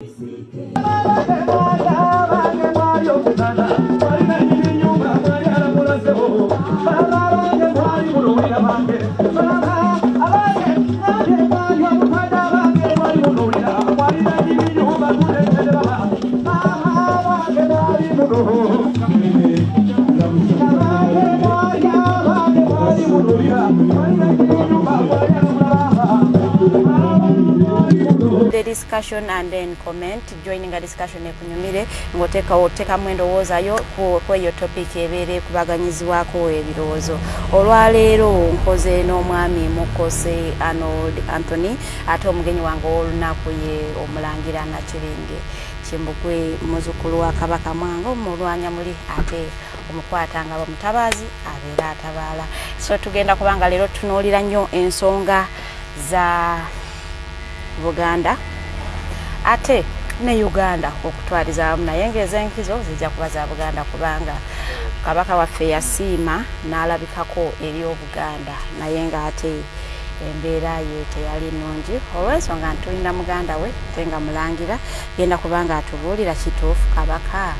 the discussion and then comment. Joining a discussion ekunyumire ng'oteeka oteekamu endowoozayo ku eyo topic ebeera ekubaganyizibwako ebirowoozo. Olwaleero nkoze n'omwami mukose arnold anthony ate omugenyi wange ow'olunaku ye omulangira nakiringe kimbugwe muzukulu wa kabaka mwanga omulwanya muli ate omukwata nga bamutabaazi abeera atabaala. So tugenda kubanga leero tutunuulira nnyo ensonga za buganda ate ne uganda okutwaliza wamu naye ngaez'enkizo zijja kuba za buganda kubanga kabaka waffe yasiima n'alabikako eri obuganda naye ng'ate embeera ye teyali nnungi. Olw'ensonga ntulina muganda we te nga mulangira genda kubanga atubuulira kituufu kabaka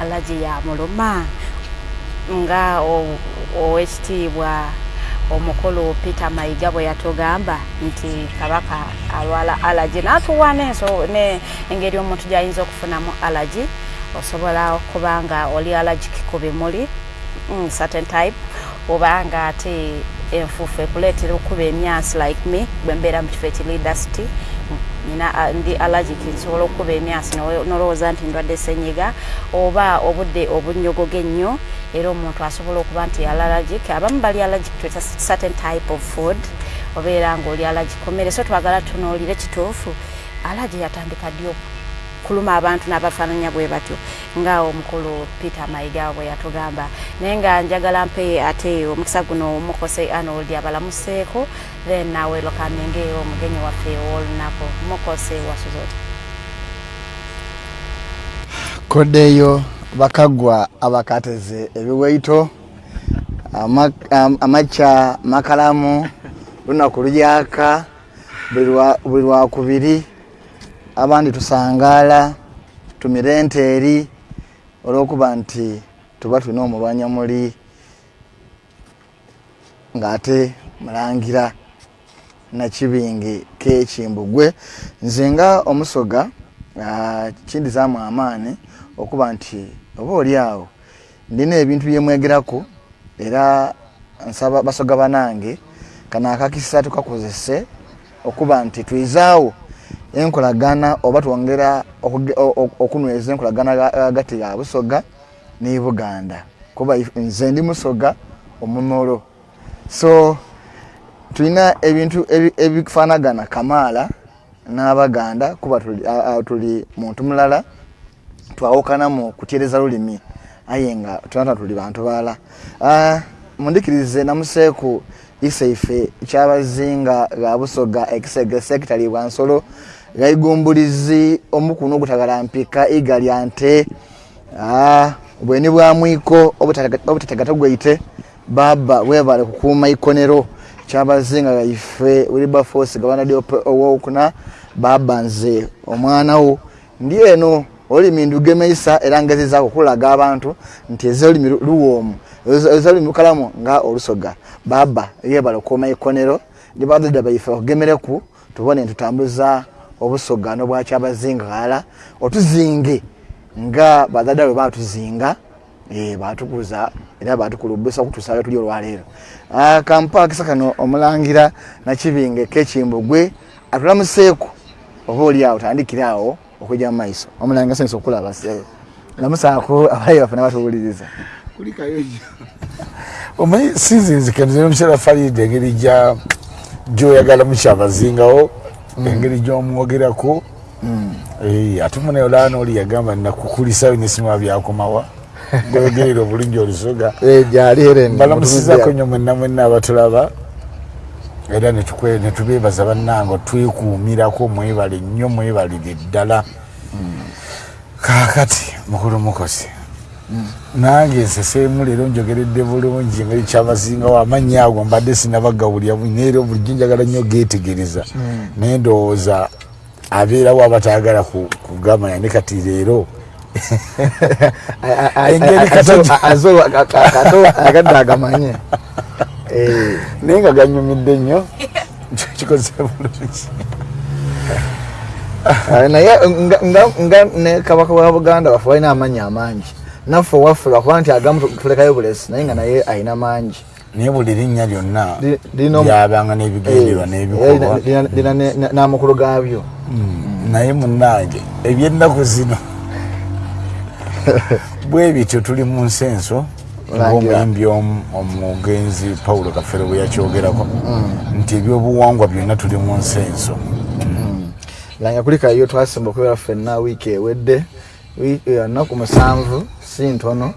alagi yamuluma nga owekitiibwa omukulu peter mayiga bwe yatugamba nti kabaka alwala alagi n'atuwa n'enso- ne- engeri omuntu gy'ayinza okufunamu alagi osobola okuba nga oli allergic ku bimuli mm, certain type oba nga ate enfuufu ekuleetera okuba emyansi like me bwe mbeera mu kifo ekiri dusty nina ah, ndi allergic nsobola okuba emyansi n'o- n'olowooza nti ndwadde senyiga oba obudde obunnyogoga ennyo era omuntu asobola okuba nti allergic. Abamu bali allergic to certain type of food obeera ng'oli allergic. Ku mmere so twagala tunuulire kituufu allergy yatandika ddi kuluma abantu n'abafaananya bwe batyo. Nga omukulu peter mayiga bwe yatugamba naye nga njagala mpe ate omukisa guno mukose arnold abalamuseeko then nawe lokaminge omugenyi waffe ow'olunaku mukose wasuzoti koddeeyo bakagwa abakateze ebiwaito ama- am- amakya makalamu lunaku lujaka buli lwakubiri abandi tusangaala tumire ente eri olwokuba nti tuba tulina omulwanya muli ng'ate mulangira nakibingi kekimbugwe. Nze nga omusoga kindizaamu amaani okuba nti oba oli awo ndina ebintu byemwegeraku era nsaba basoga banange kano akakisa tukakozese okuba nti twizaawo enkolagana oba twongera okunyweza enkolagana ga- hagati ya busoga ne buganda. Kuba nze ndi musoga omumolo. So tulina ebintu ebi- ebifaanagana kamaala n'abaganda kuba tuli, muntu mulala twawukana mu kutyereza lulimi aye nga tunata tuli bantu balala mundikirize namuseeku isaife kyabazinga ga busoga ekisege sekitali bwa nsolo gaigumbulizi omukuno ogutagala mpika iga lya nte Ah, bweni bwa mwiko obutategata gwaite baba webale kukuuma ikonero. Kyabazinga gaife wilberforce gabanadi owokuna baba nze omwana wo. Ndi eno olulimi ndugemeisa era ngezezaako okulaga abantu nti eze olulimi lu- luwoomu eze olulimi lukalamu nga olusoga. Baba yebala okuuma ikonero ndi bazadde baife okugemereku tubone ntutambuza obusoga nobwakyabazingala otuzinge nga bazadde bwe batuzinga eh, batukuza era batukulubusa okutuusa we tuli olwaleero. Ah, kampa akisa kano omulangira nakibinge kekimbugwe atulamuseeku oba oli awo tandikire awo okujja mu maiso. Omulangira sanyusa okulaba lamusaako abayi baffe nabatuwuliriza omanyi sinzinzikaniza omukyala faride engeri gyoyagala mukyabazingawo engeri gyomwogerako Eh, ate munaye olaana oli yagamba nakukulisa nesima byakomawa. Goyogerera obulungi olusoga. Gyali era mbalamusizako nnyo mwenna mwenna abatulaba. Era netubeebaza bannange twekuumirako mwebale nnyo mwebalire ddala. Kaakati mukulu mukozi nange nseseemu leero njogeredde bulungi engeri kyabasingawo amannya ago mbadde sinabagawulya naye era bulijjo njagala nnyo geetegereza naye ndowooza abeerawo abatayagala ku- kugamanya ne kati leero Engeri kato agadde agamanye Eh, naye nga ganyumidde nnyo kikoze bulungi ah, naye nga- ne kabaka wa buganda waffe balina amanyi amangi naffe owaffe lwakuba nti agamu tulekayo bulesi naye nga naye alina mangi. Naye buli linnya lyonna lyabanga n'ebigenderwa Eh, n'ebikolwa. lina- lina ne- ne- n'amakulu gaabyo. Naye munnange ebyennaku zino bwe bityo tuli mu nsenso Langira. ngaomuyimbi omu- omugenzi paulo kafere bwe yakyogerako nti ebyobuwangwa byonna tuli mu nsenso. Langa kuli kayo twasemba okubeera ffenna wiiki ewedde Wi- eh, musanvu si ntono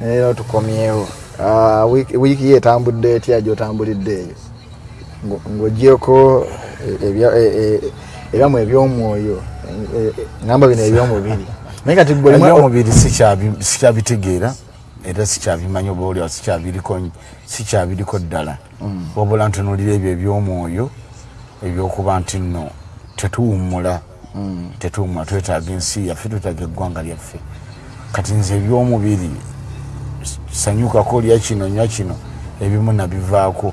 naleero tukomyewo Ah, wiiki- ye etambudde etya gyotambulidde eyo. Ngo- ng'ogyeko eh, ebya- eh, eh, ebyamu ebyomwoyo ngamba bino ebyomubiri. Naye kati ebyomubiri sikyabi- sikyabitegeera era sikyabimanya oba oliawo sikyabiriko sikyabiriko ddala. Wabula ntunulira ebyo ebyomwoyo ebyokuba nti nno tetuwummula tetuwummula twetaaga ensi yaffe twetaaga eggwanga lyaffe. Kati nze ebyomubiri sanyukako olya kino nywa kino ebimu nabivaako.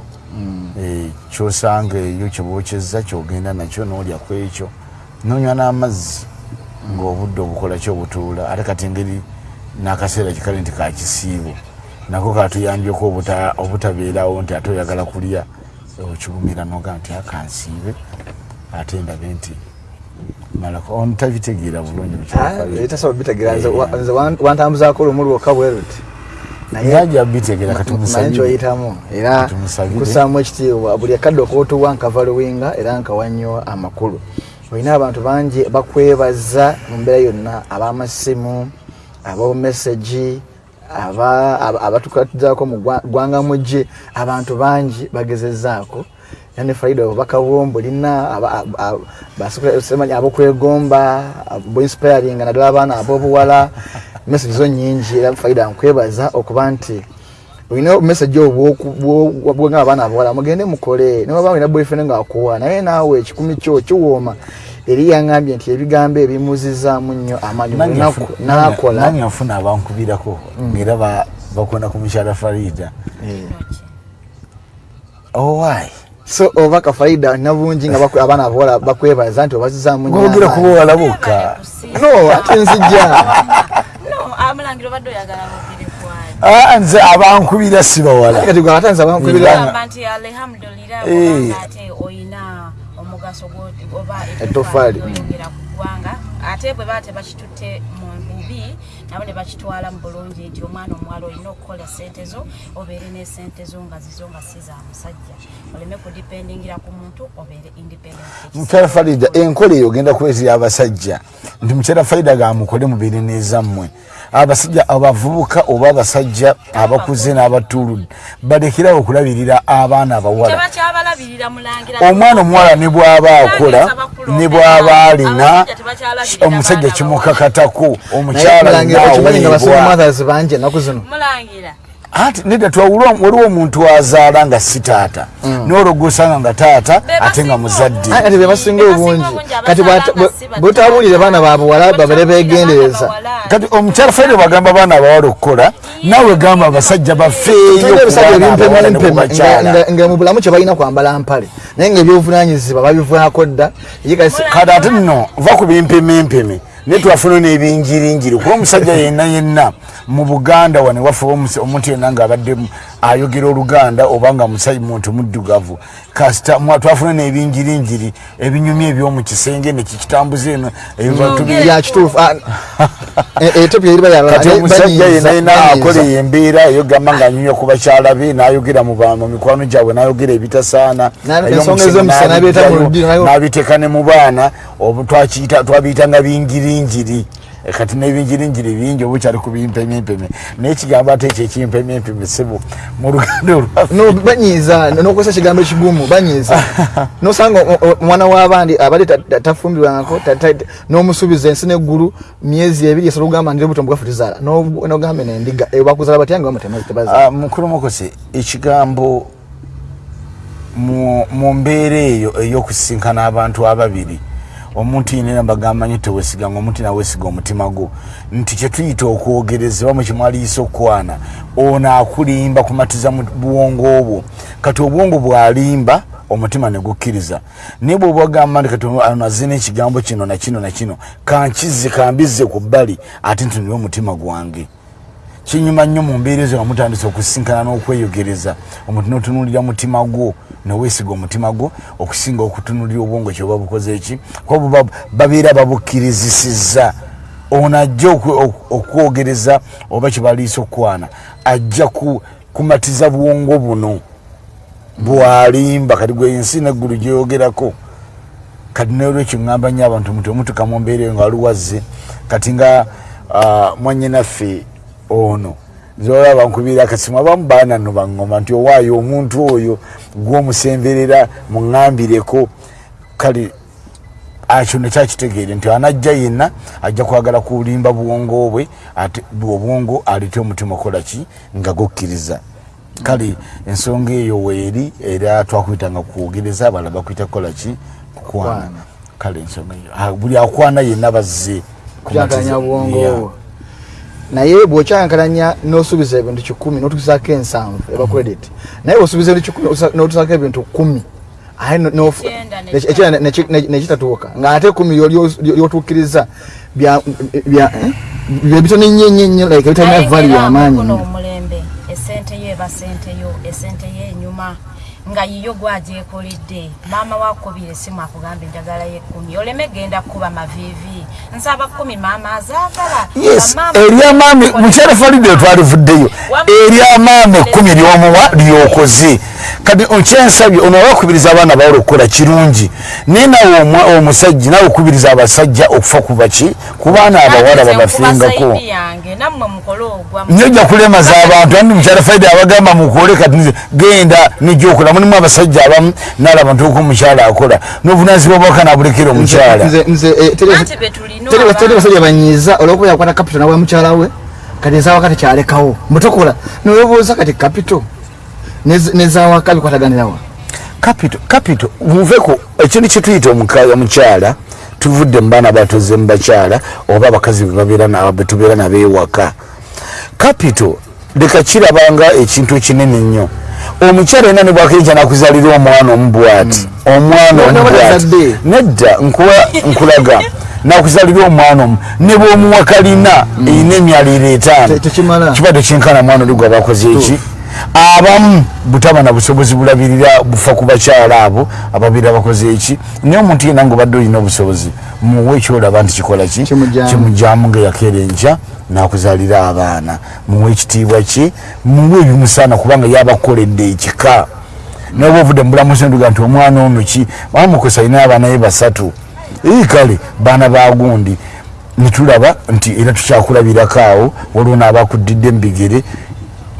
Eh, kyosanga eyo kyebokyeza kyogenda nakyo noolya ku ekyo. Nonywa n'amazzi ng'obudde obukola ki obutuula ate kati engeri n'akaseera kikale nti kakisiibo nako katuyambyeko obuta- obutabeerawo nti ate oyagala kulya. Okigumira noga nti akansiibe ate ndabe nti tabitegeera bulungi Ah, eh, bitegeera nze wan- wantambuzaako lumu lwokka bwe luti. Najja bitegeera kyoyitamu era Tumusabire. kusaamu ekitiibwa buli akadde okootuwa nkava luwinga era nkawannyo amakulu. Olina abantu bangi bakwebaza mu mbeera yonna ab'amasimu ab'omesagi abatukatizaako mu gwa- ggwanga mugye abantu bangi bagezezaako. Ne faida obubaka bwombu olina basemanya abokwegomba boinspiringa naddala abaana ab'obuwala. Message zo nyingi era faida nkwebaza okuba nti olina message obwenga abaana abawala mugende mukole. Newaba olina boyfriend nga akuwa naye naawe ekikumi kyo kiwooma eri yaŋambye nti ebigambo ebimuzizaamu nnyo amaanyi lunaku n'akola. nange nfuna abankubirako ngaera ba- bakwenda ku mukyala farida. Owai so oba kafaida olina bungi nga bakwe- abaana abawala bakwebaza nti obazizaamu nnyo ngogera amaanyi. kubawala bokka no ate nzijja. Ah, nze abankubira si bawala kati gwe atanza bankubira gwo- oba Etoffaali. oyongera ku ggwanga. Ate bwe baba tebakitutte mu bubi nabo ne bakitwala mu bulungi nti omwana omuwala olina okukola sente zo obeere n'esente zo nga zizo nga si za musajja. Oleme kudipendingira ku muntu obeere independent. Mukyala farida enkola eyo ogenda kubeetera abasajja. Nti mukyala farida gamukole mubeere nezammwe abasajja abavubuka oba abasajja abakuze n'abatuludde balekerawo okulabirira abaana abawala. Omwana omuwala ne bw'aba akola ne bw'aba alina omusajja kimukakatako omukyala mothers bangi ennaku zino ati nedda twawulwa waliwo omuntu azaala nga si taata. N'olwo osanga nga taata ate nga muzadde. Ate be basinga obungi. kati bw'ata- bwe- bw'otabuulire baana babuwala babere begendereza kati omukyala faire bagamba abaana abawala okukola naawe gamba abasajja bafeeyo tulina ebisajja ebimpema ne ku empema bakyala. nga mu bulamu kye balina kwambala mpale. Naye nga ebyobuvunanyizibwa babivaako dda kati ate nno va ku bimpemempeme naye twafuna n'ebinjirinjiri kuba omusajja yenna yenna mu buganda wane omus- omuntu yenna ng'abadde mu- ayogera oluganda oba nga musajja muntu muddugavu. Kasita twafuna n'ebinjirinjiri ebinyumya eby'omu kisenge nekikitambuza eno Ah, e- yenna akola embeera eyo gamba ng'anyumya ku bakyala be n'ayogera mu mikwano gyabwe n'ayogera ebitasaana n'abiteeka ne mu baana obu twakiyita- twabiyitanga binjirinjiri kati n'ebinjirinjiri bingi oba okyali ku bimpemempeme naye kigambo ate ekyo ekimpemempeme sebo mu luganda banyiiza nokozesa ekigambo ekigumu banyiiza. Nosanga omwana w'abandi abadde ta- ta- tafumbirwangako ta- ta- n'omusuubiza ensi n'eggulu myezi ebiri esala ogamba ndire buto mbugafu tizaala No- nogambe nendiga eyo bakuzaala batya nga bamutematebaza Ah, mukulu mukose ekigambo mu mu mbeera eyo ey'okusisinkana abantu ababiri omuntu yenera mbagamba nyo tewesiganga omuntu nawesiga omutima gwo. Nti kyetuyita okwogereza bamu kyemwaliisa okukwana ono akulimba kumatiza mu buwongo obwo. Kati obwongo bwalimba omutima negukkiriza naye bwoba ogamba nti kati azina ekigambo kino nakino nakino kankize kambizze ku bbali ate nti niwe omutima gwange kinyuma nnyo mu mbeera ezo nga mutandise okusisinkana n'okweyogereza. Omuntu notunulira mutima gwo neweesiga omutima gwo okusinga okutunulira obwongo kyoba bukoze eki? Kuba babeera babukkirizisizza ono ajja okwogereza oba kyebaliisa okukwana ajja ku- kumatiza bwongo buno. Bwalimba kati gwe ensi neggulu gyeyogerako kati nolwekyo ŋŋamba nnyo abantu muti omutuka mu mbeera eyo nga waliwazze kati nga mwannyinaffe ono. Zolaba nkubira akasimu abamu baanano baŋŋoma nti owaayo omuntu oyo gwomusemberera muŋŋambireko kale akyo nekyakitegeere nti anajja yenna ajja kwagala kulimba buwongo bwe obwongo alete omutima okolaki nga gukkiriza kale ensonga eyo weeri era twakuyitanga kwogereza abalala bakwita kukolaki kukwana. Kale ensonga eyo. Buli akwana yenna bazze kyankalanya bwongo obwo naye bwokyankalanya nosuubiza ebintu kikumi notukisaako ensanvu eba credit naye bwosuubiza ebintu kikumi notusaako ebintu kumi aye Ekyenda ne- neki- ekyenda neki- neki- nekitatuuka ngaate kumi lyotuukiriza bitono nnyo nnyo nnyo like bitalina vali yamaanyi esente yo eba sente yo esente yo enyuma nga yiyo gwagyekoledde maama wakubira esimu akugambye njagala yekkumi oleme genda kuba mavivi nsaba kumi maama azaagala eryamaami mukyala falide twalivuddeyo eryamaami ekkumi lyomuwa lyokoze. Kati okyensabye ono wakubiriza abaana bawula okukola kirungi. Naye nawe omusajja nawe okubiriza abasajja okufa ku baki ku baana abawala babafingako. ogwa nyojja kulemaza abantu andi mukyala faide abagamba mukole kati genda nijja okola mulimu abasajja abamu nalaba ntuuka omukyala akola. N'obunazibwa bwaka nabulekera omukyala. Nze- nze eh, basajja banyiiza olwokuba yakwata kapito nawa mukyala we kati ezawaka tekyalekawo mutokola. Nowebuuza kati kapito? Nez- nezawaka bikwataganirawa kapito kapito muveko ekintu kyetuyita omukaya mukyala tuvudde mu baana batoze mu bakyala oba abakazi betubeera nabo ewaka kapito leka kirabanga ekintu ekinene nnyo omukyala yena ne bwakenja nakuzalira omwana omubwati. Omwana N'oba omubwati. nedda nkulaga. Nakuzalira omwana omu. Ne bwomuwa kalina erina emyaliro etaano. Kiba tekinkana mwana oli gwe abakoze eki abamu butaba na busobozi bulabirira bufa ku bakyala abo ababeera bakoze eki. Naye omuntu yena ngaobadde olina obusobozi muwe ekyolaba nti kikola ki? Kimujjamu. nga yakeera enkya nakuzalira abaana. Muwe ekitiibwa kye muwe ebimusaana kubanga yabakoledde ekika. Naye oba ovudde mubulamusi nduga nti omwana ono ki? Bamukosa alina abaana ye basatu. Ii kale baana bagundi nitulaba nti era tukyakulabirako awo waliwo naabakuddidde mubigere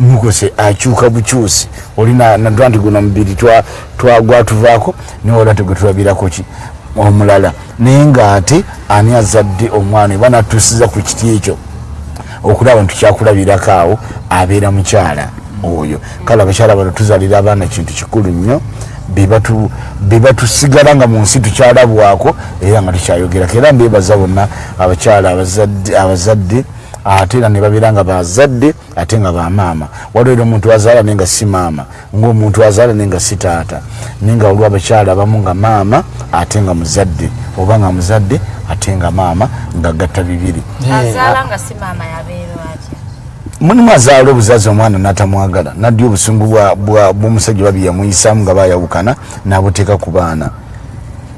mukose akyuka bukyusi. Olina nadwa nti guno mubiri twa- twagwatuvaako naye wala tegwetulabirako ki? Omulala. Naye ngaate ani azadde omwana eba natusiza ku kiti ekyo? Okulaba nti kyakulabirako awo abeera mukyala oyo. Kale abakyala bano tuzalira abaana kintu kikulu nnyo bebatu- bebatusigala nga mu nsi tukyalabwako era nga tukyayogerako era mbebaza bonna abakyala abazadde ate era ne babeera nga bazadde ate nga bamaama waliwo era omuntu azaala naye nga si maama ngaomuntu azaala naye nga si taata naye nga waliwo abakyala abamu nga maama ate nga muzadde oba nga muzadde ate nga maama nga gatta bibiri. Mulimu azaala obuzazi omwana natamwagala nadya obusungu bw'omusajja babi yamuyisaamu nga bayawukana nabuteeka ku baana.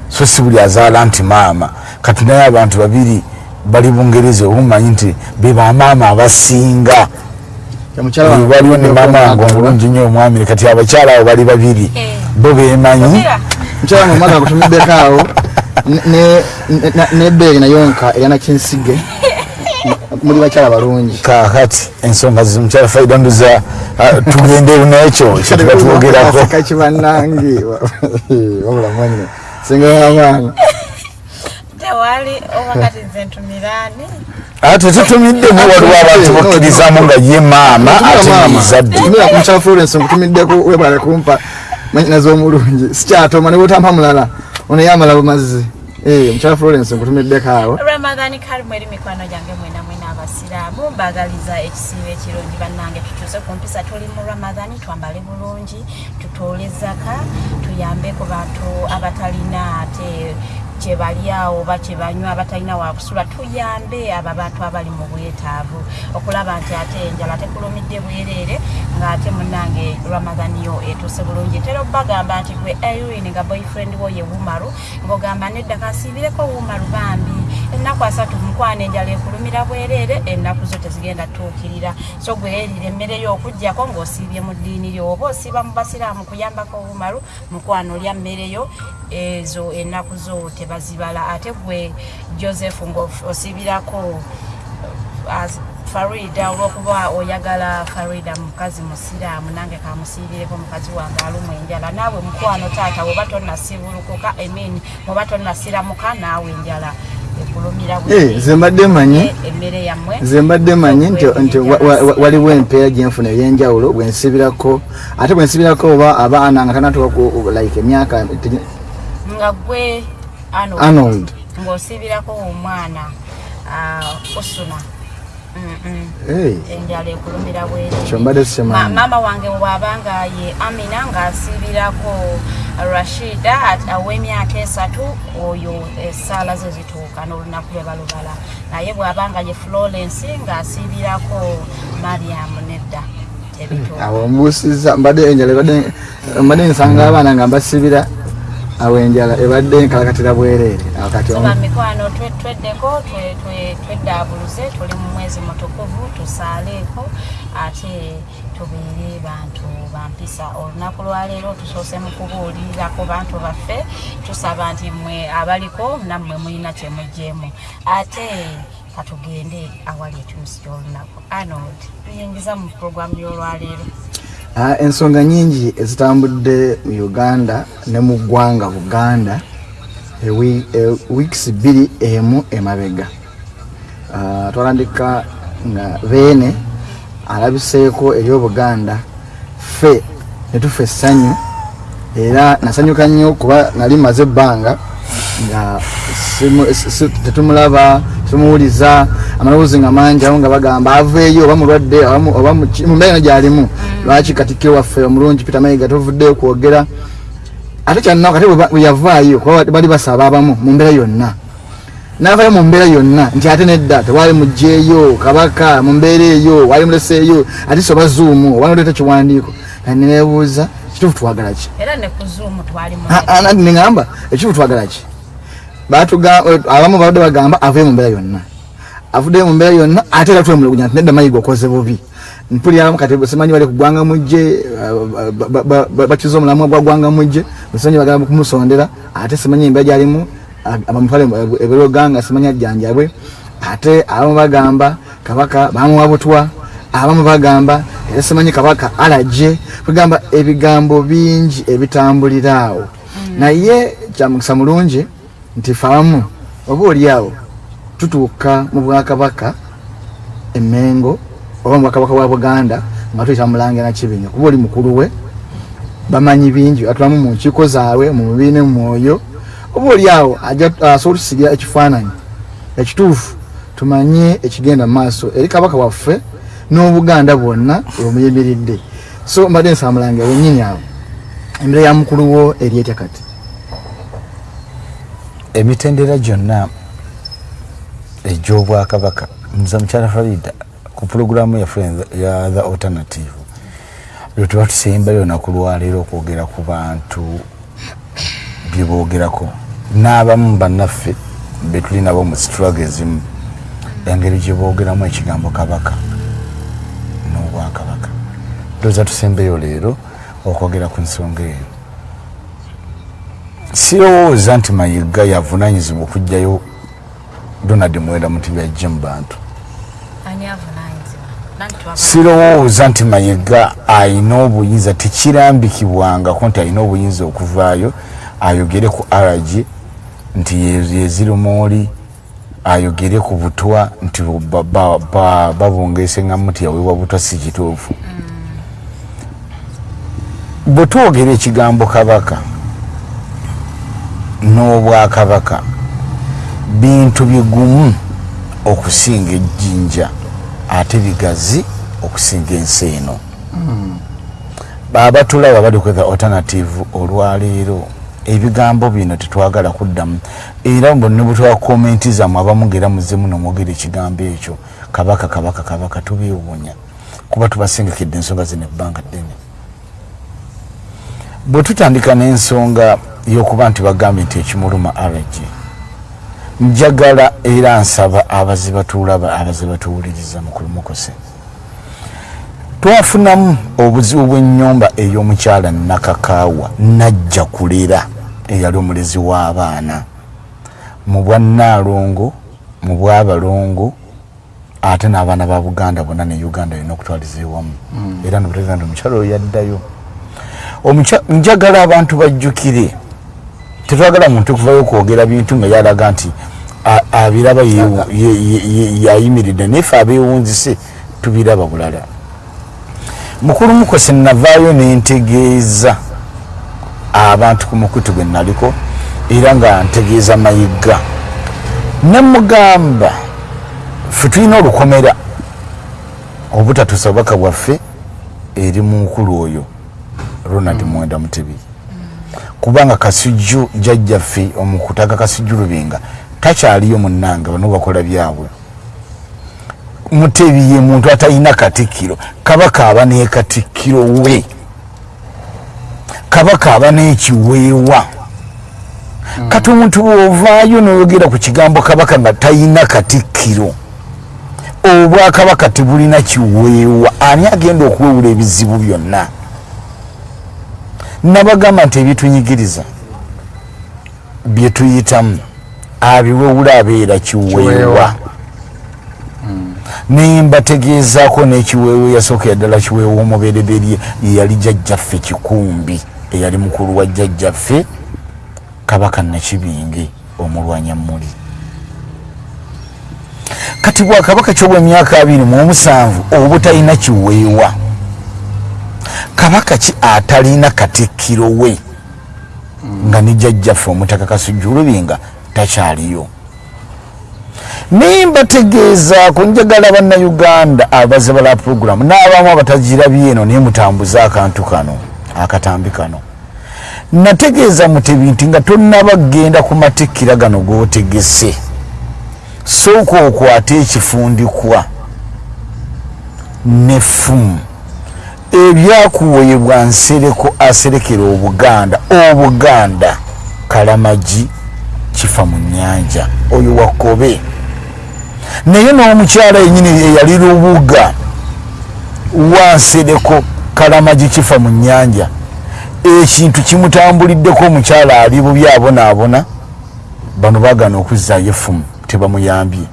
So si buli azaala nti maama. Kati naye abantu babiri bali bungereza obumanyi nti be bamaama abasinga. Waliwo ne maama wange omulungi nnyo omwami kati abakyala abo bali babiri. Eh. bo bemanyi mukyala mumaka kutumiddeko awo nebeeri nayo nka eryana kinsige muli bakyala balungi. Kakati ensonga zimukyala faida nduza tugende nekyo kyetubatuwogerako kakibanange wabula mwanyine singa wamaana tewali obakati nze ntumiraani ate tetumiddemu waliwo abantu bakkirizamu nga ye maama ate nezadde mukyala florence nkutumiddeko webale kumpa manyinazi omulungi sikyatoma nebwotampa mulala ono yamala bumazzi. Eh, omukyala florence nkutumiddeko awo. Ramadhani karimu eri mikwano gyange mwena mwena abasiraamu mbagaliza ekisiibo ekirungi bannange tukyuse ku mpisa. Tuli mu ramadhani twambale bulungi tutoole zaka tuyambe ku bantu abatalina ate kyebali awo oba kyebanywa abatalina wakusula tuyambe abo abantu abali mu bwetaavu. Okulaba nti ate enjala tekulumidde bwereere ng'ate munange ramadhani yo etuuse bulungi. Ntera okubagamba nti gwe irene nga boyfriend wo ye wumaru ng'ogamba nedda kasiibireko wumaru bambi. Ennaku asatu mukwana enjala ekulumira bwereere ennaku zo tezigenda tuukirira so gwe erira emmere yo okugjako ng'osiibye mu ddiini lyo oba osiiba mu basiraamu kuyambako wumaru mukwana olya mmere yo ezo ennaku zo tebazibala ate gwe joseph ng'osiibirako as- farida olwokuba oyagala farida mukazi musiraamu nange kamusiibireko mukazi wange alumu enjala. Naawe mukwano taata woba tonnasibulukuka emin woba tonnasiramuka naawe enjala ekulumira Eh, nze mbadde manyi nze mbadde manyi nti nti wa- wa- wa- waliwo empeera gyenfuna ebyenjawulo bwensibirako ate bwensibirako oba abaana nga tanatuka ku like emyaka nga gwe Arnold, ng'osiibirako omwana Mm-mm. Eh, enjala ekulumira bwere kyo mbadde Ma- sikimanyi maama wange bwabanga ye amina ng'asiibirako rashida at- ow'emyaka esatu oyo essaala ze zituuka n'olunaku lwe balubala. Naye bwabanga ye florence ng'asiibirako mariamu nedda. Awo mbuusiza mbadde enjala mbadde nsanga abaana nga mbasibira awo enjala ebadde nkalakatira bwereere. Awo kati soba mikwano twe- tweddeko twe- twe- tweddaabuluze tuli mu mwezi mutukuvu tusaaleeko ate tubeere bantu bampisa olunaku lwaleero tusoose mu kubuulirirako bantu baffe tusaba nti mwe abaliko nammwe mulina kyemugjeemu ate katugende awali ekyusi ky'olunaku. Arnold tuyingiza mu puroguramu y'olwaleero ensonga nyingi ezitambudde mu uganda ne mu ggwanga buganda ewi- e- wiikisi bbiri emu emabega. Ah, twalandika nga beene alabiseeko eri obuganda ffe netufa essanyu era nasanyuka nnyo kuba nali maze ebbanga nga tetumulaba tumuwuliza amaloboozi nga mangi awo nga bagamba aveeyo oba mulwadde oba mu- oba mu ki- mu mbeera eno gyalimu lwaki katikkiro waffe omulungi peter mayiga tovuddeyo kwogera? Ate kyannaku ate bwe ba- bwe yavaayo kuba bali basaba abamu mu mbeera yonna. Navayo mu mbeera yonna nti ate nedda tewali mugjeeyo kabaka mu mbeera eyo wali muleseeyo ate soba zuumu oba noleeta kiwandiiko kati nebuuza kituufu twagala ki? Era ne ku zuumu twali mu Ah, ah, nadi neŋamba ekituufu twagala ki abamu babadde bagamba avuye mu mbeera yonna. Avuddeyo mu mbeera yonna ate era twemulugunya nti nedda mayiga okoze bubi. Mpuliramu kati simanyi bali kugwanga mujje bakiza omulamwa gwa gwanga mujje simanyi bagamba kumusondera ate simanyi embeera gyalimu abamutwale ebiroganga simanyi ajjanjabwe ate abamu bagamba kabaka bamuwa butwa abamu bagamba era simanyi kabaka alaje kugamba ebigambo bingi ebitambulira awo. Naye kyamukisa mulungi nti fe abamu oba oli awo tutuuka mu bwakabaka emengo oba mu bwakabaka bwa buganda nga tuyita mulangira kibinya kuba oli mukulu we bamanyi bingi atulamu mu nkiiko zaabwe mu mubiri ne mu mwoyo. Oba oli awo asobola otusigira ekifaananyi ekituufu tumanye ekigenda mu maaso eri kabaka waffe n'obuganda bwonna omuyimiridde so mbadde nsaba mulangira wennyini awo. Embeera ya mukulu wo eri etya kati emitendera gyonna egy'obwakabaka. Nza mukyala farida ku pulogulaamu yaffe ya the alternative lwe tuba tusembayo olunaku lwaleero okwogera ku bantu byeboogerako n'abamu bannaffe betuli nabo mu sitraga ezimu engeri gyeboogeramu ekigambo kabaka n'obwakabaka. Ndowooza tusembeyo leero okwogera ku nsonga eyo sirowooza nti mayiga yavunanyizibwa okugjayo donald mwera mu bantu. Ani avunanyizibwa? Nani twava- sirowooza nti mayiga ayina obuyinza tekirambikibwangako nti ayina obuyinza okuvaayo ayogere ku rg nti ye- yezirumooli ayogere ku butwa nti ba- ba- ba- babungeese ngamu nti yaweebwa butwa si kituufu. Bwe twogera ekigambo kabaka n'obwakabaka. Bintu bigumu okusinga ejjinja ate bigazi okusinga ensi eno. Baba tulaba bali ku the alternative olwaleero. Ebigambo bino tetwagala kuddamu. Era bonna bwetwa komenti zammwe abamu ngaera muzemu nomwogera ekigambo ekyo kabaka kabaka kabaka tubiwuunya. Kuba tubasengekedde ensonga zino ebbanga ddene. Bwe tutandika n'ensonga y'okuba nti bagambye nti ekimuluma rg njagala era nsaba abaziba tulaba abaziba tuwuliriza mukulumukose twafunamu obuzibu bw'ennyumba ey'omukyala nakakaawa najja kulera eyali omulezi w'abaana. Mu bwannaalongo mu bwabalongo ate n'abaana ba buganda bonna ne uganda yonna okutwaliza ewamu. Era nobutegeeza nti omukyala oyo yaddayo. Njagala abantu bajjukire tetwagala muntu kuvayo okwogera bintu nga yalaga nti abiraba yayimiridde. Nayefe abewunzise tubiraba bulala. Mukulu mukose navaayo nentegeeza abantu ku mukutu gwe naliko era nga ntegeeza mayiga. Nemugamba fe tulina olukomera obutatusa obubaka bwaffe eri mukulu oyo ronald mwenda mutebi kubanga kasujju jajjaffe omukutaka kasujju lubinga takyaliyo munnanga bano bakola byabwe. Mutebi ye muntu atalina katikkiro kabaka aba nekatikkiro we. Kabaka aba nekiweewa. Kati omuntu bwovaayo noyogera ku kigambo kabaka nga talina katikkiro obwakabaka tebulina kiweewa. Ani agenda okuwewula ebizibu byonna nabagamba nti ebyetunyigiriza byetuyitamu abiwewula abeera kiweewa. Kiweewa. nembategeezaako n'ekiweewa eyasookera ddala kiweewa omubereberye yeyali jjajjaffe kikumbi eyali mukulu wa jjajjaffe kabaka nakibinge omulwanyamuli kati bwakabaka kyobwemyaka abiri mu omusanvu obutalina kiweewa kabaka ki atalina katikkiro we? Nga ne jjajjaffe omutaka kasujjulubinga takyaliyo. Naye mbategeezaako njagala bannayuganda abaze bala puroguramu n'abamu abatagirabye eno naye mutambuze akantu kano akatambi kano. Nategeeza mutebi nti nga tonnaba genda ku matikkira gano g'otegese sooka okwate ekifundikwa n'effumu ebyakuweebwa nsereko aserekera obuganda. Obuganda kalamagi kifa mu nyanja oyo wakobe naye n'omukyala yenyini eyali lubuga wansereko kalamagi kifa mu nyanja ekintu kimutambuliddeko omukyala ali bubi abonaabona bano bagana okuzzaayo effumu tebamuyambye.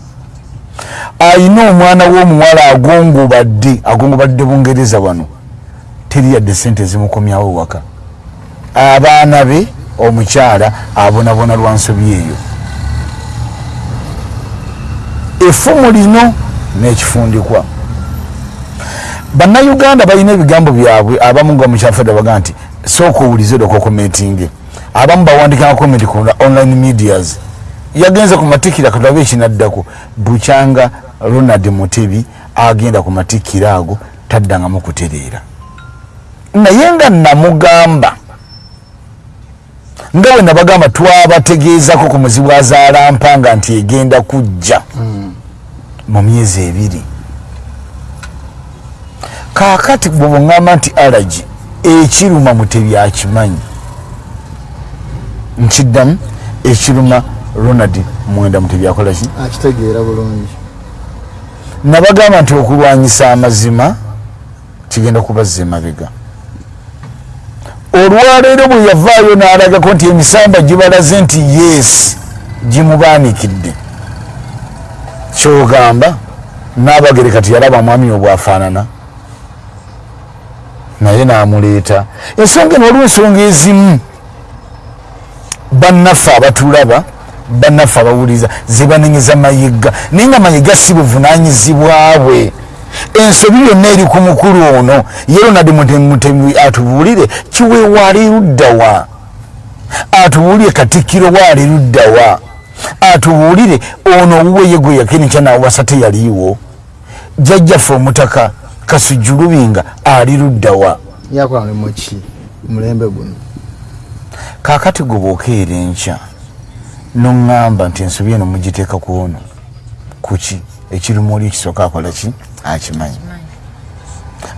Ayina omwana w'omuwala agongobadde agongobadde bungereza wano teri yadde sente zimukomyawo waka abaana be omukyala abonabona lwa nsobi eyo. Effumu lino n'ekifundikwa. Bannayuganda balina ebigambo byabwe abamu nga mukyafedde baga nti sooka owulize doko komentinge abamu bawandika komenti ku online medias. Yagenze ku matikira katulabe ekinaddako bukyanga ronald mutebi agenda ku matikira ago taddangamu kutereera naye nga namugamba. Nga bwe nabagamba twabategeezako ku muzibu azaalampanga nti egenda kujja mu myezi ebiri. Kaakati bwe buŋŋamba nti alagi ekiruma mutebi akimanyi nkiddamu ekiruma ronald mwenda mutebi akolaki akitegeera bulungi. Nabagamba nti okulwanyisa amazima kigenda kubazza emabega olwaleero bwe yavaayo n'alagako nti emisamba gibalaze nti yes gimubaanikidde kyogamba n'abagereka tiyalaba mwami obwafaanana naye n'amuleeta. Ensonga eno waliwo ensonga ezimu. Bannaffe abatulaba bannaffe abawuliriza zebanenyeza mayiga. Naye nga mayiga si buvunanyizibwabwe ensobi yonna eri ku mukulu ono. Ye ronald mutemi atubuulire kiweewa ali luddawa. Atubuulire katikkiro wa ali luddawa. Atubuulire ono owuwe ye gwe yakenikya nawasa teyaliiwo jjajjaffe omutaka kasujulubinga ali luddawa. Yakola mulimu ki? Mulembe guno. Kaakati gwe bwokeera enkya noŋŋamba nti ensobi eno mugiteeka ku ono. Kuki ekirimu oli ekisooka akola ki? Akimanyi.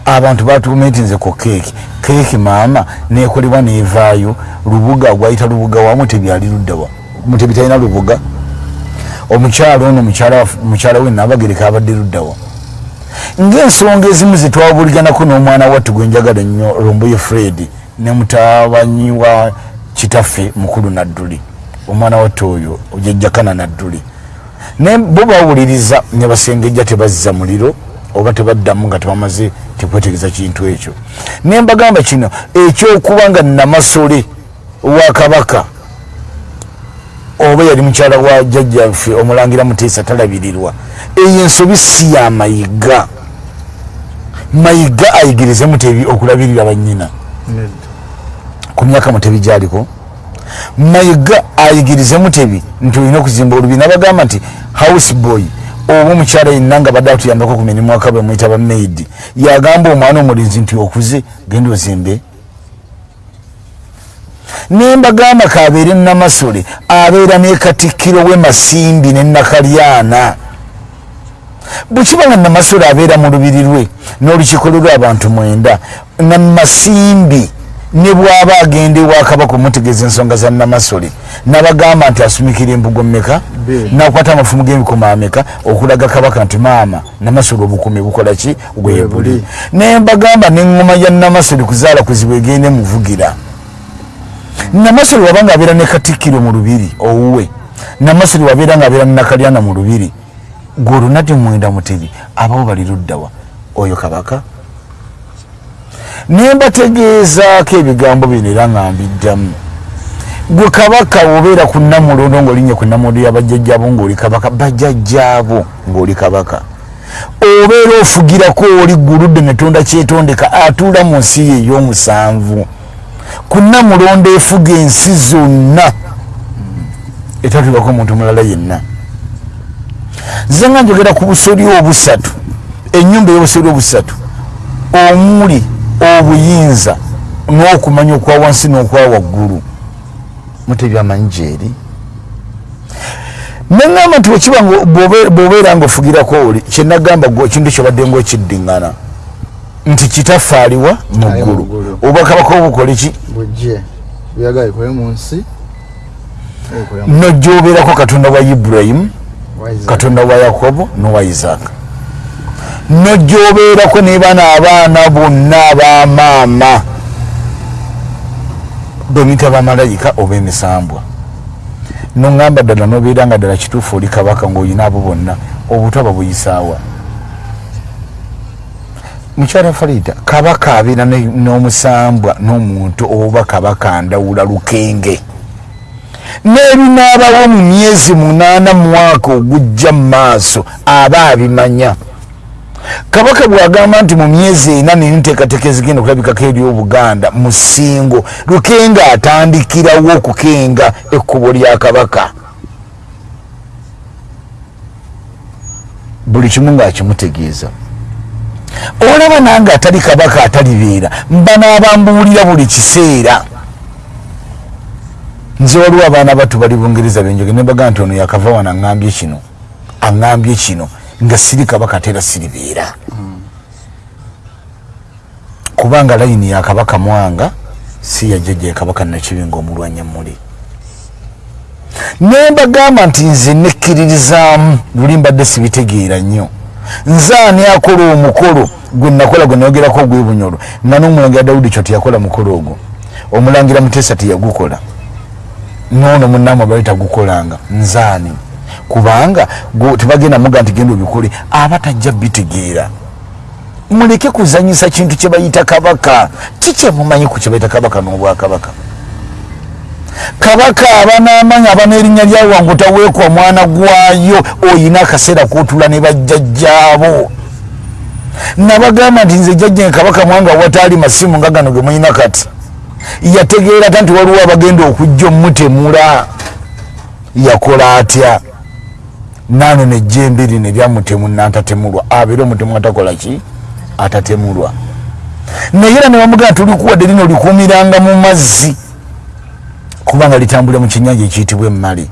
Abantu batuumye nti nze ku keeki. Keeki maama nekolebwa nevaayo lubuga gwayita lubuga wamu tebyali luddawa mutebi talina lubuga. Omukyalo ono mukyala we nabagereka abadde luddawa ngaensonga ezimu zetwabuliganako n'omwana wattu gwe njagala ennyo lomboye fred ne mutabanyi wa kitaffe mukulu nadduli. Omwana wattu oyo jajjakana nadduli bo bawuliriza ne basengejja tebazza muliro oba tebaddamu nga tebamaze tekwetegereza kintu ekyo. Ne mbagamba kino ekyokuba nga namasole wa kabaka oba yali mukyala wa jjajjaffe omulangira muteesa talabirirwa eyo ensobi si ya mayiga. Mayiga ayigirize mutebi okulabirira banyina ku myaka mutebi gyaliko mayiga ayigirize mutebi nti olina okuzimba olubina bagamba nti house boy oba omukyala yenna nga badde atuyambako ku mirimu akabwe muyita ba maid yagamba omwana omulinzi nti okuze genda ozimbe. Nembagamba kabeere namasole abeera nekatikkiro we masimbi nenakalyana bwekiba nga namasole abeera mu lubiri lwe n'olukiiko lwe lwabantu mwenda namasimbi ne bw'aba agenda ewakabaka omutegeeza ensonga za namasole nabagamba nti asumikira embugo mmeka? Nakwata amafumu g'emikoma ameka okulaga kabaka nti maama namasole obukumi bukola ki? Bwe bwe buli. buli. Nembagamba neŋŋoma ya namasole kuzaala kuzibu egende muvugira namasole wabanga abeera ne katikkiro mu lubiri owuwe. Namasole wabeera nga abeera nenakalyana mu lubiri. Gwe olunati mwenda mutebi abawo bali luddawa oyo kabaka nembategeezaako ebigambo bino era nga mbiddamu. Gwe kabaka obeera ku namulondo ngaolinnye ku namulondo yabajjajjabo ngaoli kabaka bajjajjaabo ngaoli kabaka. Obeera ofugirako oli guludde netonda kyetondeka atuula mu nsi ye ey'omusanvu. Ku namulondo efuga ensi zonna. Etatulako omuntu mulala yenna. Nze nga njogera ku busoli obusatu ennyumba ey'obusoli obusatu omuli obuyinza n'okumanya okwa wansi n'okwa waggulu. Mutebi amanyi gyeri neŋŋamba nti wekiba nga bw'obe- bw'obeera ngaofugirako oli kyenagamba ekintu kyobadde ngaokiddiŋŋana nti kitaffe aliwa mu ggulu. ggulu. oba kabaka obukole ki? Mu- nojjobeerako katonda wa ibulayimu Isaac. katonda wa yakobo nowa isaaka nojjobeerako ne bana abaana bonna abamaama bemita bamalayika oba emisambwa. Noŋŋamba ddala nobeera nga ddala kituufu oli kabaka ng'olina abo bonna obutaba buyisaawa. Mukyala farida kabaka abeera n'omusambwa n'omuntu oba kabaka ndawula lukenge. N'ebinaabawo mu myezi munaana mu mwaka ogujja mu maaso aba abimanya kabaka bwagamba nti mu myezi ena nenteekateeka ezigenda okulabikako eryobuganda musingo lukenga atandikirawo okukenga ekkubo lya kabaka. Buli kimu ng'akimutegeeza olaba nange atali kabaka atalibeera mba n'abambuulira buli kiseera. Nze waliwo abaana batu bali bungereza benjoge nebaga nti ono yakava wano aŋambye kino aŋambye kino nga siri kabaka ate era siribeera kubanga layini ya kabaka mwanga si yajjajja ya kabaka nakibinga omulwanya muli. Nembagamba nti nze nekkiririzaamu luli mbadde sibitegeera nnyo. Nze ani akola omukolo gwe nakola gwe nayogerako ogwebunyolo nga n'omulangira dawudi kyo teyakola mukolo ogwo. Omulangira muteesa teyagukola. Noono munnamu abali tagukolanga nzaani kubanga tebagenda muga nti genda obikole aba tajja bitegeera. Muleke kuzanyisa kintu kye bayita kabaka. Kikyemumanyi ku kye bayita kabaka n'obwakabaka? Kabaka aba n'amanyi aba n'erinnya lyawanguta weekwa mwana gwayo oyina akaseera kotula ne bajjajjaabo. Nabagamba nti nze jjajja kabaka mwanga wataali masimu nga gano ge mulina kati. Yategeera ta nti waliwo abagenda okujja omutemula. Yakola atya nano nejjembe lino eryamutemu nantatemulwa abeere omutemu atakola ki? Atatemulwa. Naye era nebamugaa tulikuwadde lino likuumiranga mu mazzi kubanga litambulira mu kyenyanja ekiyitibwa emmale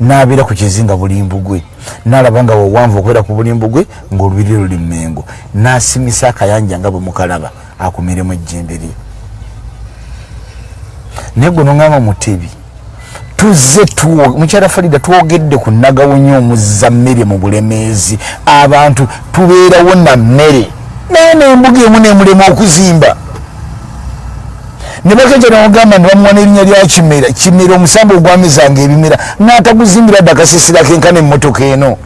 nabeera ku kizinga bulimbu gwe nalaba nga wewanvu okubeera ku bulimbu gwe ngaolubiri luli mmengo. Nasimisa akayanja nga bwe mukalaba akumiremu ejjembe lye naye gwe noŋama mutebi tuzze mukyala farida twogedde ku nagawonyo omuzza mmere mu bulemeezi. Abantu tubeerawo na mmere. Naye nembuga emu nemulema okuzimba. Ne bakeja nemugamba nebamuwa nerinnya lya kimera. Kimera omusambi ogwamezanga ebimera naataguzimbira dde akasisira kenkana emmotoka eno.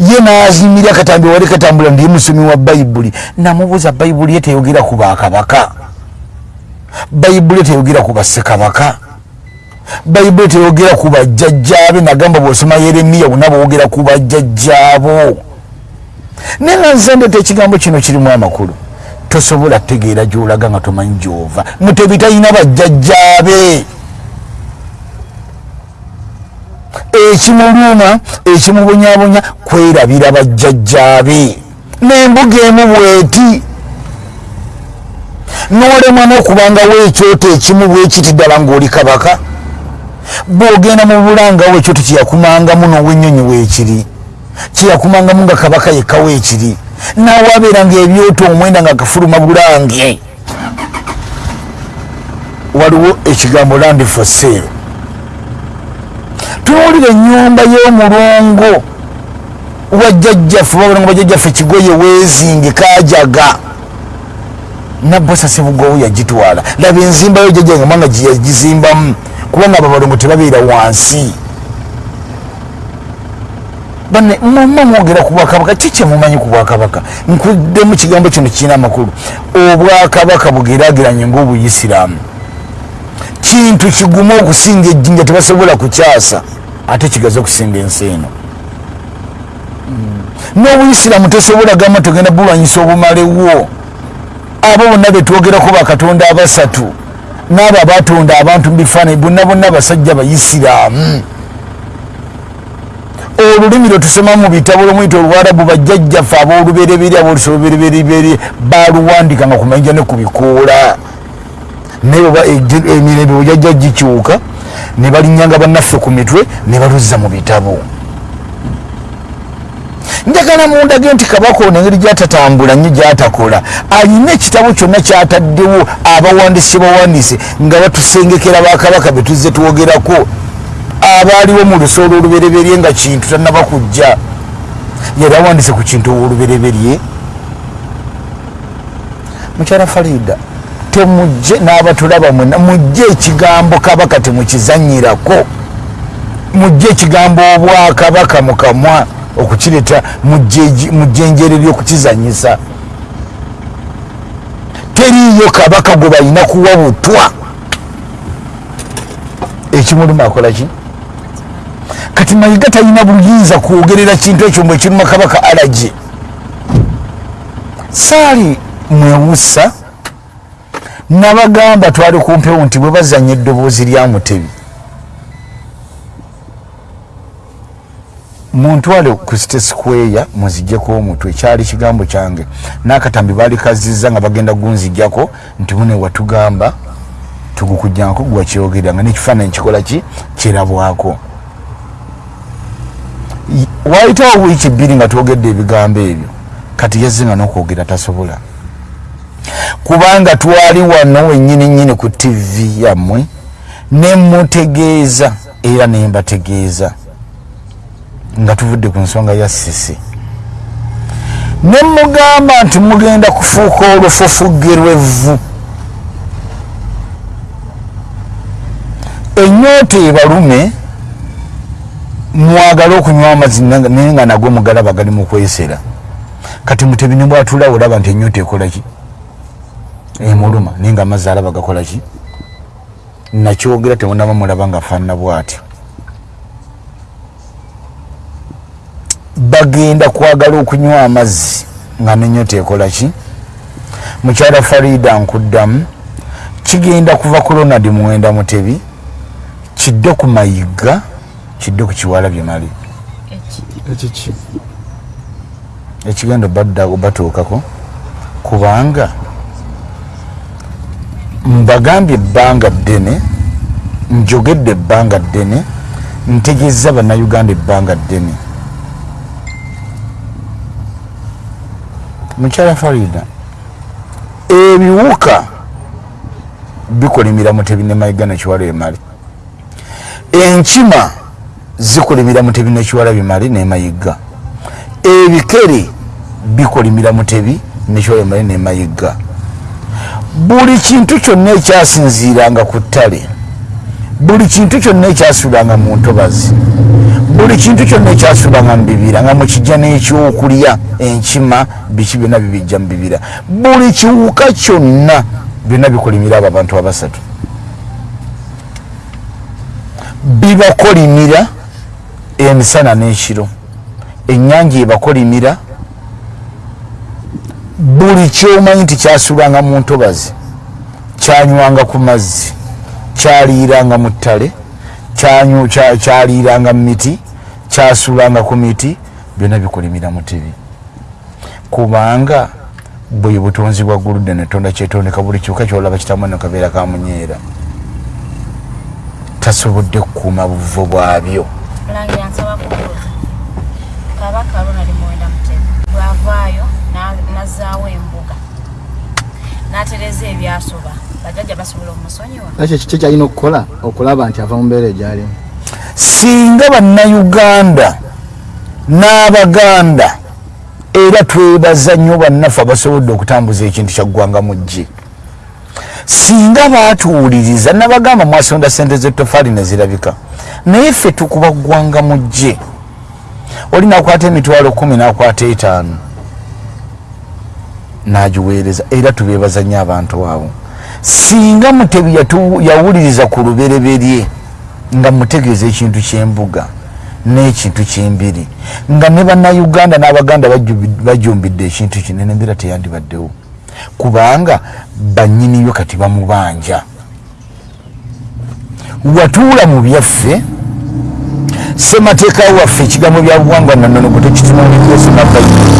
Ye nazimbira akatambi wali katambula ndiye musomi wa bayibuli namubuuza bayibuli ye teyogera ku bakabaka bayibuli teyogera ku bassekabaka. Bayibuli teyogera ku bajjajjaabe nagamba bwosoma yeremiya bonna bwogera ku bajjajjaabo. Naye nga nzendeta ekigambo kino kirimu amakulu. Tosobola tegeera gyolaga nga tomanyi gyova. Mutebi talina bajjajjaabe. Ekimuluma ekimubonyabonya kwerabira bajjajjaabe. Nembuga emu bweti nolemwa n'okubangawo ekyoto ekimu bwekiti ddala ng'oli kabaka bw'ogenda mu bulangawo ekyoto kyeyakumangamu n'owenyonyi weekiri kyeyakumangamu nga kabaka yekkawo ekiri naawe abeera nga ebyoto omwenda nga kafuluma bulange. Waliwo ekigambo land for sale. Tunuulira ennyumba y'omulongo wajjajjaffe babona nga bajjajjaffe kigoye weezinge kajaga nabbosa sebugowo yagitwala. Laba enzimbayo jajjange mwanga gyeyagizimbamu kubanga ababalongo tebabeera wansi. Bane muma mwogera ku bwakabaka kiki mumanyi ku bwakabaka? Nkuddemu kigambo kino kirina amakulu. Obwakabaka bugeraageranye ngaobuyisiraamu kintu kigumu okusinga ejjinja tebasobola kukyasa ate kigaze okusinga ensi eno. N'obuyisiraamu tosobola gamba togenda bulwanyisa obumalewo abo bonna betwogerako bakatonda abasatu n'abo abatonda abantu mubifaananyi bonna bonna abasajja bayisiraamu. Olulimi lwetusoma mu bitabo lwomwita olwarabu bajjajjaffe ab'olubereberi abolusa olubereberiberi baluwandika nga kumanja ne ku bikoola. Naye emirembe bwejajja gikyuka ne balinyanga bannaffe ku mitwe ne baluzza mu bitabo njagala mundage nti kabaka ono engeri gyatatambula nnyo gyatakola alina ekitabo kyonna kyataddewo abawandiisi bawandiise nga batusengekera bakabaka betuzze twogerako. Abaaliwo mu lusoolo olubereberye nga kintu tanaba kujja yali awandiise ku kintu olubereberye mukyala farida temujje n'abatulaba mwena mujje ekigambo kabaka temukizanyirako. Mujje ekigambo obwakabaka mukamwa okukireta mujjenjere lyokukizanyisa. Teriyo kabaka gwe balina kuwa butwa. Ekimuluma akolaki kati mayiga talina buyinza kwogerera kintu ekyo mbwe kiruma kabaka alagi saali mwewusa nabagamba twali kumpewo nti bwe bazanya eddoboozi lya mutebi muntwale ku state square muzijjeko omutwe kyali kigambo kyange. N'akatambi baali kazizza nga bagenda gunzijjako nti mune watugamba tugukujjanko gwakyogerera nga nekifaananyi kikola ki? Kirabwako. Waayitawo wiiki bbiri nga twogedde ebigambo ebyo. Kati yazze nga n'okwogera tasobola. Kubanga twali wano wennyini nnyini ku tivi yammwe nemutegeeza era nembategeeza nga tuvudde ku nsonga ya sisi nemugamba nti mugenda kufuuka olufufuggerwevu enyoota ebalume mwagale okunywa amazzi naye nga nagwe mugalaba gali mu kwesera. Kati mutebi ne bwatulawo olaba nti enyoota ekolaki emuluma naye nga amazzi alaba gakolaki nakyogera temunaba mulaba nga afaanana bwatyo bagenda kwagala okunywa amazzi nga nenyota ekolaki mukyala farida nkuddamu kigenda kuva ku ronald muwenda mutebi kidde ku mayiga kidde ku kiwala byemali ekigenda badda batuukako kubanga mbagambye ebbanga ddene njogedde ebbanga ddene ntegeeza bannayuganda ebbanga ddene mukyala farida ebiwuka bikolimira mutebi ne mayiga nekiwala emali. Enkima zikolimira mutebi nekiwala bimali nemayiga. Ebikere bikolimira mutebi nekiwala emali nemayiga. Buli kintu kyonna ekyasinziiranga ku ttale buli kintu kyonna ekyasuulanga mu ntobazi buli kintu kyonna ekyasuulanga mu bibira nga mukijja n'ekyokulya enkima biki byonna bibijja mu bibira. Buli kiwuka kyonna byonna bikolimira abo abantu abasatu. Bibakolimira emisana n'ekiro. Ennyanja ebakolimira. Buli kyomanyi nti kyasuulanga mu ntobazi kyanywanga ku mazzi kyaliiranga mu ttale kyaliiranga mu miti kyasuulanga ku miti byonna bikolimira mutebi kubanga bwe butonzi bwa guludde netonda kyetondeka buli kiwuka kyolaba kitamu no kabeera kamunyeera tasobodde kukuuma buvo bwabyo. Kabaka ronald muwenda mutebi bwavaayo na- nazaawo embuga n'atereza ebyasoba. Bajjajja basobola omusonyiwa. Ekyo kiki kyalina okukola? Okulaba nti ava mu mbeera egyalimu singa bannayuganda n'abaganda era twebaza nnyo bannaffe abasobodde okutambuza ekintu kyaggwanga mu gye singa baatuwuliriza nabagamba mwasonda sente zetofaali nezirabika naye ffe tukuba ggwanga mu gye oli nakwata emitwalo kumi nakwata etaano nagiweereza era tubeebaza nnyo abantu abo. Singa mutebi yawuliriza ku lubereberye nga mutegeeza ekintu kyembuga n'ekintu kyembiri nga ne bannayuganda n'abaganda bajumbidde ekintu kino nembeera teyandibaddewo. Kubanga bannyiniyo kati bamubanja. Watuula mu byaffe semateeka waffe ekigambo bya buwangwa nannono gwe tekitunuulikyosoma bayibuli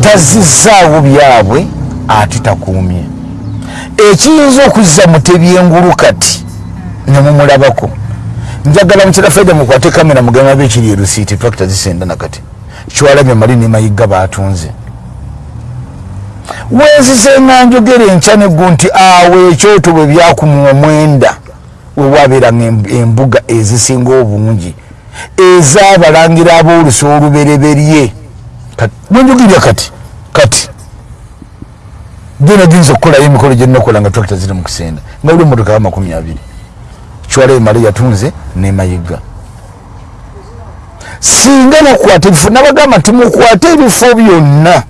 tazizaawo byabwe ate takuumye. Ekiyinza okuzza mutebyengulu kati nemumulabako njagala mukyala faida mukwate kamera mugamba be ekiri erusiiti tracta zisenda nakati kiwalabye mali ne mayiga batunze wenzize nga njogera enkya neggu nti awo ekyoto bwe byakuma omwenda wewabeeranga em- embuga ezisinga obungi ez'abalangira ab'olusi olubereberye. Bwenjogerya kati kati gena giyinza okukolayo emikolo gyenakola nga tracta ziri mu kusenda nga buli emotoka wa makumi abiri kiwala emale yatunze nemayiga singa bakwata ebifo nabagamba nti mukwate ebifo byonna.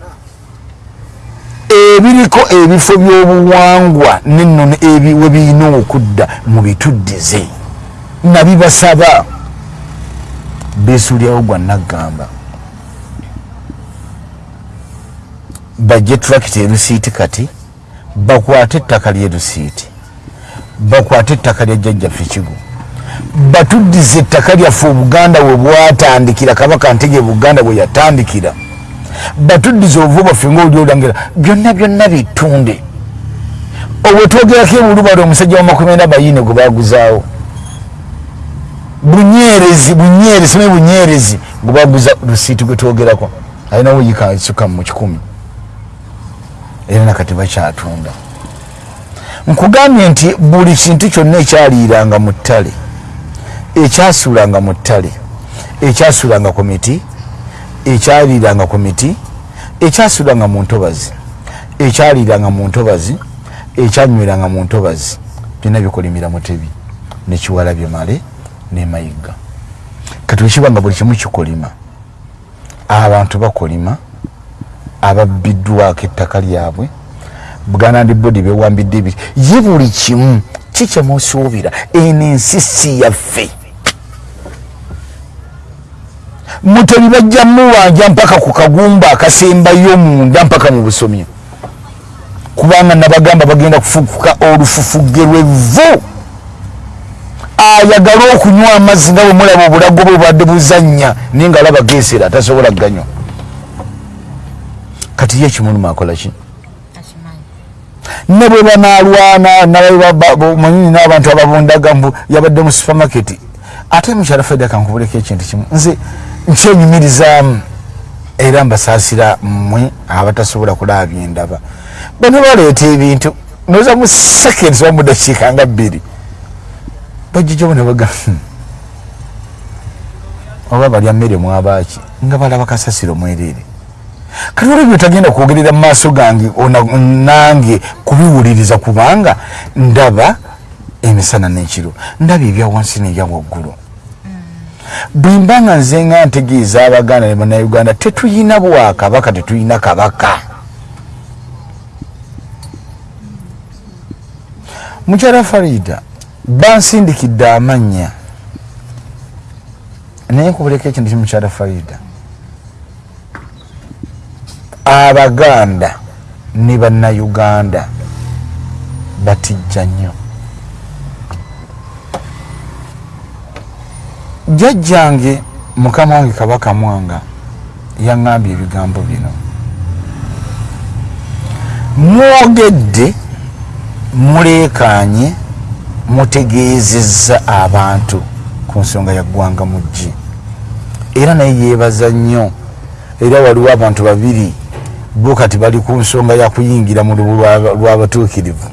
Ebiriko ebifo by'obuwangwa nennono ebi we birina okudda mubituddize nabibasaba. Besuulyawo gwa naggamba. Bajje turakita erusiiti kati bakwate ettaka lyerusiiti bakwate ettaka lya jjajjaffe kigo batuddize ettaka lyaffe obuganda we bwatandikira kabaka ntege buganda bwe yatandikira. Batuddize obuvu bwaffe ngaoli olangira byonna byonna bitunde. Obwetwogerako ebulubala omusajja wa makumi ena bayine gwe baguzaawo bunyerezi bunyerezi simanyi bunyerezi gwe baguza lusiiti gwe twogerako. Alinawo yikasuka mu kikumi. Era nakati bakyatunda nkugambye nti buli kintu kyonna ekyaliiranga mu ttale ekyasuulanga mu ttale ekyasuulanga ku miti ekyaliiranga ku miti ekyasuulanga mu ntobazi ekyaliiranga mu ntobazi ekyanyweranga mu ntobazi byonna bikolimira mutebi nekiwalabye male nemayiga kati wekibanga buli kimu kikolima abantu bakolima ababbiddwako ettaka lyabwe buganda ndi bodi bewambidde ebiri ye buli kimu kikyemusuubira eno ensi si yaffe. Mutebi bajja muwanja mpaka ku kagumba akasembayo munda mpaka mu busomyo. Kubanga nabagamba bagenda kufukuka olufufuge lwevvu. Ayagala okunywa amazzi nga bwe mulaba obulago bwe bwadde buzannya naye nga alaba geesera tasobola ganywa kati ye ekimuluma akolaki ne bwe banalwana manyini n'abantu ababundaga mbu yabadde mu supermarket. Ate mukyala faida kankubuleko ekintu kimu. Nze nkyenyumirizaamu era mbasaasira mmwe abatasobola kulaba byendaba bano baleeta ebintu noza mu seconds oba mu dakiika nga bbiri. Bajijjamu ne baga "Hmm, oba balya mmere mwabaaki nga balaba kasasiro mwereere kati olwo byotagenda kwogerera mu maaso gange nange kubiwuliriza kubanga ndaba emisana n'ekiro ndaba ebya wansi n'ebya waggulu. Bwe mba nga nze nga ntegeeza abaganda ne bannayuganda tetuyina bwakabaka tetuyina kabaka. Mukyala farida bansindikidde amannya naye nkubuleko ekintu ki mukyala farida abaganda ne bannayuganda batijja nnyo. Jjajjange mukama wange kabaka mwanga yaŋŋambye ebigambo bino. Mwogedde muleekaanye mutegeezezza abantu ku nsonga ya ggwanga muggi era naye yeebaza nnyo. Era waliwo abantu babiri bo kati bali ku nsonga ya kuyingira mu lubu lwa- lw'abatuukirivu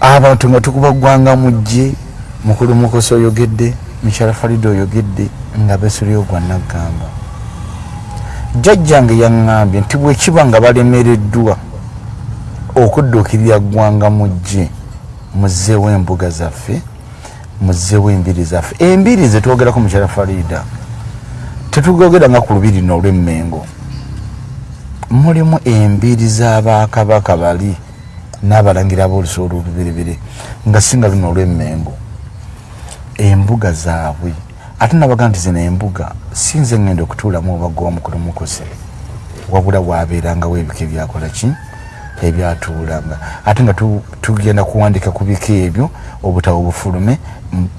abantu nga tukuba ggwanga muggi mukulu mukosi oyogedde mukyala farida oyogedde nga besulyo gwa naggamba jjajjange yaŋŋambye nti bwekiba nga balemereddwa okudduukirira ggwanga muggi muzzeewo embuga zaffe muzzeewo embiri zaffe. Embiri zetwogerako mukyala farida tetugogera nga ku lubiri no olw'emmengo mulimu embiri z'abakabaka bali n'abalangira b'olusi olwoluberebere nga singa luno olw'emmengo. Embuga zaabwe. Ate nabaga nti zino embuga sinze ngenda okutuulamu obaga omukulu mukose wabula bwabeerangawo ebika ebyakola ki? Ebyatuulanga. Ate nga tu- tugenda kuwandika ku bika ebyo obutabo bufulume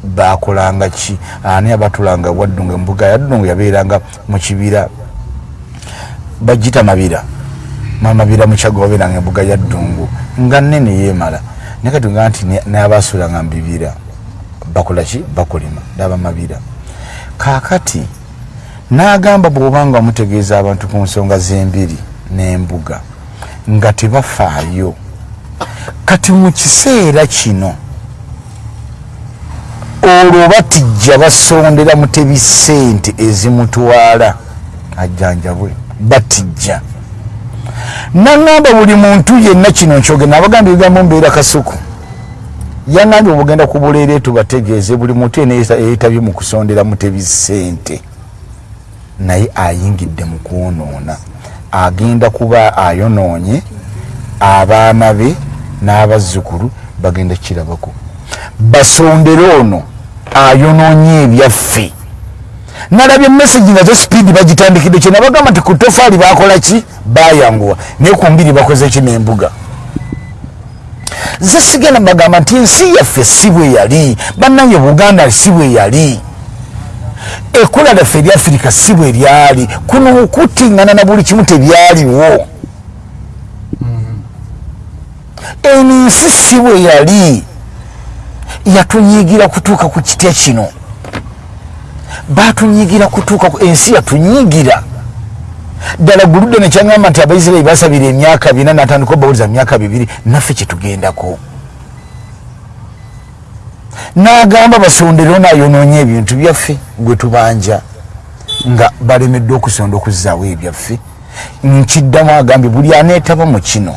bakolanga ki? Ani abatulanga waddunga embuga yaddungu yabeeranga mu kibira? Bagita mabira. Mamabira mukyago wabeeranga embuga yaddungu nga nene yeemala. Naye katunga nti n'abasuulanga mu bibira bakola ki? Bakulima. N'abamabira kaakati n'agamba bw'obanga mutegeeza abantu ku nsonga z'embiri n'embuga nga tebafaayo. Kati mu kiseera kino olwo batijja basondera mutebi ssente ezimutwala. Ajjanjabwe batijja. Naŋŋamba buli muntu yenna kino nkyogenda abagamba ebigambo mbeera kasuku. Yaŋŋambye obugenda kubuleere tubategeeze buli muntu yena yeetabye mu kusondera mutebi ssente. Naye ayingidde mu kwonoona. Agenda kuba ayonoonye abaana be n'abazzukulu bagenda kirabako basondere ono ayonoonye ebyaffe. Nalabye mesagi nazo sipiidi bagitandikidde kye nabagamba nti ku tofaali bakola ki? Bayanguwa naye ku mbiri bakoze ki n'embuga? Ze sigenda bagamba nti ensi yaffe si bwe yali bannange buganda si bwe yali. Ekula lyaffe erya afirika si bwe lyali kuno okutingana na buli kimu tebyaliwo. Eno ensi si bwe yali yatunyigira kutuuka ku kitya kino. Batunyigira kutuuka ku ensi yatunyigira ddala guludde nekyaŋamba nti abaisirairi basabira emyaka bina natandika obawuliza myaka bibiri naffe kyetugendako n'agamba basondere naayonoonye ebintu byaffe gwe tubanja nga balemeddwe okusonda okuzzaawo ebyaffe. Nkiddamu agambye buli aneetaba mu kino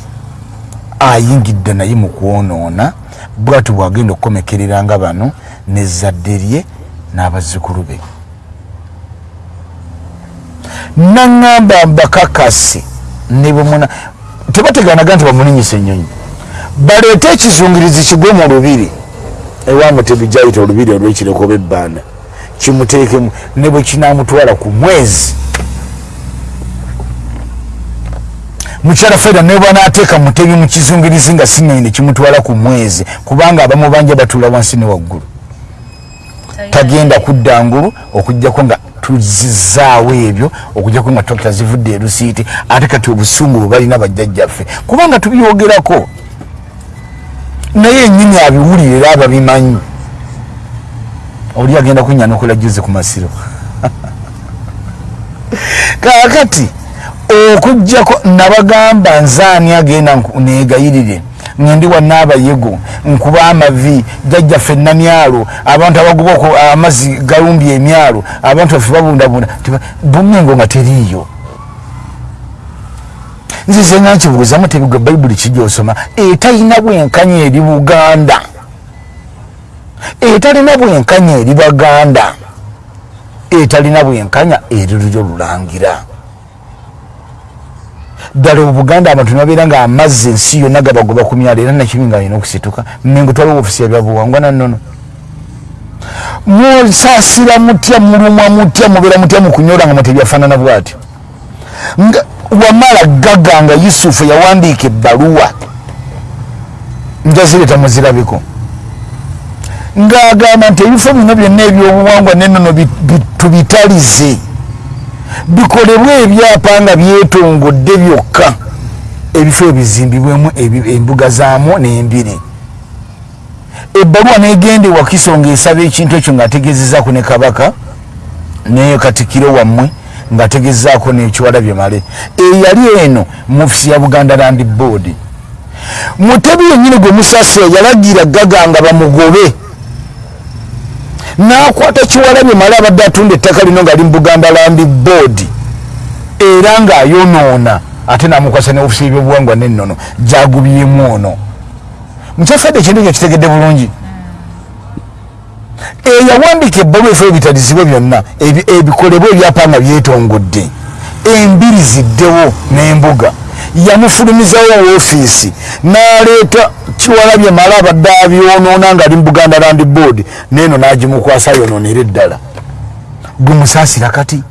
ayingidde naye mu kwonoona bwatu bwagenda okukomekereranga bano nezzadde lye n'abazzukulu be. Naŋŋamba mbakakasi ne bwemuna tebateganaga nti bamulinyisa ennyonyi baleete ekizungirizi kigwe mu lubiri. Ewamu tebijayita olubiri olwekireko oba ebbanda kimuteekemu ne bwe kinamutwala ku mwezi mukyala faida ne bwanaateeka mutebi mu kizungirizi nga sinene kimutwala ku mwezi kubanga abamu banja batuula wansi ne waggulu. Tagenda kudda ngulu okugjako nga tuzizaawo ebyo okugjako nga tokita zivudde erusiiti ate kati obusungu bwe balina bajjajjaffe. Kubanga tubyogerako. Naye enyini abiwulire era ababimanyi. Oli agenda kunyanukula juzi ku masiro. Kaakati okugjako nabagamba nzaani agenda negayirire. Ngendi wanaabayego nkuba amavi jajjaffe namyalo abantu abagoba amazzi galumbye emyalo abantu baffe babundabunda. Bumengo nga teriiyo. Nzize nga nkibuuzamu tebigwe bayibuli kijosoma etalina bwenkanya eri buganda. Etalina bwenkanya eri baganda. Etalina bwenkanya eri lulyo lulangira ddala obuganda abantu nibabeera nga amazzi ensi yonna gabagoba ku myalo era nakibi nga alina okusituka. Mengo twaliwo ofisi yabyabuwangwa nannono. Musaasira mutya mulumwa mutya mubeera mutya mukunyola nga mutebyafaanana bwatyo? Nga wamala gaga nga yusufu yawandiika ebbaluwa njazireta muzirabiko ng'agamba nti ebifo bino byonna ebyobuwangwa nennono bi- bi- tubitalize bikolebwe ebyapa nga byetongodde byokka. Ebifo ebizimbibwemu ebi- embuga zaamu n'embiri. Ebbaluwa negende wakiso ngaesaba ekintu ekyo ng'ategezezaako ne kabaka ne katikiro wammwe ng'ategezezaako nekiwalabye male. Eyali eno mu ofisi ya buganda land board. Mutebi yennyini gwe musasira yalagira gaga nga bamugobe n'akwata kiwalabye male abadde atunda ettaka lino nga ali mu buganda land board. Era ng'ayonoona ate n'amukwasa ne ofisi y'ebyobuwangwa nennono gyagubyemu ono. Mukyafadde ekintu ekyo kitegedde bulungi. Eyawandiika ebbaluwa efo ebitalizibwe byonna ebi- ebikolebwa ebyapa nga byetongodde embiri ziddewo n'embuga. Yamufulumizawo woofiisi n'aleeta kiwalabye mala abadde abyonoona nga ali mu buganda land board neeno n'agimukwasa yonoonera eddala gumusaasira kati?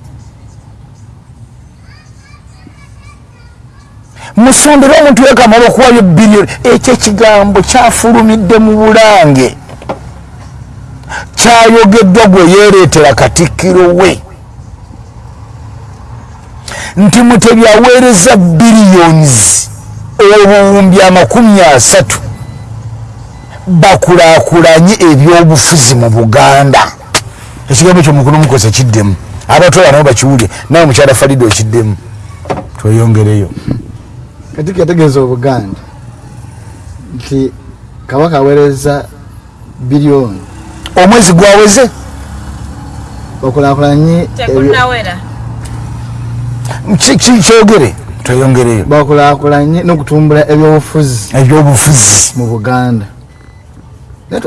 Musondere omuntu yekamala okuwayo biliyoni ekyo ekigambo kyafulumidde mu bulange. Kyayogeddwa gwe yeereetera katikkiro we nti mutebi aweereza biliyoni obuwumbi amakumi asatu bakulaakulanye ebyobufuzi mu buganda. Ekigambo ekyo mukulu mukoze kiddemu. Abatwala nabo bakiwulye nawe mukyala falida okiddemu. Tweyongereyo. Kati yategeeza obuganda nti kabaka aweereza biliyoni omwezi gwaweze? Ki- kyogere? Tweyongereyo bakulaakulanye n'okutumbula ebyobufuzi ebyobufuzi. mu buganda.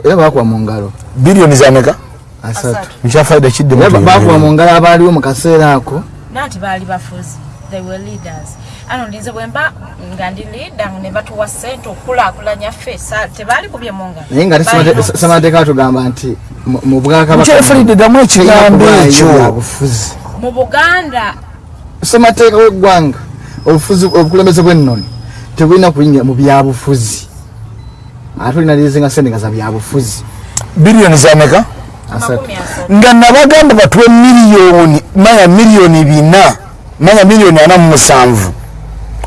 Era bakuba mu ngalo. Biliyoni zameka asatu. Mukyafaida kiddemu era ba- bakuba mu ngalo abaaliwo mu kaseera ako. Nanti baali bafuzi. They were leaders. Ano ndinze bwemba nga ndi leader ne batuwa sente okulaakulanya ffe tebaali kubye mu ngalo. Naye nga Balina samateeka batugamba nti mu- bwakabaka mu buganda ssemateeka w'eggwanga obufuzi obukulembeze bw'ennono tebulina kuyingira mu byabufuzi. Ate olina lizinga sente nga za byabufuzi. Biliyoni zameka nga nabagamba batuwe miliyoni manya miliyoni bina manya miliyoni ana mu musanvu.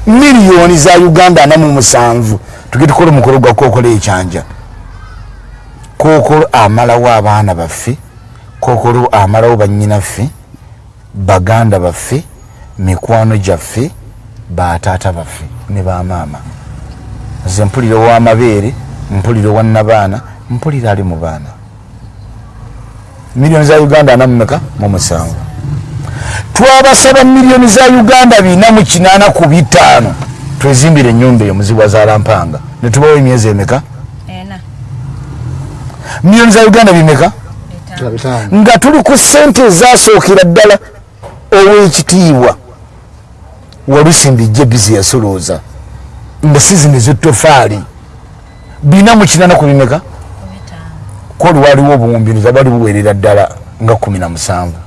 Miliyoni za uganda ana mu musanvu. Tuge tukola omukolo gwa kookolo ekyanja. Kookolo amalawo abaana baffe kookolo amalawo bannyinaffe baganda baffe mikwano gyaffe bataata baffe ne bamaama nze mpulira owamabeere mpulira owannabaana mpulira ali mu baana. Miliyoni za uganda ana mumeka mu musanvu. Twabasaba miliyoni za uganda bina mu kinaana ku bitaano. Twezimbire ennyumba eyo muzibwa zalampanga netubawo emyezi emeka? Ena. Miliyoni za uganda bimeka? Nga tuli ku sente ezasookera ddala ow'ekitiibwa walusimbi jebizi yasolooza. Nga sizini ez'ettofaali bina mu kinaana ku bimeka ku bitaano koli waliwo obuwumbiza bali buweerera ddala nga kumi na musanvu.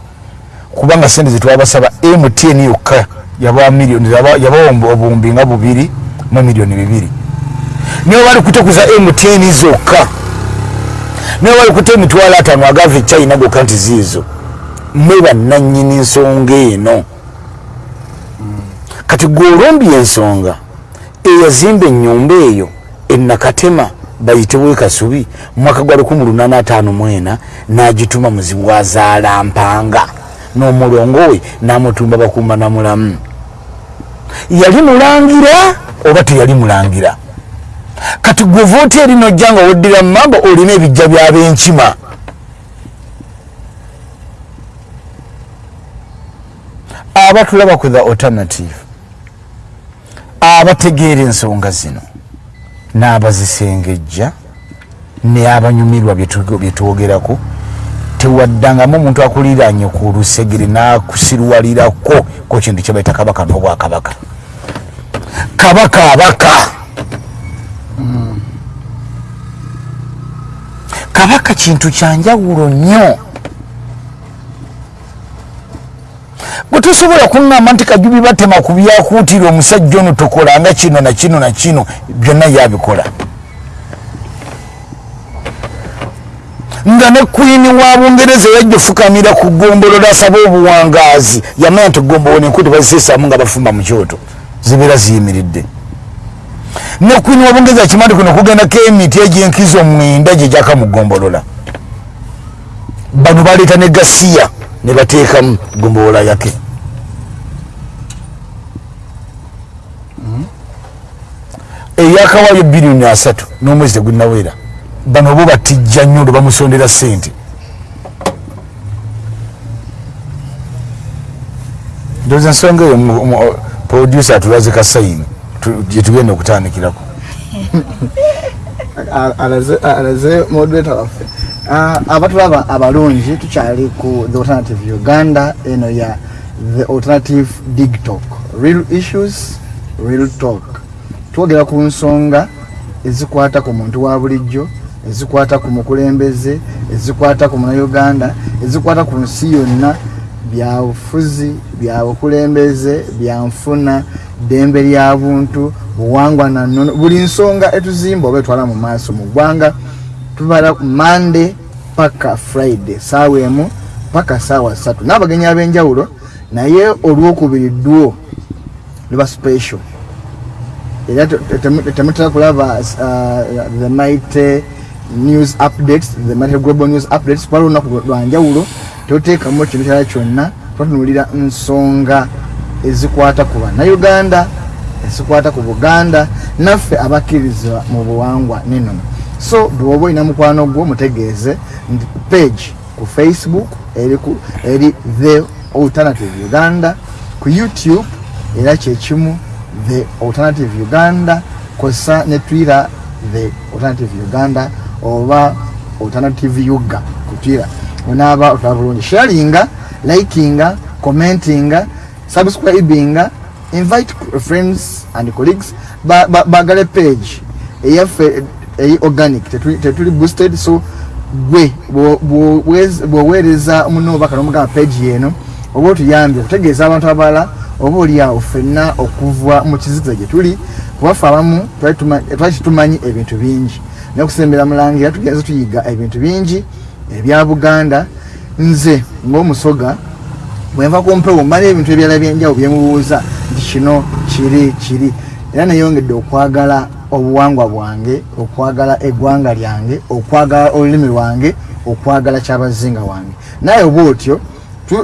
Kubanga sente zetwabasaba mtn yokka yabawa obuwumbi nga bubiri mu miliyoni bibiri. Niwe bali kutekuza mtn zokka. Niwe bali kuta emitwalo ataano agava echina gokka nti ziizo. Mwe bannanyini nsonga eno kati gwe olombye ensonga eyazimba ennyumba eyo enakatema bayitibwe kasubi mwaka gwa 1854 n'agituma muzibu wazaala mpanga n'omulongo we n'amutumba bakumba namulamu. Yali mulangira oba teyali mulangira? Kati gwe voota eri nojja nga woddira mu mambo olina ebijja byab'enkima abatulaba ku the alternative abategeera ensonga zino n'abazisengejja neabanyumirwa byetwogerako tewaddangamu omuntu akuliranye ku lusegere n'akusirwalirako ku kintu kyebaita kabaka n'obwakabaka. Kabaka abaka! Kabaka kintu kyanjawulo nnyo bwe tosobola kuŋŋamba nti kajubi batema ku byakuutira omusajja ono tokolanga kino na kino na kino byonna yabikola. Nga ne kwini wa bungereza yajja ofukamira ku gombolola asaba obuwangaazi yamanya nti gombolola enkuti baziseesaamu nga bafumba mu kyoto zibeera ziyimiridde. Ne kwini wa bungereza kimandi kuno kugendako emiti egyenkizo mwenda gye gyaka mu gombolola bano baleeta ne gasiya ne bateekamu gombolola yake. Eyakawaayo biliyoni asatu n'omwezi tegunnawera bano bo batijja nnyo olwo bamusondera ssente. Ndoza ensonga eyo producer atulaze kasayini tu- gyetugenda okutandikirako. Alaze- moderator waffe abatulaba abalungi tukyali ku the alternative uganda eno ya the alternative dig talk. Real issues real talk. Twogera ku nsonga ezikwata ku muntu wa bulijjo ezikwata ku mukulembeze ezikwata ku munauganda ezikwata ku nsi yonna. Byabufuzi byabukulembeze byanfuna ddembe lya buntu buwangwa nannono buli nsonga etuzimba oba etwala mu maaso mu ggwanga tubala mande paka friday saawa emu paka saawa ssatu. N'abagenyi ab'enjawulo naye olwokubiri dwo liba special. Era te- te- temu- temutera kulaba uh, the mighty news updates the mighty global news updates. Pala olunaku lwanjawulo toteekamu ekintu kyala kyonna twatunulira nsonga ezikwata ku bannayuganda ezikwata ku buganda naffe abakkirizibwa mu buwangwa nenono so bwoba olina mukwano gwo mutegeeze nti page ku facebook eri, the alternative uganda ku youtube era kyekimu the alternative uganda kosa ne twitter the alternative uganda oba alternative yuga ku twitter. Onaaba otwala bulungi. Sharinga likinga commentinga subscribinga invite friends and colleagues ba- ba- bagale page. Eyaffe eyi organic tetuli boosted so gwe bwoweereza munobaka nomugamba page yeno oba otuyambye okutegeeza abantu abalala oba oliawo ffenna okuva mu kizikiza gye tuli kubaffe abamu twali tumanyi ebintu bingi. Naye okusembera mulangira tugenze tuyiga ebintu bingi ebya buganda. Nze ng'omusoga bwenva ku mpewo mmala ebintu ebirala byenjawulo byemubuuza nti kino kiri kiri era neyongedde okwagala obuwangwa bwange okwagala eggwanga lyange okwagala olulimi lwange okwagala kyabazinga wange. Naye oba otyo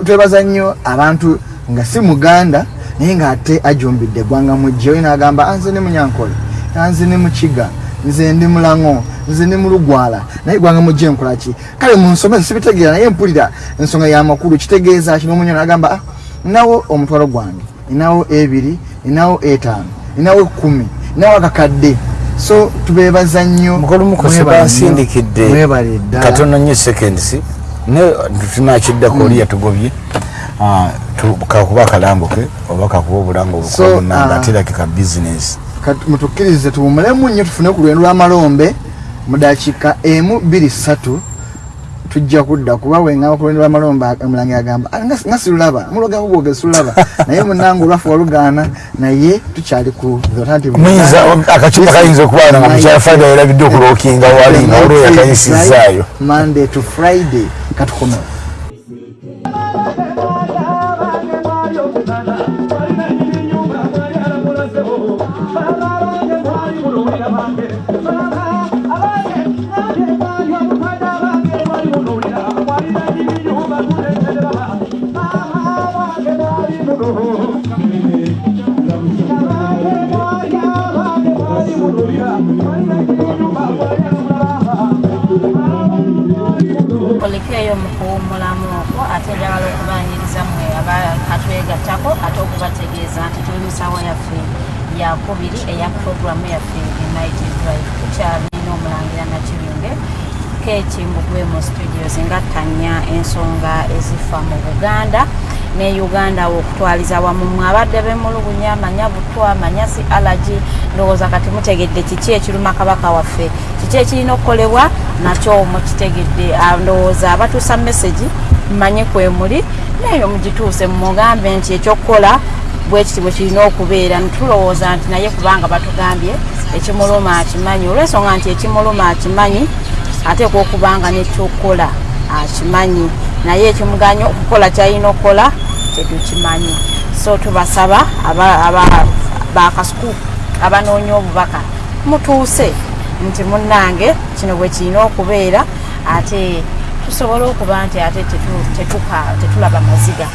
twebaza nnyo abantu nga si muganda naye ng'ate ajumbidde eggwanga mujje oyo n'agamba "Ah, nze ne munyankole ah, nze ne mukiga nze ndi mulango nze ndi mulugwala. Naye gwanga mujje nkolaki kale munsomesa sibitegeera naye mpulira ensonga y'amakulu kitegeeza kino omunyo nagamba "Ah, ninawo omutwalo gwange ninawo ebiri ninawo etaano ninawo ekkumi ninawo akakadde so tubeebaza nnyo mukolumukose Mwebale nnyo. katono seconds ne tunakiddako oli yatugobye. Ah, kakuba akalambuke oba kakuba obulango So, obukomunanga ah, aterake ka bizinesi Kati mutukkirize tuwumulemu nnyo tufune ku lwendo lw'amalombe mu dakiika emu bbiri ssatu tujja kudda kuba wenga abakulembeze bamalomba omulangira agamba "Ah, nga sirulaba mulogako gwoge sirulaba naye munange olwafe walugaana naye tukyali ku the alternative muyinza akacupa kayinza okubaana nga mukyala fayida yerabidde okulookinga wali nga olwo yakayisizaayo monday to friday katukomewo kolekeeyo mu kuwummulamu okwo ate njagala okubaniriza mmwe abakatwegattako ate okubategeeza nti tuli musawa yaffe yakubiri eya puroguramu yaffe united drive tukyalina omulangira nakibinge kekimbugwe mu studios nga tanya ensonga ezifa mu buganda ne uganda okutwaliza wamu mwe abadde bemulugunya manya butwa manya si alagi ndowooza kati mutegedde kiki ekiruma kabaka waffe kiki ekirina okukolebwa nakyo mukitegedde Ah, ndowooza abatuusa mesagi mmanye kwemuli naye mugituuse mugambe nti ekyokukola bwekiti bwe kirina okubeera. Nitulowooza nti naye kubanga batugambye ekimuluma akimanyi olwensonga nti ekimuluma akimanyi ateekwa okubanga nekyokukola akimanyi. Naye ekimuganya okukola kyalina okukola tetukimanyi. So tubasaba aba- aba- bakasuku abanoonya obubaka mutuuse nti munnange kino bwe kirina okubeera ate tusobole okuba nti ate tetulaba maziga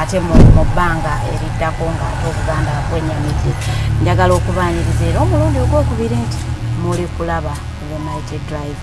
ate mu bbanga eriddako nga ate obuganda bwenyamidde njagala okubaniriza era omulundi ogwokubiri nti muli kulaba united drive.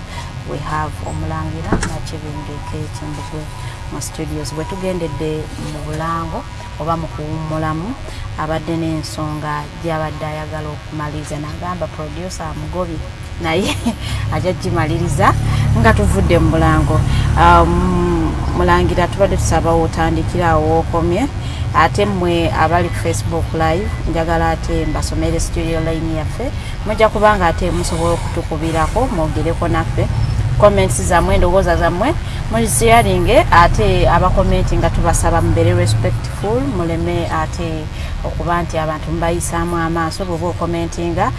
We have omulangira nakibingeko ekimbugwe mu studios bwe tugendedde mu bulango oba mu kuwummulamu abadde n'ensonga gyabadde ayagala okumaliriza nagamba producer mugobi naye ajja gimaliriza nga tuvudde mu bulango Um, mulangira tubadde tusaba otandikira awo wokomye ate mmwe abali ku facebook live njagala ate mbasomere studio line yaffe. Mujja kubanga ate musobola okutukubirako mwogereko naffe. Comments zammwe endowooza zammwe muziyalinge ate abakomenti nga tubasaba mubere respectful muleme ate okuba nti abantu mubayisaamu amaaso bweoba okomentinga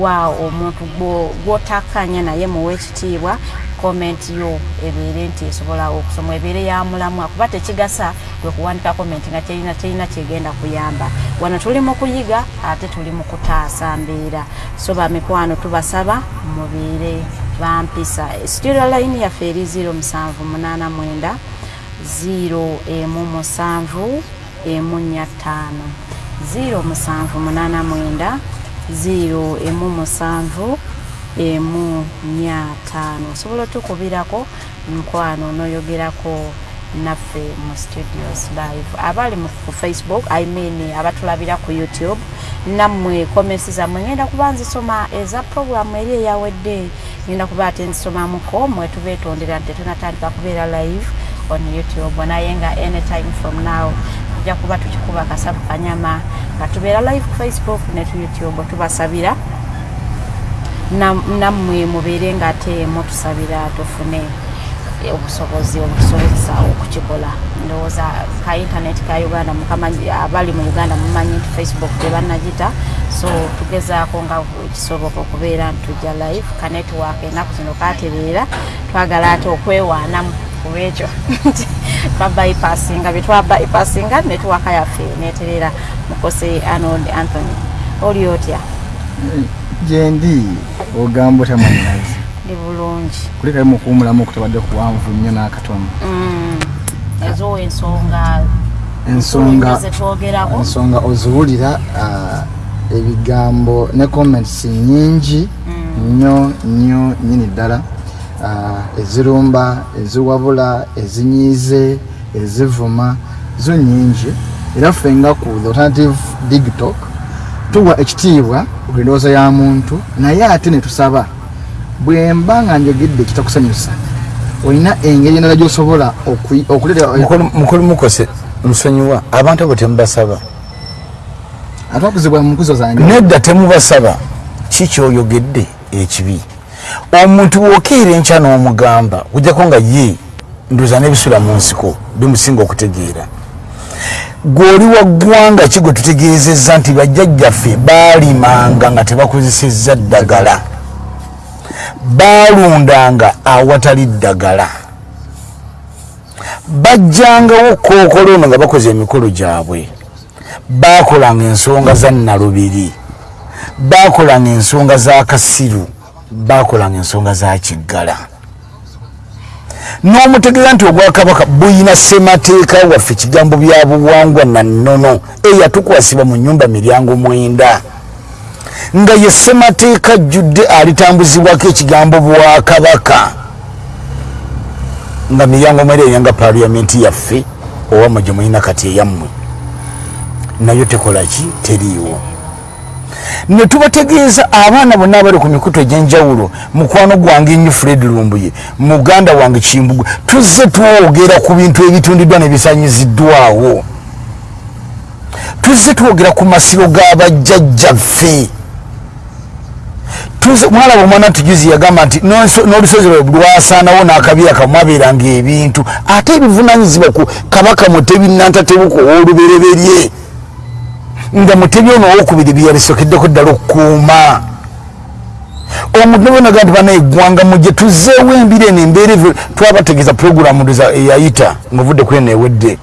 wa omuntu gwo- gwotakkanya naye muwe ekitiibwa komenti yo ebeere nti esobola okusoma ebeere yamulamu kuba tekigasa gwe kuwandika komenti nga kyerina kyegenda kuyamba. Wano tuli mu kuyiga ate tuli mu kutaasa mbeera. So bamikwano tubasaba mubeere bampisa. Studio line yaffe eri 0789 0 emu musanvu emu nnya ttaano 0789 0 emu musanvu emu nnya ttaano osobola otukubirako mukwano noyogerako naffe mu studios live. Abali ku facebook i mean abatulabira ku youtube nammwe comments zammwe ngenda kuba nzisoma eza programu eri eyawedde. Ngenda kuba ate nzisomamuko mwe tubeetondera nti tetunatandika kubeera live on youtube. Naye nga anytime from now tujja kuba tukikuba kasavu kanyama. Nga tubeera live ku facebook ne tu youtube tubasabira. Nam- nammwe mubeere nga ate mutusabira tufune obusobozi obutusobozesa okukikola. Ndowooza ka intaneti ka uganda abali mu uganda mumanyi nti facebook tebanagita so tugezaako nga kisoboka okubeera ntujja live ka network enaku zino katereera twagala ate okwewaanamu kulwekyo nti twabypassinga byetwabypassinga network yaffe neterera mukose arnold anthony. Oli otya? Gyendi ogamba otamanyirazi ndi bulungi. Kulekayo mukuwumulamu okutabadde kuwanvu nnyo n'akatono. Mm, ezo ensonga ensonga ensonga oziwulira ah, ebigambo ne comments nyingi nnyo nnyo nyini ddala ezirumba eziwabula ezinyiize ezivuma zo nyingi era ffe nga ku alternative digital tuwa ekitiibwa ku ndowooza ya muntu naye ate ne tusaba bwe mba nga njogedde kitakusanyusa olina engeri endala gy'osobola okui- okuleeta mukulu mukose nsonyiwa abantu abo temubasaba. Atwakuzibwa mu nkuzo zange nedda temubasaba. Kikyoyogedde ekibi omuntu wokeera enkya n'omugamba ojjako nga ye ndoza n'ebisula mu nsiko bimusinga okutegeera. Gwoli wa ggwanga ki gwe tutegeezezza nti bajjajjaffe baalimanga nga tebakozesezza ddagala? Baalundanga awatali ddagala. Bajjangawo kookolo ono nga bakoze emikolo gyabwe. Baakolanga ensonga za nalubiri baakolanga ensonga za kasiru baakolanga ensonga za kiggala. N'omutegeeza nti obwakabaka buyina ssemateeka waffe kigambo bya buwangwa na nnono eyatukwasibwa mu nyumba miryango mwenda. Nga ye ssemateeka jjudde alitambuzibwako ekigambo bwakabaka. Nga miryango mwenda eryanga paliyamenti yaffe owamwe gye mulina kati eyammwe. Nayo tekolaki teriiwo ne tubategeeza abaana bonna abali ku mikutu egy'enjawulo mukwano gwange nnyo fred lumbuye muganda wange kimbugwe tuzze twogera ku bintu ebitundiddwa nebisanyiziddwawo tuzze twogera ku masiro g'abajjajjaffe mwalaba omwana ntujuzi yagamba nti n'olusozi lwe lwasaanawo n'akabira kamwabeeranga ebintu ate ebivunanyizibwa ku kabaka mutebinantatebuko ow'olubereberye nga mutebi ono owokubiri byeyabisokeddeko ddala okukuuma. Omuntu nabonaga nti bana eggwanga mugye tuzeewo embiri eno embeera evo twabategeeza puroguramu eyayita ngaovudde kuri eno ewedde.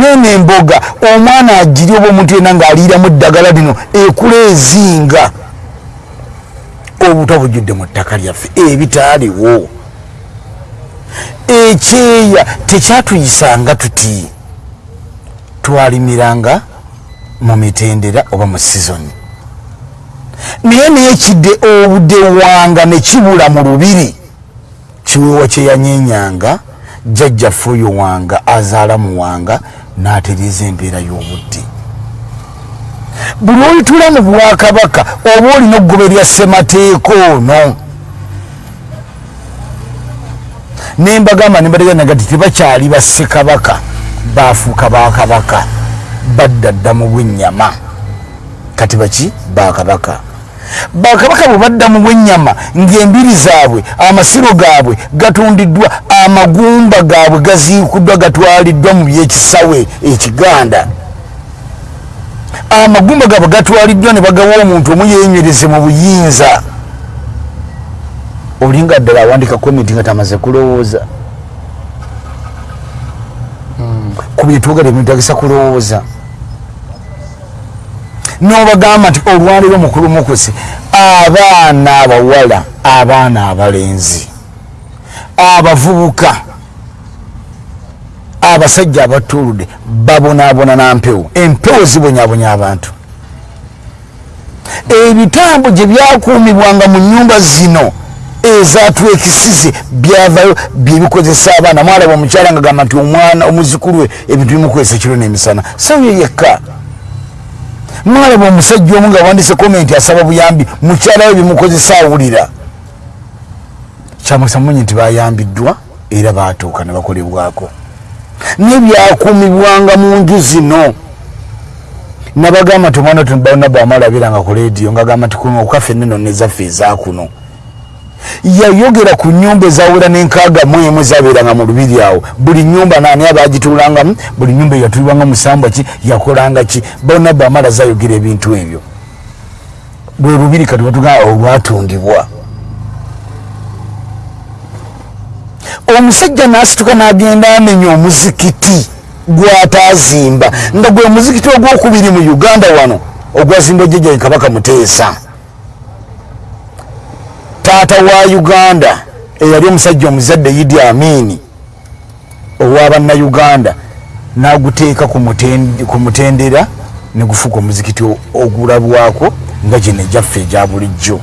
Nene emboga omwana agiri oba omuntu yena ng'aliiramu eddagala lino ekula ezinga. Obutwa bujjudde mu ttaka lyaffe ebitaaliwo. Ekyeya tekyatuyisanga tuti twalimiranga mu mitendera oba mu sizoni naye nayekidde obudde wanga ne kibula mu lubiri. Kiweewa kyeyanyenyanga jjajjaffe oyo wanga azaala mu wanga n'atereeza embeera y'obudde. Buli olitula mu bwakabaka oba olina okugoberera ssemateeka ono? Nembagamba nembateganaga ti tebakyali bassekabaka bafuuka bakabaka badda dda mu bwenyama kati baki? Bakabaka. Bakabaka bwe badda mu bwenyama ngaembiri zaabwe amasiro gaabwe gatundiddwa amagumba gaabwe gaziikuddwa gatwaliddwa mu byekisawe ekiganda. Amagumba gaabwe gatwaliddwa ne bagawa omuntu omu yenywereze mu buyinza. Olinga ddala awandika komenti nga tamaze kulowooza ku byetwogera ebintagisa kulowooza. Nobagamba nti olwaliro mukulu mukusi abaana abawala abaana abalenzi abavubuka abasajja abatuludde babonaabona nampewo empewo zibonyabonya abantu. Ebitambo gye byakuumibwanga mu nyumba zino ezatwekisize byavayo byebikozesa abaana. Mwalaba omukyala nga gamba nti omwana omuzukulu we ebintu bimukozesa kiro n'emisana. Sayo yekka. Mwalaba omusajja omu nga wandise komenti asaba buyambi mukyala we bimukozesa awulira. Kyamukisa mumanyi nti bayambiddwa era batuuka ne bakolebwako. Nebyakumibwanga mu nju zino. Nabagamba nti omwana tbana bwamalabiranga ku lediyo ngaagamba nti kuno okaffe neno nezaffe ezakuno yayogera ku nyumba ezawera nenkaaga mu emu zabeeranga mu lubiri awo. Buli nyumba nani abagituulangamu buli nyumba eyatulibwanga musambwa ki yakolanga ki? Bona bamala zayogera ebintu ebyo. Bwe lubiri kati batugamba olwatundibwa omusajja nasituka nagenda amenya omuzikiti gwatazimba nga gwe muzikiti ogwokubiri mu uganda wano ogwazimba jjajja kabaka muteesa taata wa uganda eyali omusajja omuzadde idi amini owabannayuganda naguteeka ku mutendera negufuuka omuzikiti ogulabwako nga gino ejaffe egya bulijjo.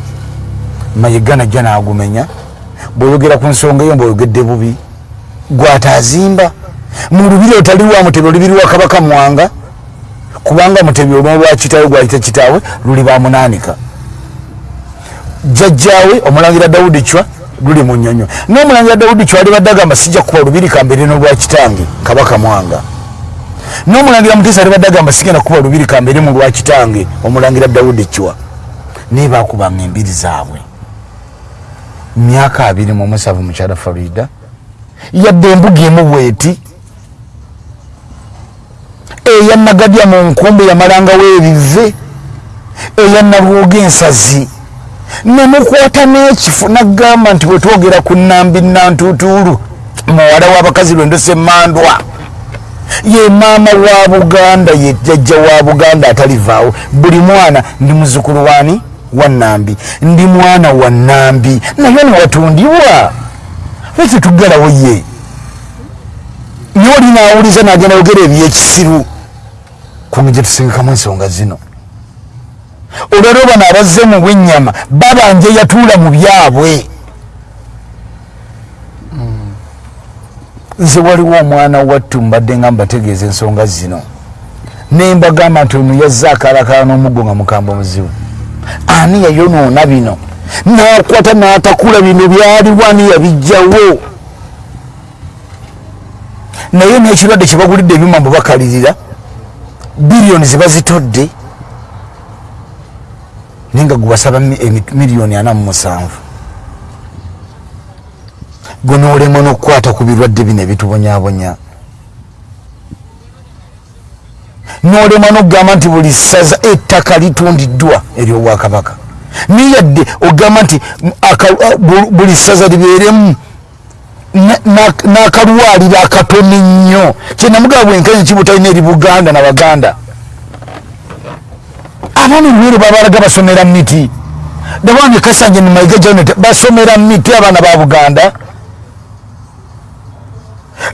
Mayiga najja nagumenya bweoyogera ku nsonga eyo mbaoyogedde bubi gwatazimba mu lubiri otali wa mutebi olubiri wa kabaka mwanga kubanga mutebi olwolwa kitaawe gwayita kitaawe luli bamunaanika jjajjaawe omulangira dawudi cwa luli mu nnyonyo. N'omulangira dawudi cwa alibadde agamba sijja kuba lubiri kambeere n'olwa kitange kabaka mwanga. N'omulangira muteesa alibadde agamba sigenda kuba lubiri kambeere mu lwa kitange omulangira dawudi cwa naye bakubanga embiri zaabwe. Myaka abiri mu musanvu mukyala farida yadde embuga emu bweti. Eyanagadya mu nkumbi yamalangawo ebive eyanalwoga ensazi nemukwata n'ekifu nagamba nti bwetwogera ku nambi nantutuulu muwala w'abakazi lwendosemandwa ye maama wa buganda ye jjajja wa buganda atalivaawo. Buli mwana ndi muzukulu wani wa nambi ndi mwana wa nambi naye newatundibwa lwaki tugalawo ye? Niwe oli nawuliza nagenda yogera ebyekisiru. Kunge gyetusengekamu ensonga zino olwalwo bano abazze mu bwenyama babanje yatuula mu byabwe. Nze waliwo omwana wattu mbadde nga mbategeeza ensonga zino. Nembagamba nti ono yazze akalakala n'omuggo nga mukamba omuzibu. Ani yayonoona bino? Nakwata natakula bino byaliwo ani yabijjawo naye n'ekirwadde kyebagulidde ebyuma mbu bakalirira biliyoni zebazitodde naye nga gwebasaba miliyoni ana mu musanvu. Gwe noolema n'okukwata ku birwadde bino ebitubonyabonya. Noolema n'okugamba nti buli ssaza ettaka litundiddwa eryobwakabaka niyadde ogamba nti buli ssaza libeeremu n'akalwaliro akatono ennyo. Kyenamugaba bwenkanyi kibutalina eri buganda na baganda abaana olwero babalaga basomera miti. Dawange kasanje nimaiga janet basomera miti abaana ba buganda.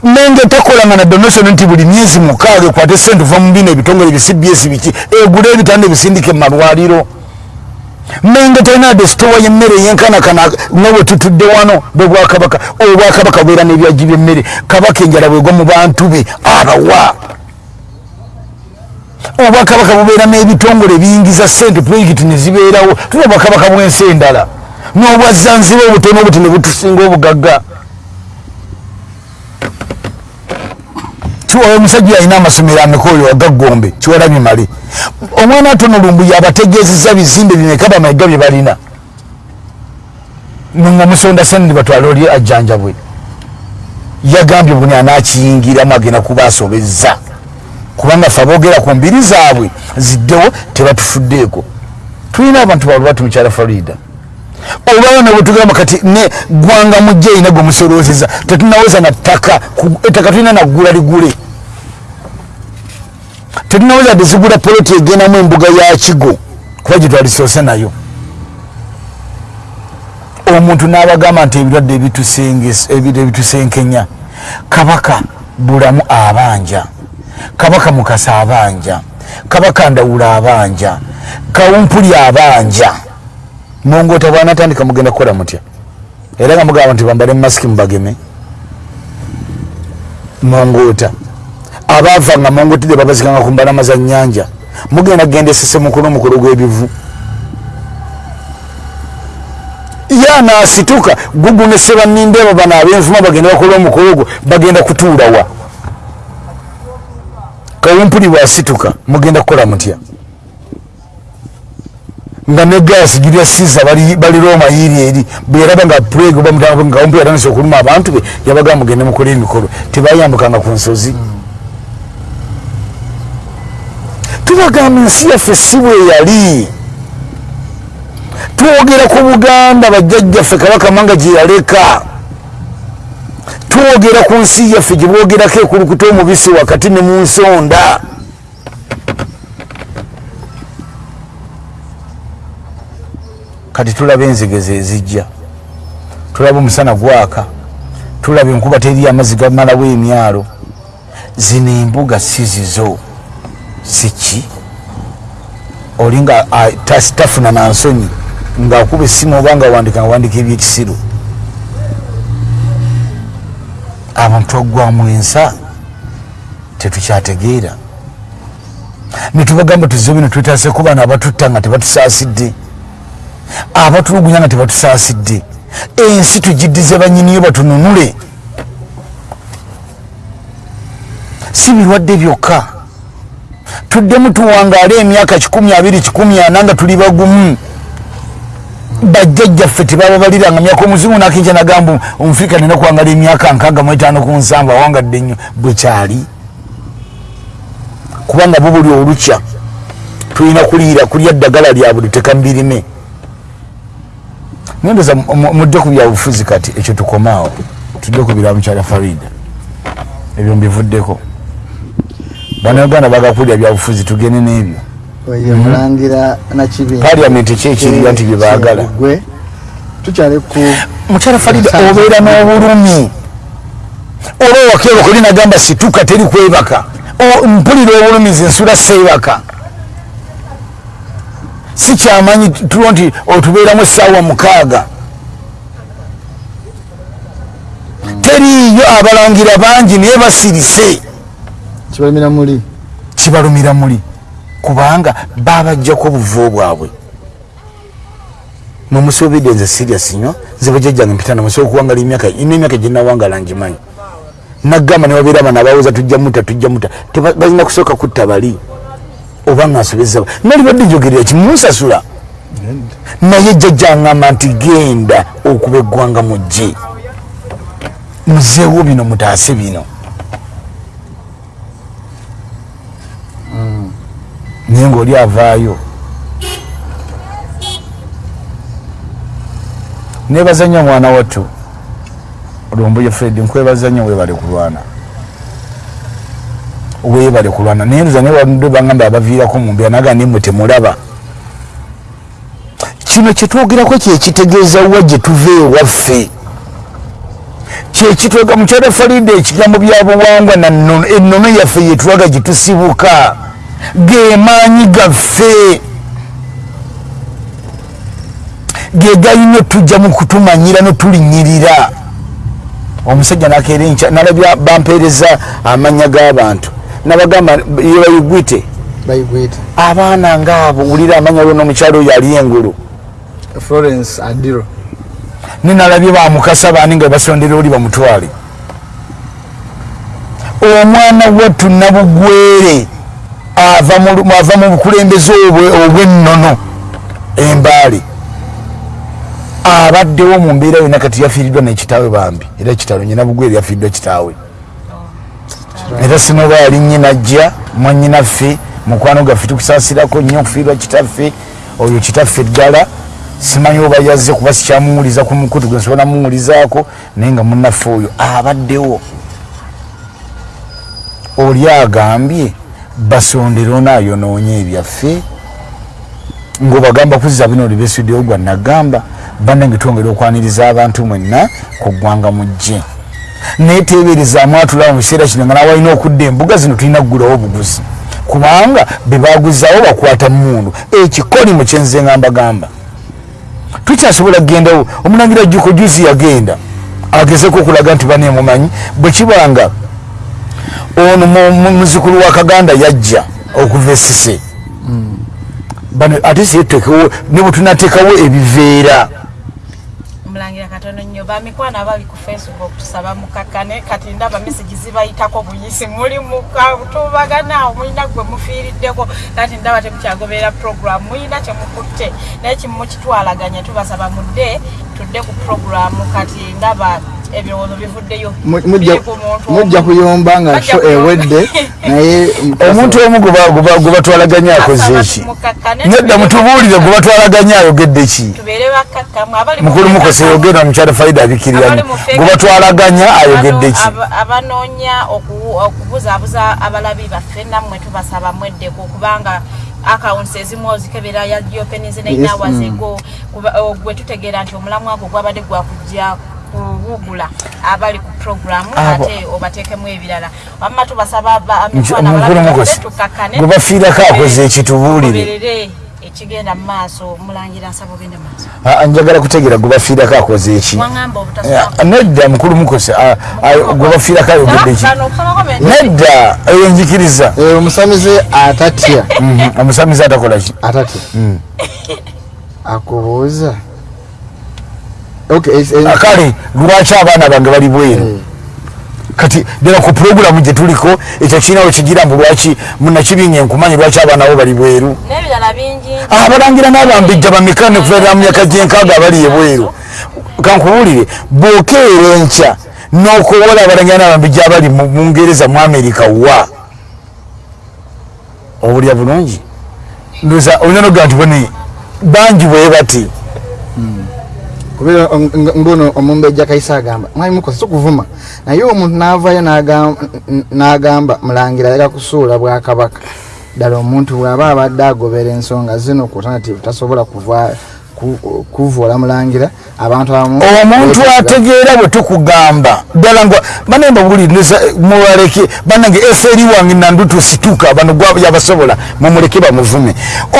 Nenge takolanga na donation nti buli myezi mukaaga ekwate sente va mubino ebitongole bicbs biki egula ebitanda ebisindike mumalwaliro nenge talina de stowa yemmere yenkanakana nga bwetutudde wano bwebwakabaka obwakabaka bubeera nebyaji byemmere. Kabaka enjala bwegwa mu bantu be abawa obwakabaka bubeera n'ebitongole biyingiza sente projekiti nezibeerawo tuna obwakabaka bwensi endala. N'obwazanziba obutono obuti ne butusinga obugagga. Kiwawe omusajja alina amasomero ameka oyo wagaggombe kiwalabye male omwana atono lumbu yabategeezeza bizimbe bimeka bamaiga bye balina. Nga musonda sendi batwale oli ajjanjabwe. Yagambye buni anakiyingiramu agenda kuba asobezza kubanga fe aboogera ku mbiri zaabwe ziddewo tebatufuddeeko tulina abantu balubatu mukyala farida olwabona bwetugamba kati ne gwanga mujja erina gwe musolozeza tetunaweza na ttaka ettaka tulina naggula ligule. Tetunaweza tezigula poloti egendamu embuga ya kigo kuba gyetwalisoose nayo. Omuntu n'abagamba nti ebirwadde ebitusenkenya kabaka bulamu abanja kabaka mukasa abanja kabaka ndawula abanja kawumpuli abanja. Mongota bwanatandika mugenda kukola mutya? Era nga mugamba nti bambale mumasiki mubageme. Mongota abaava nga mongotire babazikanga ku mbalama za nyanja mugenda genda esese mukulu omukulu gw'ebivu. Yanasituka gugunese banindeebo bano abenvuma bagenda bakola omukulu gwo bagenda kutuulawa kawumpuli bwasituka mugenda kukola mutya? Nga ne gasi girya siza bali roma yiri eri bweraba nga preg ngawumpi yatandise okuluma abantu be yabaga mugende mukola emikolo tebayambukanga ku nsozi. Tubagamba ensi yaffe si bwe yali. Twogera ku buganda bajjajjaffe kabaka manga gye yaleka twogera ku nsi yaffe gye bwogerako ekulukuta omubisi wakati ne mu nsonda. Kati tulaba enzigeze ezijja tulaba omusana gwaka. Tulaba enkuba teri amazzi gamalawo emyalo. Zino embuga si zizo. Siki olinga tafuna nansonyi ngaakuba essimu oba nga wandika nga wandika ebyekisiru abantu twaggwamu ensa tetukyategeera. Netubagamba tuzibu bino twetase kubaana abatutta nga tebatusaasidde. Abatulugunya nga tebatusaasidde. Ensi tugiddize banyiniyo batununule. Si birwadde byokka. Tuddemu tuwangaale emyaka kikumi abiri kikumi ana nga tuli bagumu bajjajjaffe tebababaliranga myaka omuzungu nakinja nagamba omufirika nina kuwangala emyaka nkaaga mu etaano ku nsanvu awangadde nnyo. Bwekyali kubanga bo buli olukya tulina kuliira kulya ddagala lya buli tekambirime. Nendoza mudde ku byabufuzi kati ekyo tukomaawo. Tudde ku bira mukyala farida. Ebyo mbivuddeko. Bannayuganda bagakulira byabufuzi tugende n'ebyo oye mulangira nakibinga Parliament ki ekiriyo nti bye baagala? gwe tukyali ku mukyala farida obeera n'obulumi. Oba owakeba kuli nagamba situka teri kwebaka. O- mpulira obulumizi nsula seebaka si kyamanyi tulo nti otubeeramu essaawa mukaaga. Teriiyo abalangira bangi naye basirise. Kibalimira muli. Kibalumira muli kubanga babajjako obuvo bwabwe. Nomusobedde nze sirias nnyo nze bajjajjange mpitana musobola okuwangala emyaka ina emyaka gyenawangala ngimanyi nagamba newabeera abana abawooza tujja muta tujja muta. Balina kusooka kutta bali oba ngaansobeza nalibadde njogerera kimunsasula naye jjajja aŋŋamba nti genda okuba eggwanga mujje. Muzeewo bino mutaase bino naye ngaoli avaayo. Nebaza nnyo mwana wattu. Olwombuye fred nkwebaza nnyo webale kulwana. Webale kulwana. Naye nza newadde bagamba abaviirako mumbeera naga nimwe temulaba. Kino kyetwogerako kyekitegeeza wa gye tuva ewaffe? Kyekitwega mukyala farida ekigambo bya buwangwa ennono yaffe yetulaga gyetusibuka gemaanyi gaffe. Ge galina otujja mu kutumanyira notulinyirira. Omusajja nakeera enkya nalabya bampeereza amanya g'abantu. Nabagamba yebayigwite abaana ngaabo wulira amanya lwona omukyalo oyo ali engulu. Florence adiro ninalabye bamukasa baani nga basondera oli bamutwale. Omwana wattu nabugwere ava mu- bukulembeze obwe- obwennono embaale abaddewo mu mbeera yonna kati yafiiriddwa nekitaawe bambi era kitalo nyina bugwere yafiiriddwa kitaawe. Era sinoba yali nyinajja mwanyinaffe mukwano gaffe tukusaasirako nnyo okufiirwa kitaffe oyo kitaffe ddala. Simanyi oba yazze kuba sikyamuwuliza ku mukutu gwe nsobola muwulizaako naye nga munnaffe oyo abaddewo. Oli agambye basondero naayonoonye ebyaffe ngaobagamba kuzza bino oli bestudio gwa nagamba bannange twongera okwaniriza abantu mwenna ku ggwanga mujje naye teeberezaamu atulaba mu kiseera kino nga nawalina okudda embuga zino tulina kugulawo obuguzi. Kubanga bebaguzaawo bakwata mundu ekikoli mu kyenze nga mbagamba tukyasobola kugendawo omulangira juko juzi yagenda agezeko okulaga nti banemumanyi bwekibanga ono mu- mu- muzukulu wa kaganda yajja okuva esise bano ate siyetekewo ne bwetunateekawo ebiveera. Mulangira katono nnyo bamikwano abali ku facebook tusaba mukakkane kati ndaba mesagi zibayitako buyisi. Muli mukatubagana mulina gwe mufiiriddeko. Kati ndaba temukyagoberera program mulina kyemukutte. Naye kimukitwalaganya tubasaba mudde tudde ku program kati ndaba ebirowoozo bivuddeyo Mu- mujja- kuyomba nga kuyomba. ewedde naye omuntu omu gwe batwalaganya akoze eki nedda mutubuulire gwe batwalaganya ayogedde ki? Mukulu mukose yogenda mukyala faida abikiriramu abali mu gwe batwalaganya ayogedde ki? Aba- abanoonya oku- okubuzaabuza abalabi baffe nammwe tubasaba mweddeko kubanga akawunti ezimu ozikebera ya geopenize Yes, nainawazego gwe tutegeera nti omulamwa gwo gwabadde gwakujja kubugula abali ku programu Abo. ate obateekemu ebirala. Wamma tubasaba gwe bafiirako akoze ekitubuulire. ekigenda mu maaso mulangira nsaba ogende maaso. Ah, njagala kutegeera gwe bafiirako akoze eki. Obutasaba nedda mukulu mukose ah, ah, gwe bafiirako ayogedde ki nedda eyo njikiriza. Eh, omusamize atatya? Mhm, omusamizi atakola ki? Atatya? Akubuuza kale lwaki abaana bange bali bweru? Eh, kati ddala ku puroguramu gye tuliko ekyo kirinawo kigira mbu lwaki munakibinga enkumanyi lwaki abaana bo bali bweru? Abalangira n'abambijja bameka nekuferera mu myaka gyenkaaga abali ebweru kankubuulire bw'okeera enkya n'okowola abalangira n'abambijja abali mu bungereza mu amerika wa? Obulya bulungi? Ndoza olina nogaa nti bone bangi bwe bati kubeera mbuno omumbejja kaisa agamba mwami mukosa sokuvuma. Naye omuntu navayo n'agamba- mulangira yala kusuula bwakabaka. Ddala omuntu bw'aba abadde agobera ensonga zino ku alternative tasobola kuvuola mulangira abantu abamu omuntu ategeera bwe tukugamba. Ddala nga banemba buli mubaleke banange eferi wange nandu tusituka bano yabasobola mumuleke bamuvume.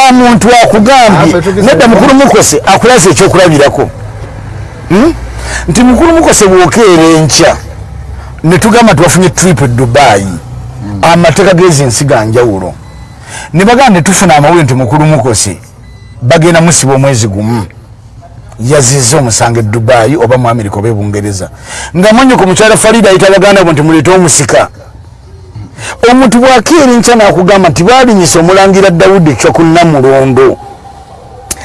Omuntu akugambye tugeze- nedda mukulu mukose akulaza ekyokulabirako? Nti mukulu mukose bwokeera enkya. Netugamba tiwafunye trip e dubayi amateeka gezi ensi ga njawulo. Ne bagamba netufuna amawulire nti mukulu mukose. Bagenda musiba omwezi gumu. Yaziza omusango e dubayi oba mu amerika oba ebungereza nga mwanyoko mukyala farida ayita baganda bo nti muleete omusika. Omuntu bwakeera enkya nakugamba nti balinyisa omulangira dawudi kyakunamulondo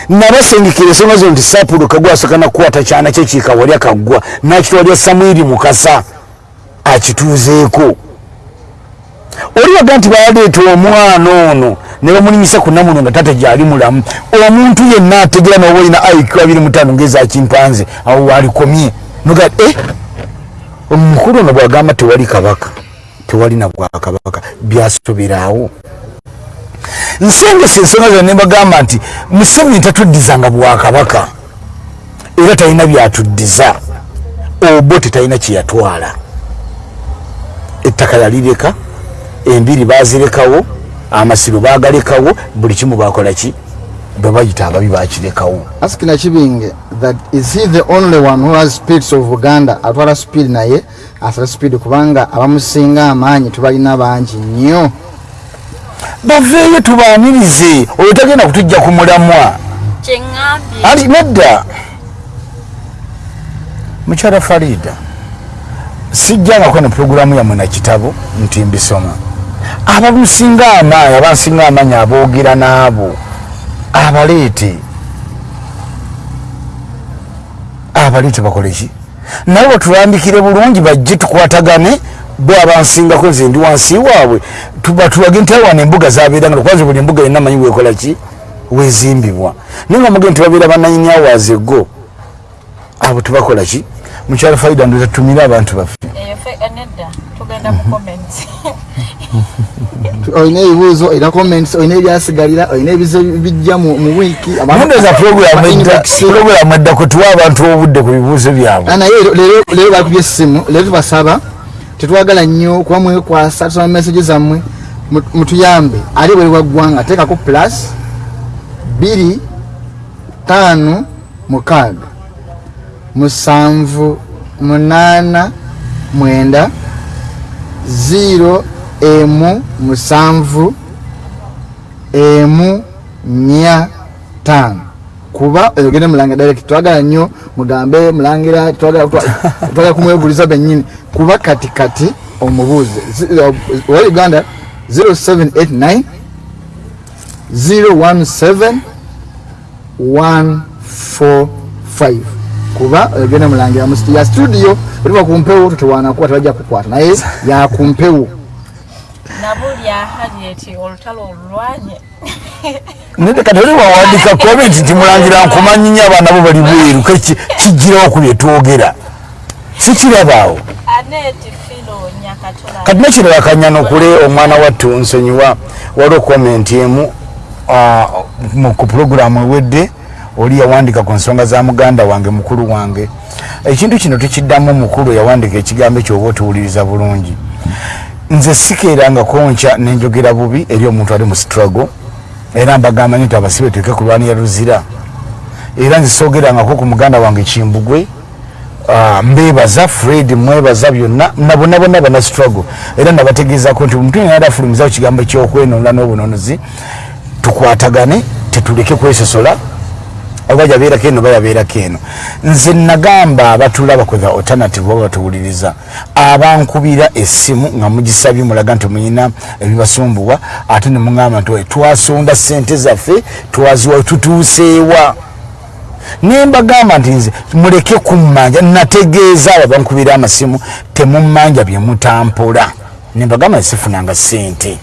nabasengekera ensonga zo nti sapulu kagwasooka nakukwata kyana kye kikawalya kaggwa nakitwalya samwiri mukasa akituuzeeko. Oli waga nti baleeta omwana ono ne bamulinyisa ku namuno nga tate gyali mulamu. Omuntu yenna ategera noba olina iq abiri mutaano ngeza kimpanze awo walikomye. Noga e omukulu ono bwagamba tewali kabaka tewali na bwakabaka byasoberaawo nsengesa ensonga zonna nebagamba nti museveni tatuddizanga bwakabaka era talina byatuddiza obo tetalina kyeyatwala ettaka yalireka embiri bazirekawo amasiro bagalekawo buli kimu bakola ki? Bwe bayita ababi bakirekawo asikina kibinge that is he the only one who has spirits of uganda? Atwala speed naye asala speed kubanga abamusinga amaanyi tubalina bangi nnyo baveeyo tubaanirize oyo tagenda kutujja ku mulamwa. Anti nedda. Mukyala farida sijjangako ne puroguramu yammwe na kitabo nti mbisoma. Abamusinga amaanyi abansinga amaanyi aboogera n'abo abaleete. Abaleete bakole ki? Naye batulambikire bulungi bajje tukwatagane bwe abansingako nze ndi wansi waabwe tuba tulage nti awana embuga zabeeranga kwanza buli embuga yonna manyi weekola ki? Wezimbibwa. Naye nga mugende tibabeera bananyini awazi eggo abo tubakola ki? Mukyalo faida ndoza tumire abantu baffe. Mu comments. Olina ebibuuzo olina comments olina ebyasigalira olina ebizo bijja mu wiiki. Nondoza puroguramu edda kutuwa abantu obudde ku bibuuzo byabwe. Ah, naye leero bakubye essimu leero tubasaba tetwagala nnyo kuba mwekwasa tusoma message zammwe mu- mutuyambe. Ali bwe waggwanga teekako plus bbiri taano mukaaga. Musanvu munaana mwenda ziro emu musanvu emu nya taano kuba oyogere mulangira direct twagala nnyo mugambe mulangira twagala twa- twagala kumwebuliza bennyini. Kuba kati kati omubuuze uh, owa uganda 0789 017 145 kuba oyogere mulangira ya studio otuba kumpewo tutewanakuba tebajja kukwata naye yakumpewo nabulya harriet olutalo olulwanye nede kati oli wawandika comment nti mulangira nkumanyi nnyo abaana bo bali bweru kijjirawo ku byetwogera sikirabaawo kati nekirala kanyana okule omwana wattu nsonyiwa waliwo komenti emu mu- ku puroguramu ewedde oli yawandika ku nsonga za muganda wange mukulu wange. Ekintu kino tukiddamu mukulu yawandika ekigambo ekyoba otuwuliriza bulungi nze sikeerangako nkya nenjogera bubi eri omuntu ali mu struggle. Era mbagamba nyo nti abasibe tuke kulwanira luzira. Era nze soogerangako ku muganda wange kimbugwe Ah, mbebaza fred mwebaza byonna na bonna bonna bana struggle. Era nabategeezako nti omuntu yena yali afulumizawo kigambo kyokwenonda n'obunonozi tukwatagane tetuleke kwesosola oba yabeerako eno oba yabeerako eno. Nze nagamba abatulaba kwetha alternative oba batuwuliriza abankubira essimu nga mugisabye mulaga nti muyina ebibasumbuwa ate ne muŋamba nti "Oye, twasonda sente zaffe twaziwa tutuuseewa. Nembagamba nti nze muleke kummanja nategeeza abo bankubira amasimu temummanja bye mutampola. Nembagamba sifunanga sente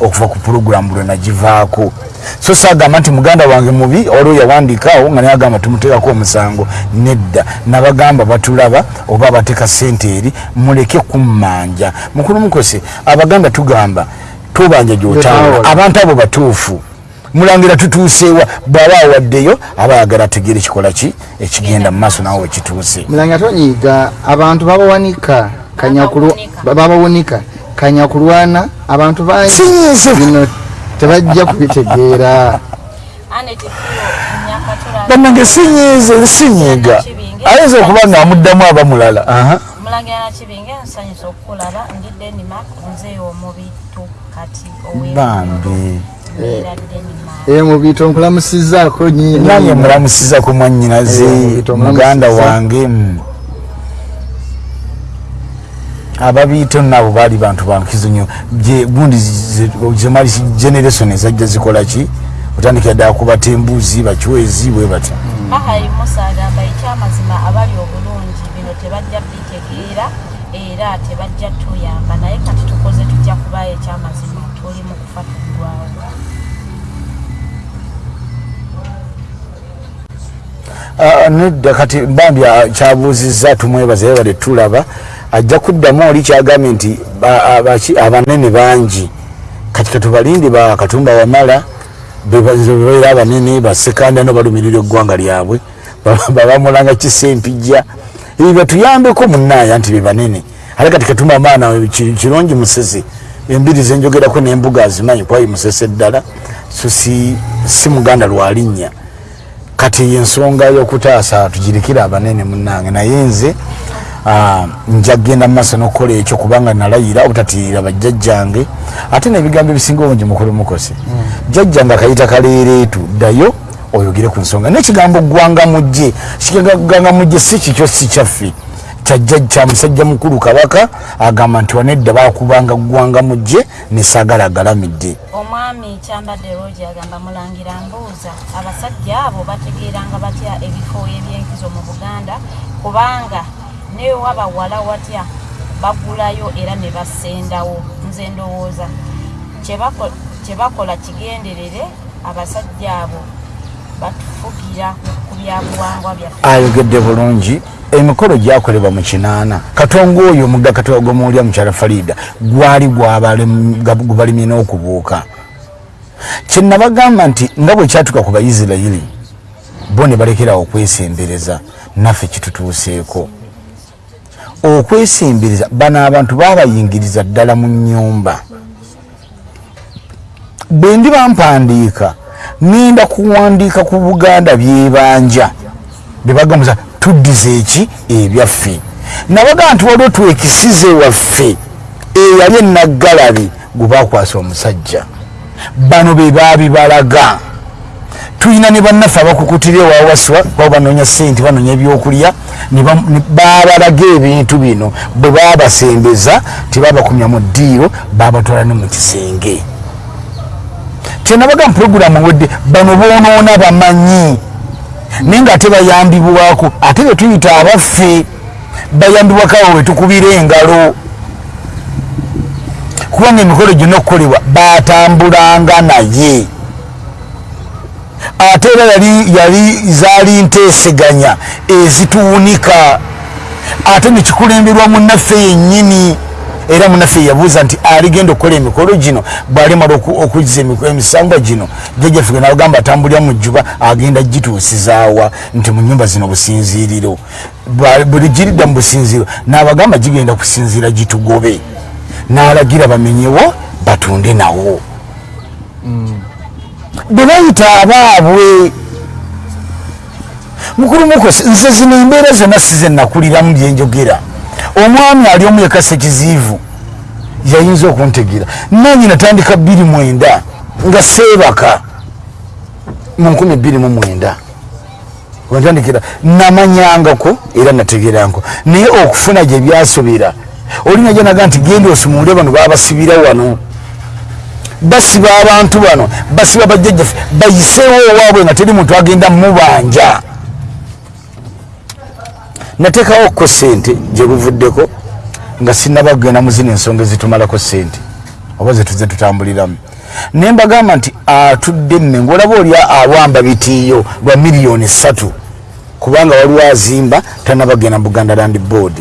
okuva ku puroguramu lwe nagivaako. So sagamba nti muganda wange mubi waliwo yawandiikaawo nga naye agamba tumuteekako omusango. Nedda. Nabagamba batulaba oba abateeka sente eri muleke kummanja. Mukulu mukose abaganda tugamba tubanja gyotawula abantu abo batuufu. Mulangira tutuuseewa bw'aba awaddeyo aba ayagala ategeere kikola ki? Ekigenda mu maaso nawe wekituuse mulanga tonyiiga abantu babawanika kanyakulu Babawunika. Babawunika kanyakulwana abantu bangi. Bino tebajja kubitegeera. Bannange sinyize sinyiiga ayinza okuba nga amuddamu aba mulala. Aha. Mulangira Nakibinge nsanyusa okukulaba ndi Denmark nze omubitu kati bambi. Mbeera Denmark e mubito nkulamusizaako nange mulamusiza ku mwannyinaze Eh, muganda wange mm. Ababiito nabo baali bantu bankizo nnyo Je- gundi ze- zemali generation ezajja zikola ki? Otandikira ddala kubata embuzi bacwezi bwe bati Bahari Musa agamba ekyamazima abali obulungi bino tebajja bitegeera era tebajja tuyamba. Naye kati tukoze tujja kubayo ekyamazima tuli mu kufa tuggwawo Ah, nedda kati bambi kyabuuzizza tumwebaza ye bale tulaba ajja kuddamu oli kyagambye nti abanene bangi. Kati katubalindi ba katumba wamala bebabeera abanene basekanda no balumirira eggwanga lyabwe. Ba- babamulanga kisempijja. Ebyo batuyambeko munaaya nti be banene. Ate kati katumba maana ki- kirungi musese. Embiri zenjogerako nembuga azimanyi kwayi musese ddala. So si muganda lwalinnya kati ensonga y'okutaasa tugirikira abanene munange naye nze nja kgenda mu maaso n'okukola ekyo kubanga nalayira obutatiirira bajjajjange. Ate n'ebigambo ebisinga obungi mukulu mukose jjajjange akayita kaleereetu ddayo oyogere ku nsonga. N'ekigambo gwanga mujje kiganga mujje si kikyo si kyaffe. Kyajja kya musajja mukulu kabaka agamba nti wanedda bakubanga gwanga mujje nesagala agalamidde omwami kyambadde rogi agamba mulangira mbuuza. Abasajja abo bategeeranga batya ebifo ebyenkizo mu buganda? Kubanga ne wabawala watya bagulayo era ne basendawo. Nze ndowooza. Kyebako- kyebakola kigenderere abasajja abo batufugira ku byabuwangwa byaffe ayogedde bulungi emikolo gyakolebwa mu kinaana. Katongo oyo omugga katoga gwomuwulya mukyala farida gwali gwabalimye n'okubuuka. Kyenabagamba nti nga bwe kyatuka ku baisirayiri bo ne balekerawo okwesembereza naffe kitutuuseeko okwesembereza bano abantu babayingiriza ddala mu nyumba bwe ndi bampandiika ŋŋenda kuwandiika ku buganda byebanja. Bebagambuza tuddiza eki ebyaffe? Nabaga nti waliwo twekisize waffe eyali enaggalabi gwe bakwasa omusajja. Bano be babibalaga tulina ne bannaffe abakukutira ewawaswa baba banoonya sente banoonya ebyokulya babalaga ebintu bino. Bwe babasembeza tebabakumya mu ddiiro babatwala ne mu kisenge. Kyenabaga mu puroguramu wedde bano boonoona bamanyi. Naye nga ate bayambibwako ate be tuyita abaffe bayambibwako abo wetukubira engalo. Kubanga emikolo gyonna okukolebwa batambulanga naye ate era yali yali zaali nteeseganya ezituwunika ate nekikulemberwa munaffe yennyini era munaffe yabuuza nti aligenda okukola emikolo gino bwalimala oku- okuzza emisangwa gino jjajjaffe ge nabagamba atambulira mu jjuba agenda gituusizaawa nti mu nyumba zino businziiriro. Buli giridda mu businziiro n'abagamba gigenda kusinziira gitugobe. N'alagira bamenyewo batunde nawo bwe bayita abaabwe mukulu mukosi nze zino embeera zonna size nakuliramu byenjogera omwami ali omu yekasa ekiziivu yayinza okuntegeera nanyi natandika bbiri mwenda nga seebaka mu nkumi bbiri mu mwenda. Wentandikira namanyangako era nategeranko naye okufuna gye byasobera olina gyanaga nti genda osumule bano babasibira wano basiba abantu bano basiba bajjajjaffe bayiseewo owaabwe nga teri muntu agenda mubanja nateekawoko sente gye buvuddeko nga sinabagenda mu zino ensonga ezitumalako sente oba zetuze tutambuliramu. Naye mbagamba nti atudde emmengo olaba oli awamba bitiiyo lwa miliyoni ssatu kubanga waliwo azimba tanabagenda mu buganda land board.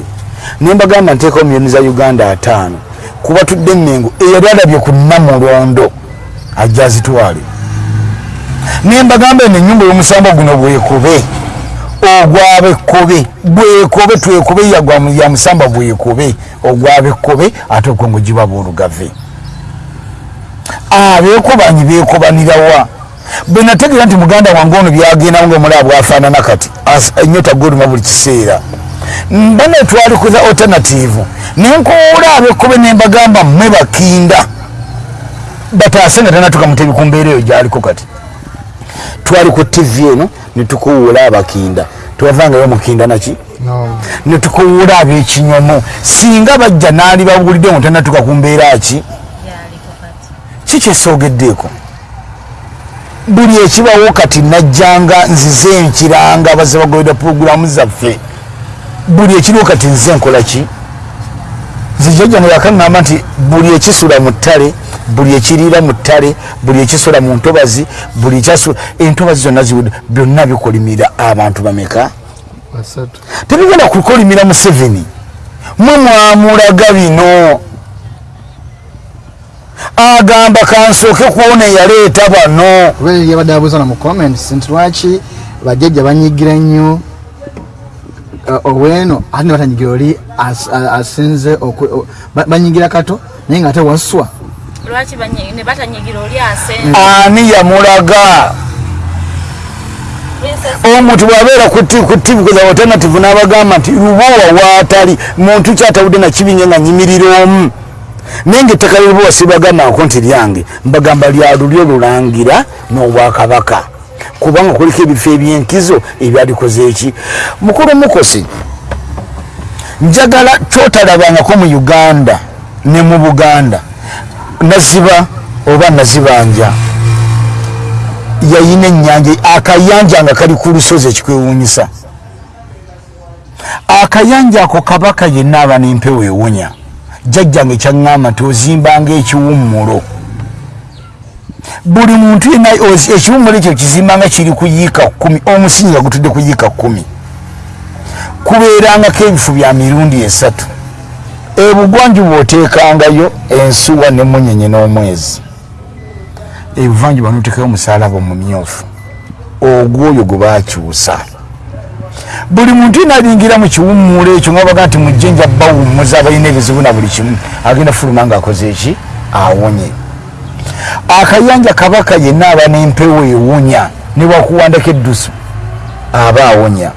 Naye mbagamba nteekawo miliyoni za uganda ataano kuba tudde emmengo eyali alabye ku namulondo ajja azitwale. Naye mbagamba eno ennyumba y'omusambo guno bwekube ogwabekkobe bwekobe twekobe ya musamba bwekobe ogwabekkobe ate okwo giba boolugave abekobanyi bekobanirawa bwe nategeera nti muganda wange ono byagendawo nga mulaba bwafaanana kati enyota goluma buli kiseera mbana twalikuza alternative. Nenkowola abekkobe nembagamba mmwe bakinda. Bataase nga tanatuka mutebi ku mbeera eyo gyaliko kati. Twali ku tv eno netukuwuula abakinda. Tewavangayo mukinda naki netukuwuula abekinyomo. Singa bajja naali bawulidde ngo tanatuka ku mbeera ki? Kikyesoogeddeeko buli ekibawo kati najjanga nzize nkiranga abaze bagobera puroguramu zaffe buli ekiriwo kati nze nkola ki? Zijjajjange yakaŋŋamba nti buli ekisula mu ttale buli ekiriira mu ttale buli ekisula mu ntobazi buli ekyasula entobazi zonna ziwudde byonna bikolimira abantu bameka? Tebigenda kukolimira museveni? Mwe mwamulaga bino. Agamba kansooke kuona eyaleeta bano. Yabadde abuuza mu comments nti lwaki bajjajja banyigira nnyo uh, oweno ate ne batanyigira oli asinze oku- o- ba- banyigira kato naye nga ate waswa. Lwaki banyi- ne batanyigira oli asenze ani yamulaga? Omuntu bwabeera ku tivi kuza alternative n'abagamba nti lubowa waatali muntu kyatawudde nakibinye nga nyimirira omu? Naye nga ettaka lyelubowa sibagambako nti lyange mbagamba lyalulyo lulangira n'obwakabaka kubanga kuliko ebifo ebyenkizo ebyalikoze eki? Mukulu mukosi njagala kyotalabangako mu uganda ne mu buganda naziba oba nazibanja yayina ennyanja akayanja nga kali ku lusozi ekikwewuunyisa. Akayanja ako kabaka yenna aba nempewo ewunya. Jjajjange kyaŋŋamba nti ozimbanga ekiwummulo buli muntu yenna ekiwummulo ekyo kizimbanga kiri kuyiika kumi omusingi nga gutudde kuyiika kumi kubeerangako ebifu bya mirundi esatu. Ebugwanjuba oteekangayo ensuwa nemunyenye n'omwezi. Ebuvanjuba noteekayo omusalaba omumyufu. Ogwoyo gwe bakyusa buli muntu yenalingira mu kiwummulo ekyo nga baga nti mujjenja bawummuza balina ebizibu na buli kimu. Agenda fuluma nga akoze eki? Awonye akayanja kabaka yenna aba n'empewo ewunya ne wakuwandako eddusu aba awonya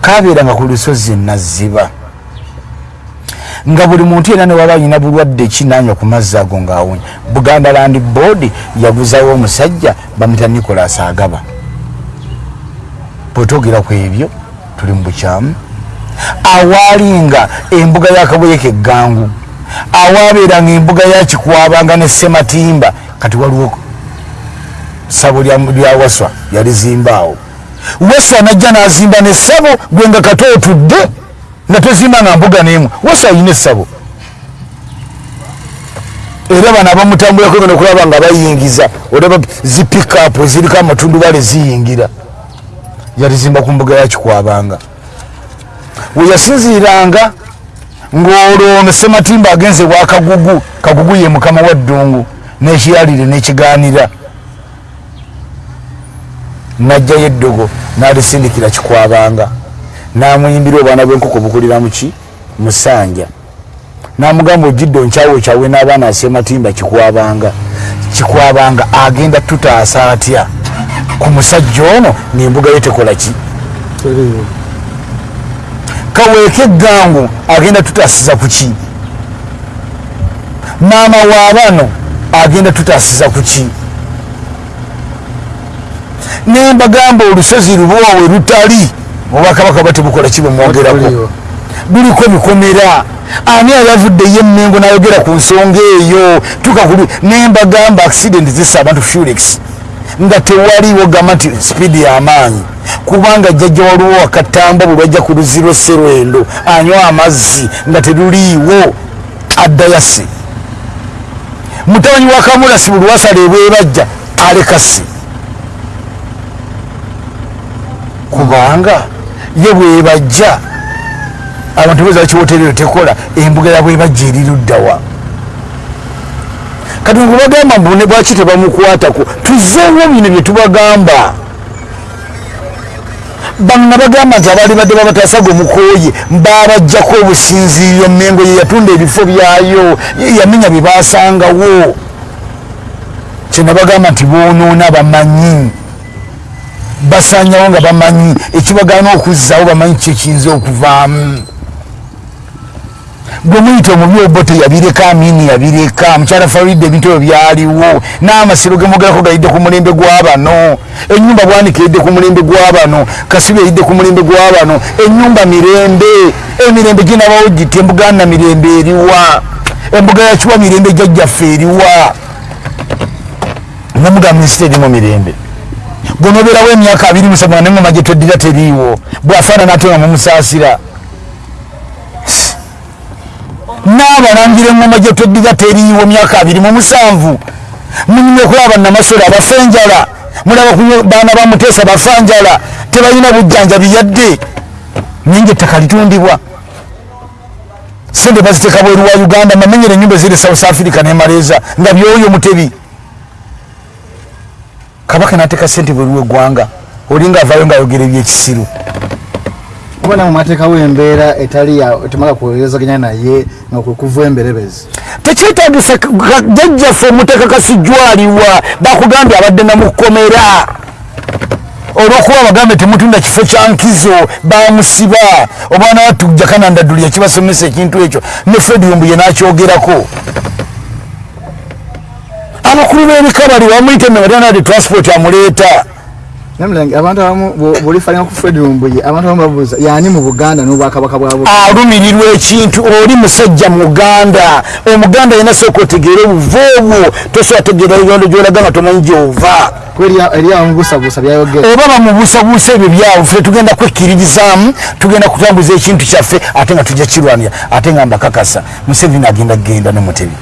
kabeeranga ku lusozi naziba. Nga buli muntu yenna newaba alina bulwadde kinanywa ku mazzi ago ngaawonya buganda land board yaguzawo omusajja bamita nicolas agaba. Bwetwogera ku ebyo tuli mu bukyamu. Awaalinga embuga yakaboyeka eggangu. Awaabeeranga embuga yakikwabanga ne sematimba kati waliwo sabo lya- waswa yalizimbaawo waswa najja nazimba nesabo gwe nga kati otudde nga tozimba nga mbuga nemu. Waswa ayina essabo era bano abamutambulako genda okulaba nga bayingiza olaba zipikapu eziriko amatundubale ziyingira. Yalizimba ku mbuga yakikwabanga weyasinziiranga ng'olwo sematimba agenze bwa kagugu kagugu ye mukama wa ddungu n'ekiyalire n'ekigaanira. Najjayo eddogo n'alisindikira kikwabanga. N'amuyimbira obwana bw'enkoko bukulira muki musanja n'amugamba ojjidde onkyawo kyawe n'abaana asematimba kikwabanga. Kikwabanga agenda tutaasa atya? Ku musajja ono n'embuga ye tekola ki? Kaweeka eggangu agenda tutaasiza ku ki? Maama wa bano agenda tutaasiza ku ki? Nembagamba olusozi lubwawe lutali obwakabaka batebukola kibumwogerako Buliwo. buliko bikomera ani ayavuddeyo emengo nayogera ku nsonga eyo? Tukakuli nembagamba accident zisa abantu felix nga tewaliwo gamba nti sipiidi y'amaanyi. Kubanga jjajja waliwo wakatamba bwe lwajja ku luziro serwendo anywa amazzi nga teruliiwo addayasi mutabanyi wa kamulasi buli wasala ebwebajja alekasi kubanga ye bwebajja abantu beza kiwoterero tekola embuga ya bwebajja eri luddawa kati ngubagamba mbune bwaki tebamukwatako? Tuzeewo bino bye tubagamba bana bagamba nti abaali badde babatasaga omukooye babajjako obusinziiriro mengo ye yatunda ebifo byayo yamenya bye basangawo kyenabagamba nti bonoona bamanyi basanyawo nga bamanyi ekibagaana okuzzaawo bamanyi kyekiyinza okuvaamu gwe muyita omubi obote yabireka amini yabireka mukyala faride ebintu ebyo byaliwo n'amasiro gemogerako gayidde ku mulembe gw'abano enyumba bwanika eyidde ku mulembe gw'abano kasibi eyidde ku mulembe gw'abano enyumba mirembe emirembe ginabawo giti? Embuga na mirembe eriwa embuga yakiwa mirembe jajjaffe eriwa. Nomuga minisita erimu mirembe. Gonobeerawo emyaka abiri musanvu nga nengoma gye tweddira teriiwo bwafaanana ate nga mumusaasira n'abalangira engoma gye tweddira teriiwo myaka abiri mu musanvu. Munyumye okulaba namasole abafa enjala mulaba baana bamuteesa bafa njala tebalina bujjanjabi yadde. Naye nga ettaka litundibwa. Sente baziteeka bweru wa uganda mamenyera enyumba eziri south africa nemaleeza nga byoyo mutebi. Kabaka nateeka sente bweru weggwanga olinga avaayo ngaayogera ebyekisiru kubona mu mateeka w'embeera etali temala kuwezaganya naye nga kwe kuva emberebezi tekyetagisa jajjaffe omuteeka kasijwaliwa bakugambye abadde namukomera olwokuba bagambe temutunda kifo kya nkizo bamusiba omwana watujja kanandaduli yakibasomesa ekintu ekyo ne fred yumbuye nakyogerako. Abakulu b'ebika bali bamuyite mewatanade transport amuleeta namulange abantu abamu bwolifalinga ku fred lumbuye abantu abamu babuuza yani mu buganda n'obwakabaka bwa buganda? Alumirirwa ekintu oli musajja muganda omuganda yena sooka otegeera obuva obwo. Tosobola tegeera uganda gyolaga nga tomanyi gyova. Eri abamu busabuusa byayogera. Oba bamubuusabuusa ebyo byawe ffe tugenda kwekkiririzaamu tugenda kutambuza ekintu kyaffe ate nga tujja kirwanira ate nga mbakakasa museveni agenda kgenda ne mutebi.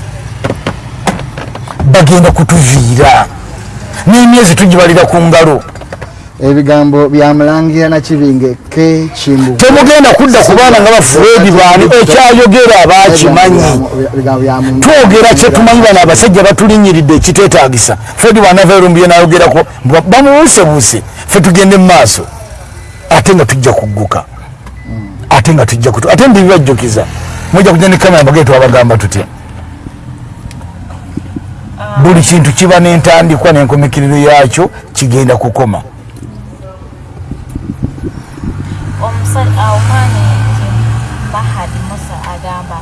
Bagenda kutuviira. N'emyezi tugibalira ku ngalo ebigambo byamulangira nakibinge ke kimbu temugenda kudda ku baana nga bafuedi baani ekyayogera bakimanyi twogera kyetumanyi bano abasajja batulinyiridde ekitwetaagisa fred bwanava erumbiye nayogerako bamubuusebuuse ffe tugende mu maaso. Ate nga tujja kugguka. Ate nga tujja kutu ate ndibibajjukiza mujja kujja ne kamera mbagee twabagamba tutya? Buli kintu kiba n'entandikwa n'enkomekkerero yakyo kigenda kukoma mahadi musa agamba.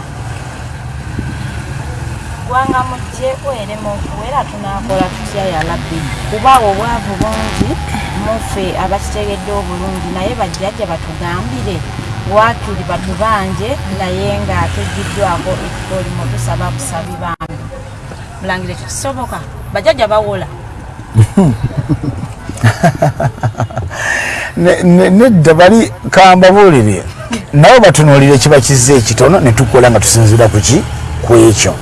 Gwanga mujje werema okuwera tunakola tutya yalabbi kuba obwavu bungi muffe abakitegedde obulungi naye bajjajja batugambire. Wakiri batubanje naye nga tegiddwako ekitolimu tusaba busabi bambi mulangire kikisoboka bajjajja bawola. Nedda bali kambabuulire nabo batunuulire kiba kizza ekitono netukola nga tusinzira kuki ku ekyo.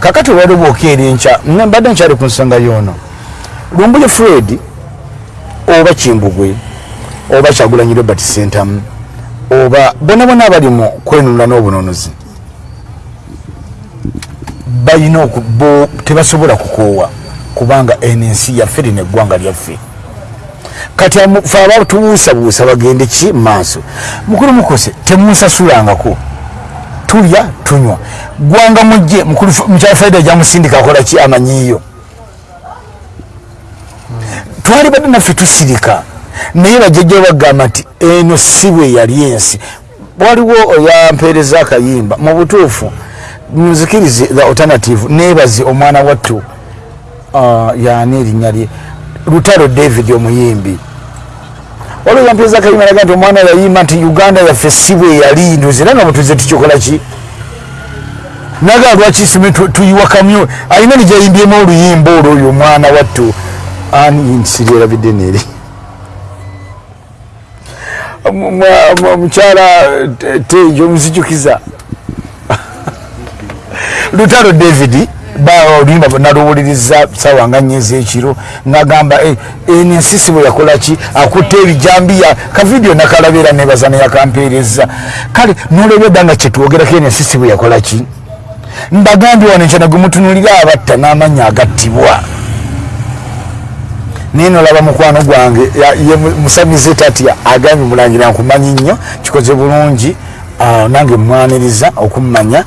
Kakati olwali bwokeera enkya mbadde nkyali ku nsonga yono. Lumbuli fred oba kimbugwe oba kyagulanyi robert sentamu oba bona bona abali mu kwenunula n'obunonozi balina tebasobola kukoowa kubanga eno ensi yaffe lino eggwanga lyaffe kati fe abatubuusabuusa bagende ki maaso? Mukulu mukose temunsasulangako. Tulya tunywa. Gwanga mujje mukyala faida gyamusindika akola ki amanyiyo twali badde naffe tusirika. Naye bajjajja bagamba nti eno si bwe yali ensi. Waliwo oyampeereza akayimba mu butuufu muzikirize the alternative nebaze omwana wattu yani erinnya lye? Lutalo david omuyimbi olwo yampiza kalima laga nti omwana yayimba nti uganda yaffe si bwe yali ndozi era nga bwetuze tukikola ki? Naga lwaki sime tuyiwa kamyo? Ayina nijayimbyemu oluyimba olwo oyo omwana wattu. Ani siryerabidde neeri omukyala tenjo omuzijukiza lutalo david oluyimba naluwuliriza sawa nga nyezi ekiro nagamba eno ensisi bwe yakolaki akutta ebijambiya. Kavidiyo nakalabera nebaza neyakampeereza kale nolebya edda nga kyetwogerako eno ensisi bwe yakolaki mbagambye wano enkyana gwe mutunulira abatta n'amanya agattibwa. Naye nolaba mukwano gwange ye musamize tatya agambye mulangira nkumanyi nnyo kikoze bulungi nange mwaniriza okummanya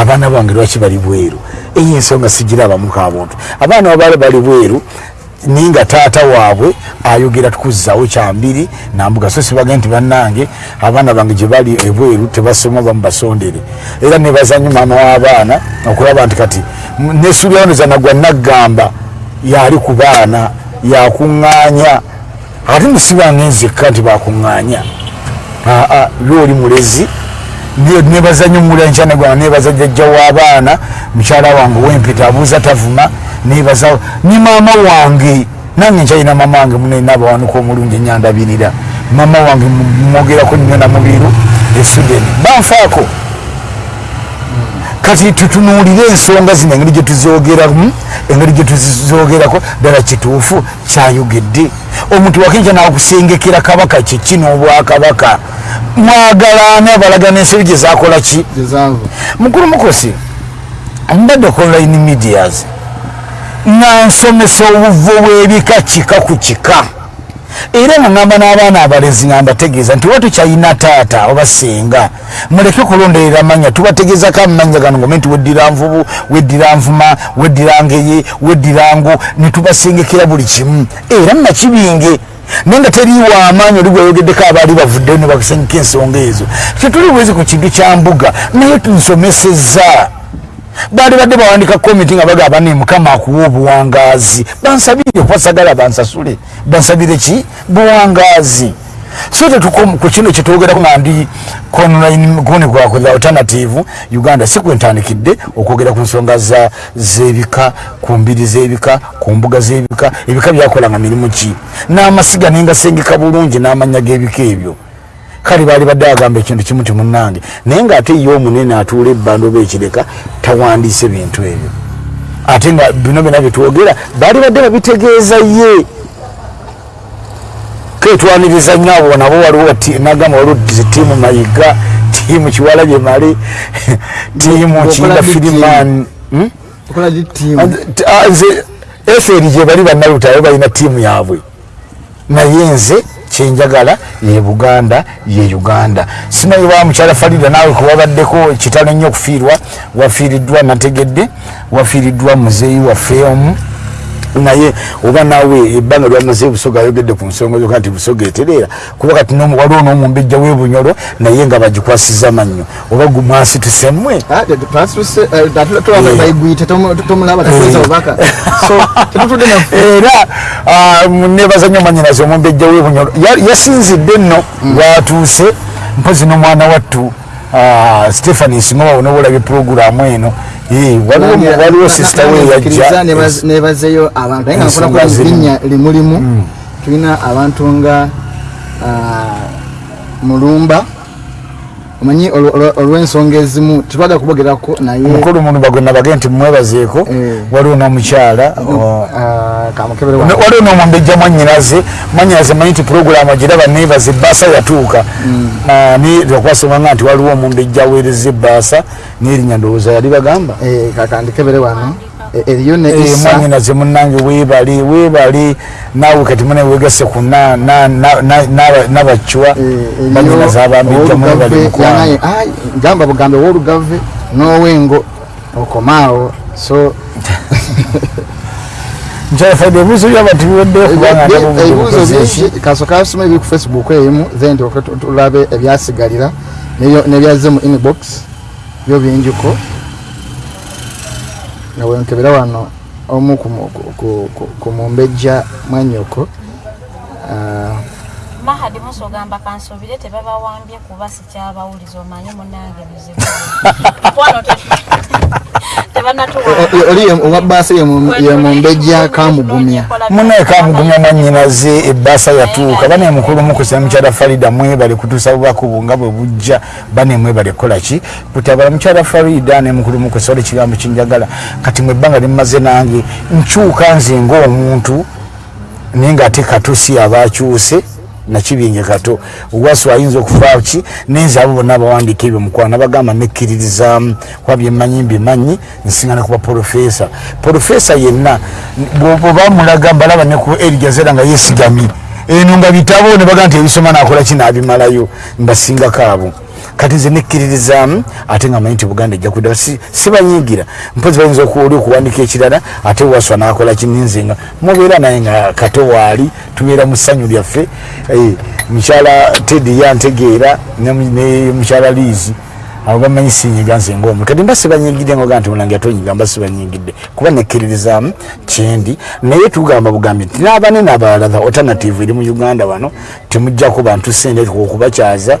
abaana bange lwaki bali bweru? Eyo ensonga sigirabamuko abuntu abaana babaale bali bweru naye nga taata waabwe ayogera tukuzzawo kyambiri nambuga so sibage nti bannange abaana bange gye bali ebweru tebasoma bamubasondere era nebazanyo maama w'abaana okulaba nti kati nesulyanoza nagwa naggamba yali ku baana yakuŋŋaanya. Ate musibanga enzekka nti bakuŋŋaanya aa lyoli mulezi nebaza nyo mulenkyane gwana nebaza jjajja w'abaana mukyala wange wempeta abuuza tavuma nebaza ne maama wange. Nange nkyalina maama wange munenabawanuka omulungi enyandabirira maama wange mwogerako nnyo namubiru esudeni banfaako kati tutunuulire ensonga zino engeri gyetuzogeramu engeri gyetuzogerako ddala kituufu kyayogedde. Omuntu wakinja nakusengekera kabaka kyekino obwakabaka. Mwagalana balagana ensobi gyezakola ki? Mukulu mukosi mbadde ku online medias nga nsomesa obuvo bw'ebika kika ku kika era nga ngamba n'abaana abalezi nga mbategeeza nti watukyalina taata oba senga muleke kulonderera amanya tubategeezako amanya gano ngome nti weddira nvubu weddira nvuma weddira ngeye weddira ngo netubasengekera buli kimu. Era nakibinge naye nga teriiwa amaanyi oli gweyogeddeko abaali bavuddeyo ne bakusengeka ensonga ezo. Tetuli bwezi ku kintu kya mbuga naye tunsomesezza baali badde bawandika komiti nga bagamba ne mukama akuwa obuwangaazi. Bansabire kubasagala bansasule. Bansabire ki? Buwangaazi. So tetuku kino kyetwogerako nga ndi konigwako the alternative uganda si kwentandikidde okwogera ku nsonga z'ebika ku mbiri z'ebika ku mbuga z'ebika. Ebika byakolanga mirimu ki? N'amasiga nengasengeka bulungi n'amanya g'ebika ebyo kale baali badde agamba ekintu kimu ti munnange naye ngaate ye omunene atuula ebbanda oba ekireka tawandiise bintu ebyo. Ate nga bino byona byetwogera baali badde babitegeeza ye. Ketwaniriza nnyo abo nabo waliwo nagamba waliwo tiimu mayiga tiimu kiwala gye mali tiimu kinda firiman nze eferi gye bali bannalutayo balina tiimu yaabwe. Naye nze kyenjagala ye buganda ye uganda. Simanyi wa mukyala farida naawe kuwabaddeko kitalo nnyo okufiirwa? Wafiiriddwa nategedde wafiiriddwa muzeeyi waffe omu naye oba naawe ebbanga lyamaze busoga ayogedde ku nsonga zoka nti busoga etereera kuba kati waliwo n'omumbejja w'ebunyolo naye nga bagikwasiza mannyo. Oba gumwasi tusemwe era nebaza nnyo manyinazi omumbejja w'ebunyolo. Yasinzidde nno lwatuuse mpozi n'omwana wattu stephani singoba bonobulabye puroguramu eno. Waliwo sisita we yajja nebazeyo abantu. Naye nga nkola linnya limulimu. Tulina abantu nga mulumba omanyi olw'ensonga ezimu tetwagala kubogerako naye. Mukulu mulumba gwe nabage nti mwebazeeko waliwo n'omukyala waliwo n'omumbejja mwanyinaze mwanyinaze manyi nti puroguramu agiraba nebaza ebbaasa yatuuka. Okwasomanga nti waliwo omumbejja aweereza ebbaasa n'erinnya ndowooza yali bagamba kakandikebere wano eriyo ne mwanyinaze munange webale webale naawe kati mune wegase ku nabacwa banyinaze abambejja mwebali mukwano gamba bugambe w'olugave n'owengo okomaawo. So nkyafadde ebibuuzo byabati biweddeyo kubanga ebibuuzo bingi kasooka asoma ebiri ku facebook eyimu then tulabe ebyasigalira nebyazze mu inbox byo bingiko nawenkebera wano omu ku mu- ku- ku- ku- ku mumbejja mwanyoko ah, mahadi musa ogamba kansobire tebabawambye kuba sikyabawuliza omanye munange bizibu Oli owa baasa ye mu- ye mumbejja kamugumya munaye kamugumya mwanyinaze ebbaasa yatuuka bane mukulu mukusa mukyala farida mwebale kutuusa bubakubu nga bwe bujja. Bane mwebale kukolaki kutabala mukyala farida ne mukulu mukusa oli kigambo kinjagala. Kati mwe ebbanga limumaze nange nkyuka nze ngaomuntu naye ngaate kato si abakyuse nakibinge kato. Ogwaso ayinza okufaaki nenze abo bonna abawandiika ebyo mukwana bagamba nekkiririzaamu kuba byemmanyi mbimanyi nsiŋana kuba porofesa porofesa yenna bwoba mulaga mbalaba ne ku erigazera nga yesigami eno nga bitabo ne baga nti ebisoma nakola ki nabimalayo? Mbasingako abo kati nze nekkiririzaamu ate nga manyi nti buganda ejja kudda si- sibanyiigira. Mpozi bayinza okuwoli okuwandika ekirala ate waswa nakola kininze nga mubeera naye nga kato waali tubeera mu ssanyu lyaffe. Eh, mukyala tedi yantegeera ne mukyala liizi abo bamanyi sinyiga nze ngaomu kati mba sibanyigidde ngoga nti mulange atonyiga mba sibanyigidde. Kuba nekkiririzaamu kyendi. Naye tugamba bugambi nti n'abanene abalala the alternative eri mu uganda wano temugjaku bantu sente okubakyaza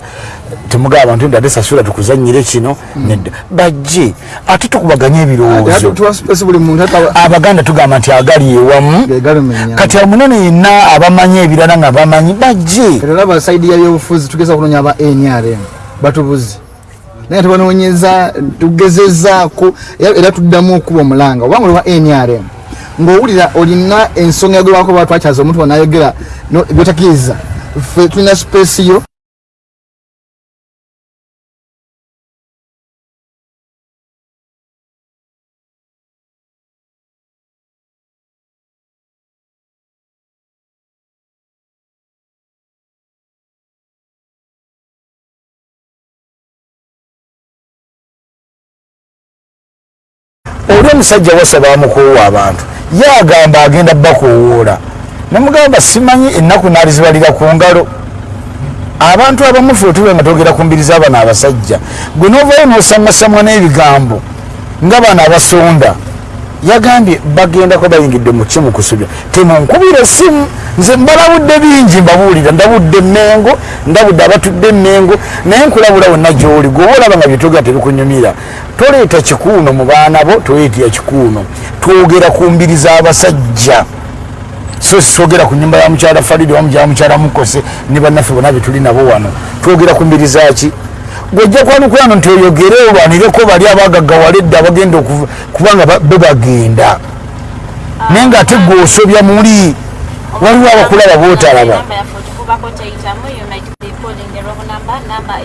temugaba bantu nti ate sasula tukuzanyire kino nedda. Bajje ate tukubaganye ebirowoozo. abaganda tugamba nti agali ewamu. Kati amunene yenna abamanyi ebirala nga bamanyi bajje. Kati olaba saidi ya byobufuzi tugeza okunonya aba nrm batubuzi naye tubanoonyeza tugezezaako era tuddamu okuba omulanga obanga oli wa nrm ng'owulira olina ensonga yagerwako ba twakyaza omuntu wanayogera byotakiriza ffe tulina space yo omusajja wasaba amukuwa abantu. Yagamba agenda bakowoola nemugamba simanyi ennaku naalizibalira ku ngalo. Abantu abamu fe otube nga togera ku mbiri z'abana abasajja. Gwe novayo nosamwasamwa n'ebigambo nga bana abasonda yagambye bagendako bayingidde mu kimu kusubya temunkubira essimu nze mbalabudde bingi mbabuulira. Ndabudde emmengo ndabudde abatudde emmengo naye nkulabula wonna gyoli gweoba olaba nga byetogera tebikunyumira toleeta kikuuno mu baana bo toleetya kikuuno. Twogera ku mbiri z'abasajja. So sogera ku nyumba ya mukyala faridi wamujala mukyala mukose ne bannaffe bonna betuli nabo wano. Twogera ku mbiri zaki gwojja kwanukulano nti oyogere olwanireko bali abagaggawala edda abagenda okuva- kubanga ba- be bagenda. Naye ngaate gweosobya muli waliwo abakulaba bootalaba Namba yaffe okikubako teyitamu you might be calling the wrong number number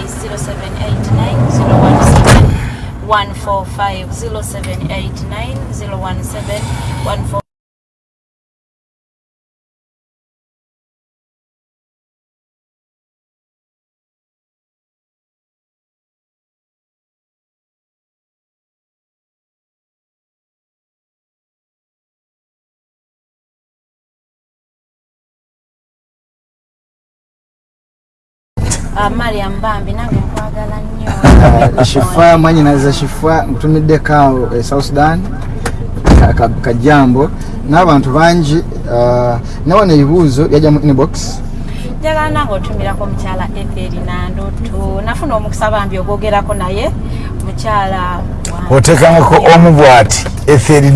mariam bambi nange nkwagala nnyo. Shifa mwanyinaza shifa nkutumiddeko awo e south sudan ka- ka- kajambo n'abantu bangi ah, nawano ebibuuzo byajja mu inbox. Njagala nange otumirako mukyala etheri nandoto. Nafuna omukisa bambi ogwogerako naye mukyala. Otekangako omu bwati etheri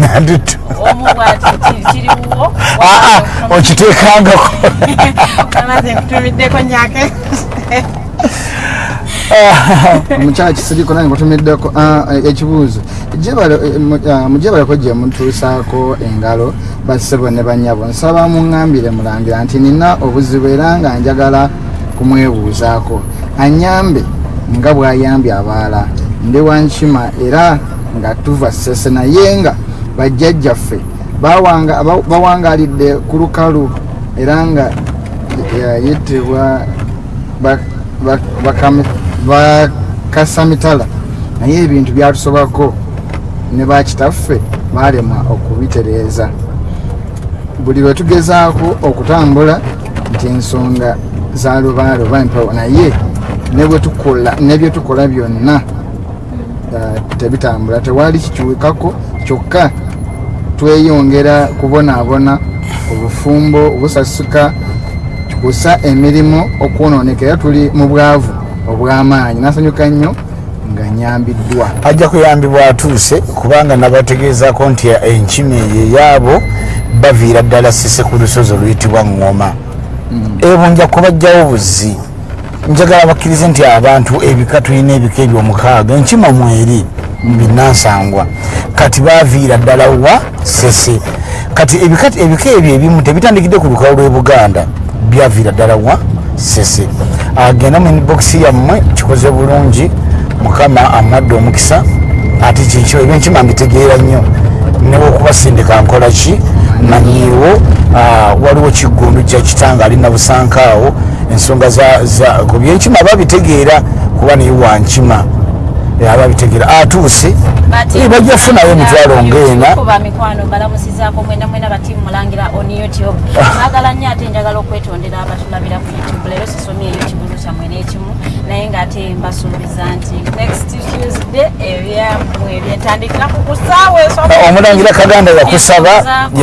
kiriwo aa okitekangako omukyala kisiriko nange nkutumiddeko ah, eh, ekibuuzo. Jebale- eh, ah, mujebaleko gye mutuusaako engalo bassebo ne banyabo. Nsaba muŋŋambire mulangira nti nina obuzibu era nga njagala kumwebuuzaako. Anyambe nga bw'ayambye abaala ndi wankima era nga tuva sese naye nga bajjajjaffe bawanga- ba- bawangaalidde ku lukalu era nga bakami- bakasamitala naye ebintu byatusobako ne bakitaffe balemwa okubitereeza. Buli lwe tugezaako okutambula nti ensonga za lubaaloba mpawo naye ne bye tukola byonna tebitambula. Tewali kikiwekako kyokka tweyongera kubonaabona obufumbo obusasuka kikusa emirimu okwonooneka era tuli mu bwavu obw'amaanyi. Nasanyuka nnyo nga nyambiddwa. Ajja kuyambibwa atuuse kubanga nabategeezako nti enkima eyo eyaabo baviira ddala sise ku lusozi oluyitibwa ŋŋoma. Ebyo nja kubajjawo buzzi njagala bakkirize nti abantu ebika tulina ebika ebyomukaaga enkima mweri binansangwa kati baviira ddala wa sese. Kati ebika ebyo ebimu tebitandikidde ku lukalu lw'e buganda byaviira ddala wa sese. Agenda mu inbox yammwe kikoze bulungi. Mukama amadde omukisa ate kyekyo ebyenkima mbitegeera nnyo. Newokubasindika nkola ki manyiiwo ah, waliwo kigundu kyakitanga ali nabusankaawo ensonga ku byenkima babitegeera kuba naye wankima ababitegeera atuuse. Eh, bajja funayo emitwalo ngaena kuba mikwano balamusizaako mwena mwena bati mulangira on youtube. Mwagala nnyo ate njagala okwetondera abatulabira ku youtube leero sisomye kyammwe naye ngaate mbasuubiza nti next tuesday ebyamwe byetandikira ku kusaawa omulangira kaganda yakusaba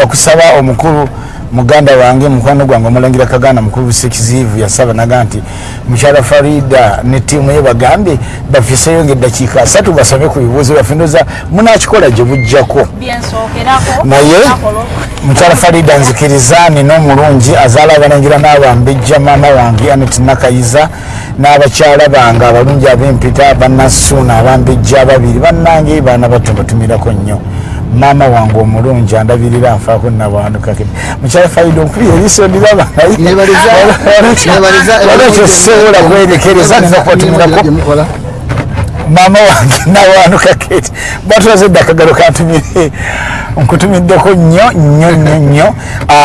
yakusaba omukulu muganda wange mukwano gwange omulangira kaganda mukulu busekizivu yasaba naga nti mukyala farida ne tiimu ye bagambye bafiseyo ngaeddakiika asatu basabe ku bibuuzo byaffe. Ndoza munakikola gye bujjako naye mukyala farida nzikiriza nina omulungi azaala abalangira n'abambejja maama wange anet nakayiza n'abakyala bange abalungi ab'empita bannasuuna abambejja ababiri bannange baana batto batumirako nnyo maama wange omulungi andabirira nfaako nabanukake mukyala farida onkubira eriiso ndiraba walekyo sobola kwerekereza nina kubatumirako maama wange nawanuka keti batulaze edda akagalo kantumire nkutumiddeko nnyo nnyo nnyo nnyo.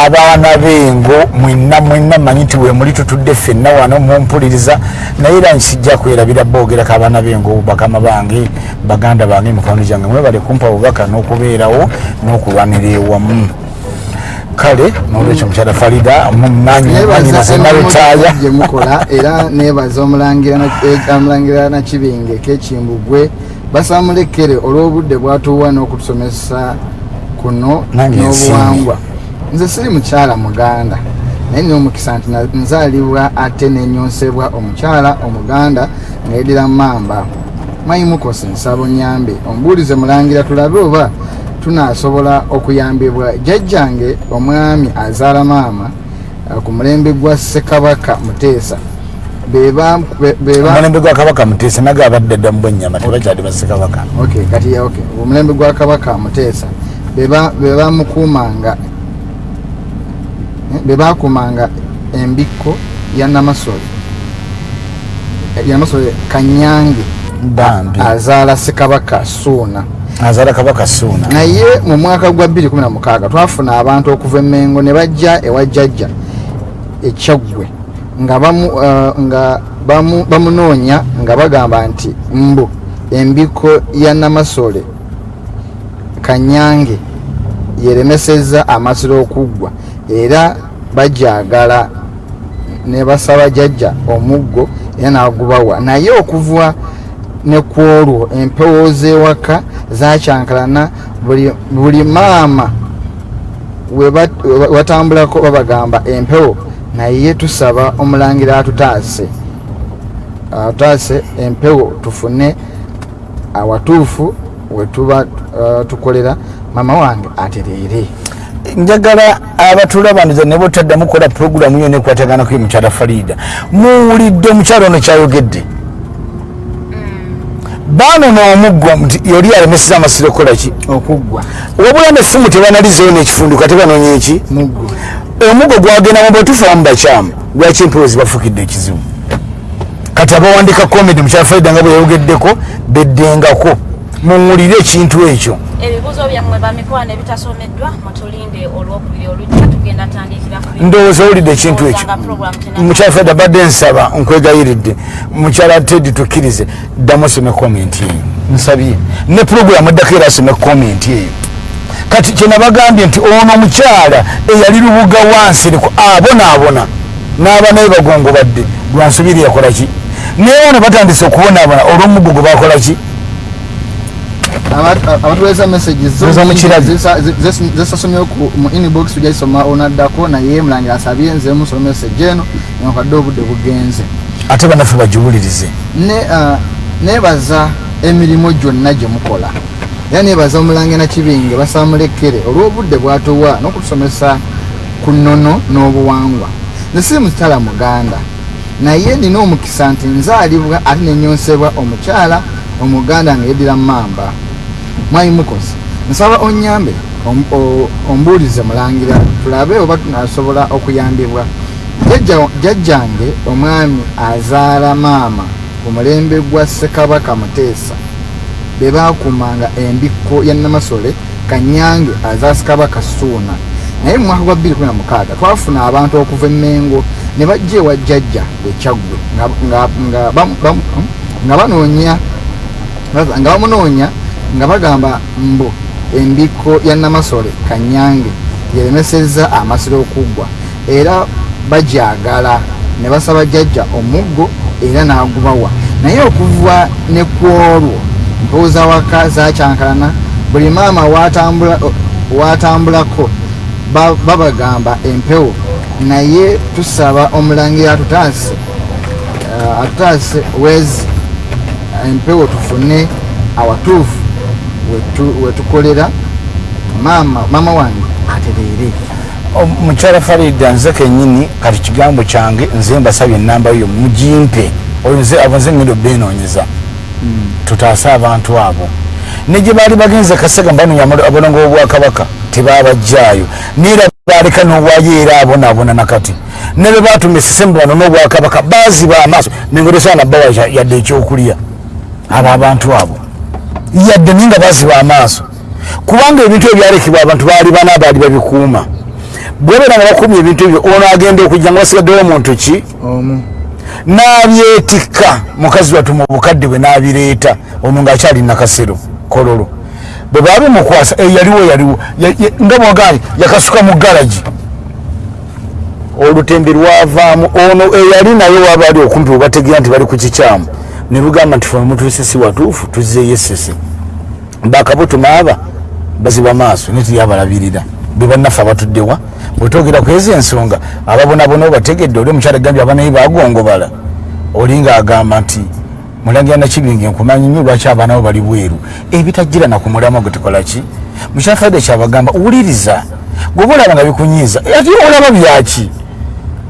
Abaana bengo mwenna mwenna manyi nti wemuli tutudde ffenna wano mumpuliriza. Naye era nsijja kwerabira boogerako abaana bengo bakama bange baganda bange emikwano gyange mwebale kumpa obubaka n'okubeerawo n'okulwanira ewamu kale nolwekyo mukyala farida mumanyi nebaza nalutaaya gyemukola era nebaza omulangira na- eh, nakibinge kekimbugwe basamulekere olw'obudde bwatuwa n'okutusomesa kuno n'obuwangwa. nze siri mukyala muganda. Naye nina omukisa nti nzaalibwa ate nenyonsebwa omukyala omuganda ng'edira mamba mayimukosi nsabo nyambe. Ombuulize mulangira tulabe oba tunasobola okuyambibwa jjajjange omwami azaala maama uh, ku mulembe gwa ssekabaka muteesa. Beba be- beba omulembe gwa kabaka muteesa naga abadde dda mu bwennyama tebakyali bassekabaka okay. Kati okay. Omulembe gwa kabaka muteesa beba bebamukuumanga eh, bebakuumanga embikko ya namasole Eh, ya namasole kanyange. Bambi. Azaala ssekabaka suuna azaala kabaka suuna naye mu mwaka gwa 2016 twafuna abantu okuva emengo ne bajja ewa jjajja ekyaggwe nga uh, bamunoonya nga bagamba nti mbu embiko ya namasole kanyange yeremesezza amasiro okuggwa era bajagala ne basaba jjajja omuggo era nagubawa. Naye okuva ne ku olwo empewo z'ewaka zakyankalana. Buli, maama we bat- we batambulako babagamba empewo naye tusaba omulangira atutaase. Atutaase empewo tufune awatuufu wetuba uh, tukolera. Mama wange atereere. Njagala abatulabaniza ne botaddamu kukola puroguramu yo nekwataganako mukyala farida muwulidde omukyala ono kyayogedde baano n'omuggo nti yoli alemeseza amasiro kolaki okuggwa. Wabula neffumu tebanalizeyo n'ekifunduka tebanoonya eki? Muggo omuggo gwagenda mu bwetufamu bakyamu lwaki empewo zibafukidde ekizibu? Kati abawandika komedi mukyala farida nga bwe yayogeddeko beddengako muwulire ekintu ekyo. Ebibuuzo byammwe bamikwano ebitasomeddwa mutulinde olwokubiri olujja tugenda tandikira ku ndowooza owulidde ekintu ekyo. Mukyala feda badde nsaba nkwegayiridde. Mukyala tedi tukkirize. Ddamu osome komenti eyo. Nsabye. Ne puroguramu eddako era asome komenti eyo. Kati kyenabagambye nti ono omukyala eyali lubuga wansi riko abonaabona n'aba naye bagongobadde. Lwansubiri yakola ki? Naye bano batandise okubonaabona olw'omuggo gwe bakola ki abatuweesa messages zo Zo mu mu inbox tujaisoma onaddako naye mulangira asabye nze musoma message eno nenkadde obudde bugenze. Ate banaffe bagiwulirize. Ne ah, nebaza emirimu gyonna gye mukola. Era nebaza omulange nakibinge basamulekere olw'obudde bwatuwa n'okutusomesa ku nnono n'obuwangwa. Nze siri muzitala muganda. Naye nina omukisa nti nzaalibwa ate nenyonsebwa omukyala omuganda nga yeddira mamba mwayi mukozi. Nsaba onyambe ombuulize mulangira tulabe oba tunasobola okuyambibwa. Jjajja- jjajjange omwami azaala maama ku mulembe gwa ssekabaka muteesa. Be baakumanga embikko ya namasole kanyange azaala ssekabaka suuna. Naye mu mwaka gwa 2016 twafuna abantu okuva emmengo ne bajja ewa jjajja ekyaggwe nga- nga- nga bam- bam- nga banoonya nga bamunoonya nga bagamba mbu embikko ya namasole kanyange yeremesezza amasiro okuggwa era bajagala ne basaba jjajja omuggo era n'agubawa naye okuva ne ku olwo mpuuza waka zakyankalana buli maama watambula- watambulako ba- babagamba empewo. Naye tusaba omulangira atutaase eh, atutaase wezi empewo tufune awatuufu wetukolera maama maama wange atereere mukyala farida nze kenyini kati kigambo kyange nze mbasabye enamba yo mugimpe nze ngendo benonyeza tutaase abantu abo. Negye baali bagenze kasega mbanonya abonongo bobwakabaka tebabajjaayo. Neera baleka nobwayo era abonaabona nakati. Nebe batuma esisembu bano n'obwakabaka baziba amaaso. Nengeresaana bawa yadde ekyokulya. Abo abantu abo yadde naye nga baziba amaaso. Kubanga ebintu ebyalekebwa abantu baali bana baali babikuuma. Bwebeera nga bakumya ebintu ebyo ono agenda okujja nga basigaddewo muntu ki n'abyetikka mukazi wattu mu bukadde bwe n'abireeta ono ng'akyali nakasero kololo. Bwe baabimukwasa eyaliwo yaliwo Ya- ya- nga bwagambye yakasuka mu galagi olutembe lwavaamu ono eyali naye waba ali okumpi webategeera nti bali ku kikyamu ne lugamba nti fe mutuuse si watuufu tuzzeeyo esese bakabutuma aba baziba maaso ne tuyabalabirira. Be bannaffe abatuddewa bwetwogera ku ezo ensonga ababonabona obategedde oli omukyala gambye abanaye bagongobala oli ngaagamba nti mulangira nakibinga enkumanyi nnyo lwaki abaana bo bali bweru. Ebitajjira na ku mulamwa gwe tukola ki? Mukyafadde kyabagamba wuliriza gweoba olaba nga bikunyiiza ate olaba byaki?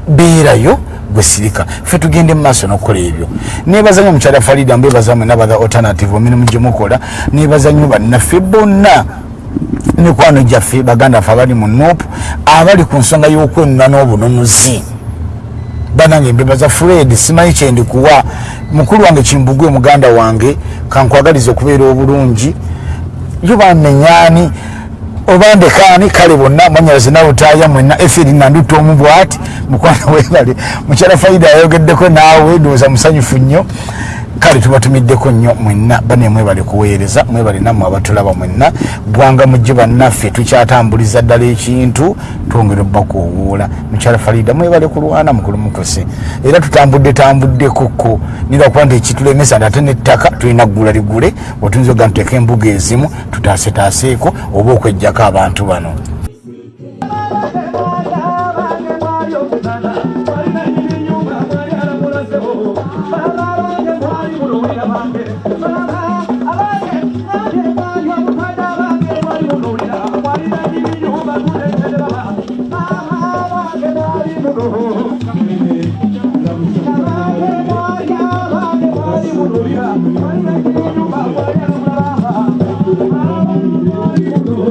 Beerayo gwesirika ffe tugende mu maaso n'okukola ebyo. Nebaza nnyo mukyala farida mbwebaza mwe nabaga alternative emirimu gyemukola nebaza nnyo bannaffe bonna mikwano gyaffe baganda ffe abali mu nopu abali ku nsonga y'okwenuna n'obununuzi banange mbebaza fred simanyi kyendikuwa mukulu wange kimbugwe muganda wange kankwagaliza okubeera obulungi. Yo bamenyani oba ndekaani kale bonna mwanyalaze nawutaaya mwenna eferi nandutta omu bwati mukwana webale mukyala faida yayogeddeko naawe ndowooza musanyufu nnyo kale tubatumiddeko nnyo mwenna bane mwebale kuweereza mwebale nammwe abatulaba mwenna. Gwanga mujje bannaffe tukyatambuliza ddala ekintu twongere obbakuowuula mukyala farida mwebale kulwana mukulu mukose. Era tutambudde tambuddekoko nira okuba nti ekitulemesa ate nettaka tulina ggula ligule otuyinza oga ntuteeka embuga ezimu tutaasetaaseeko oba okwejjako abantu bano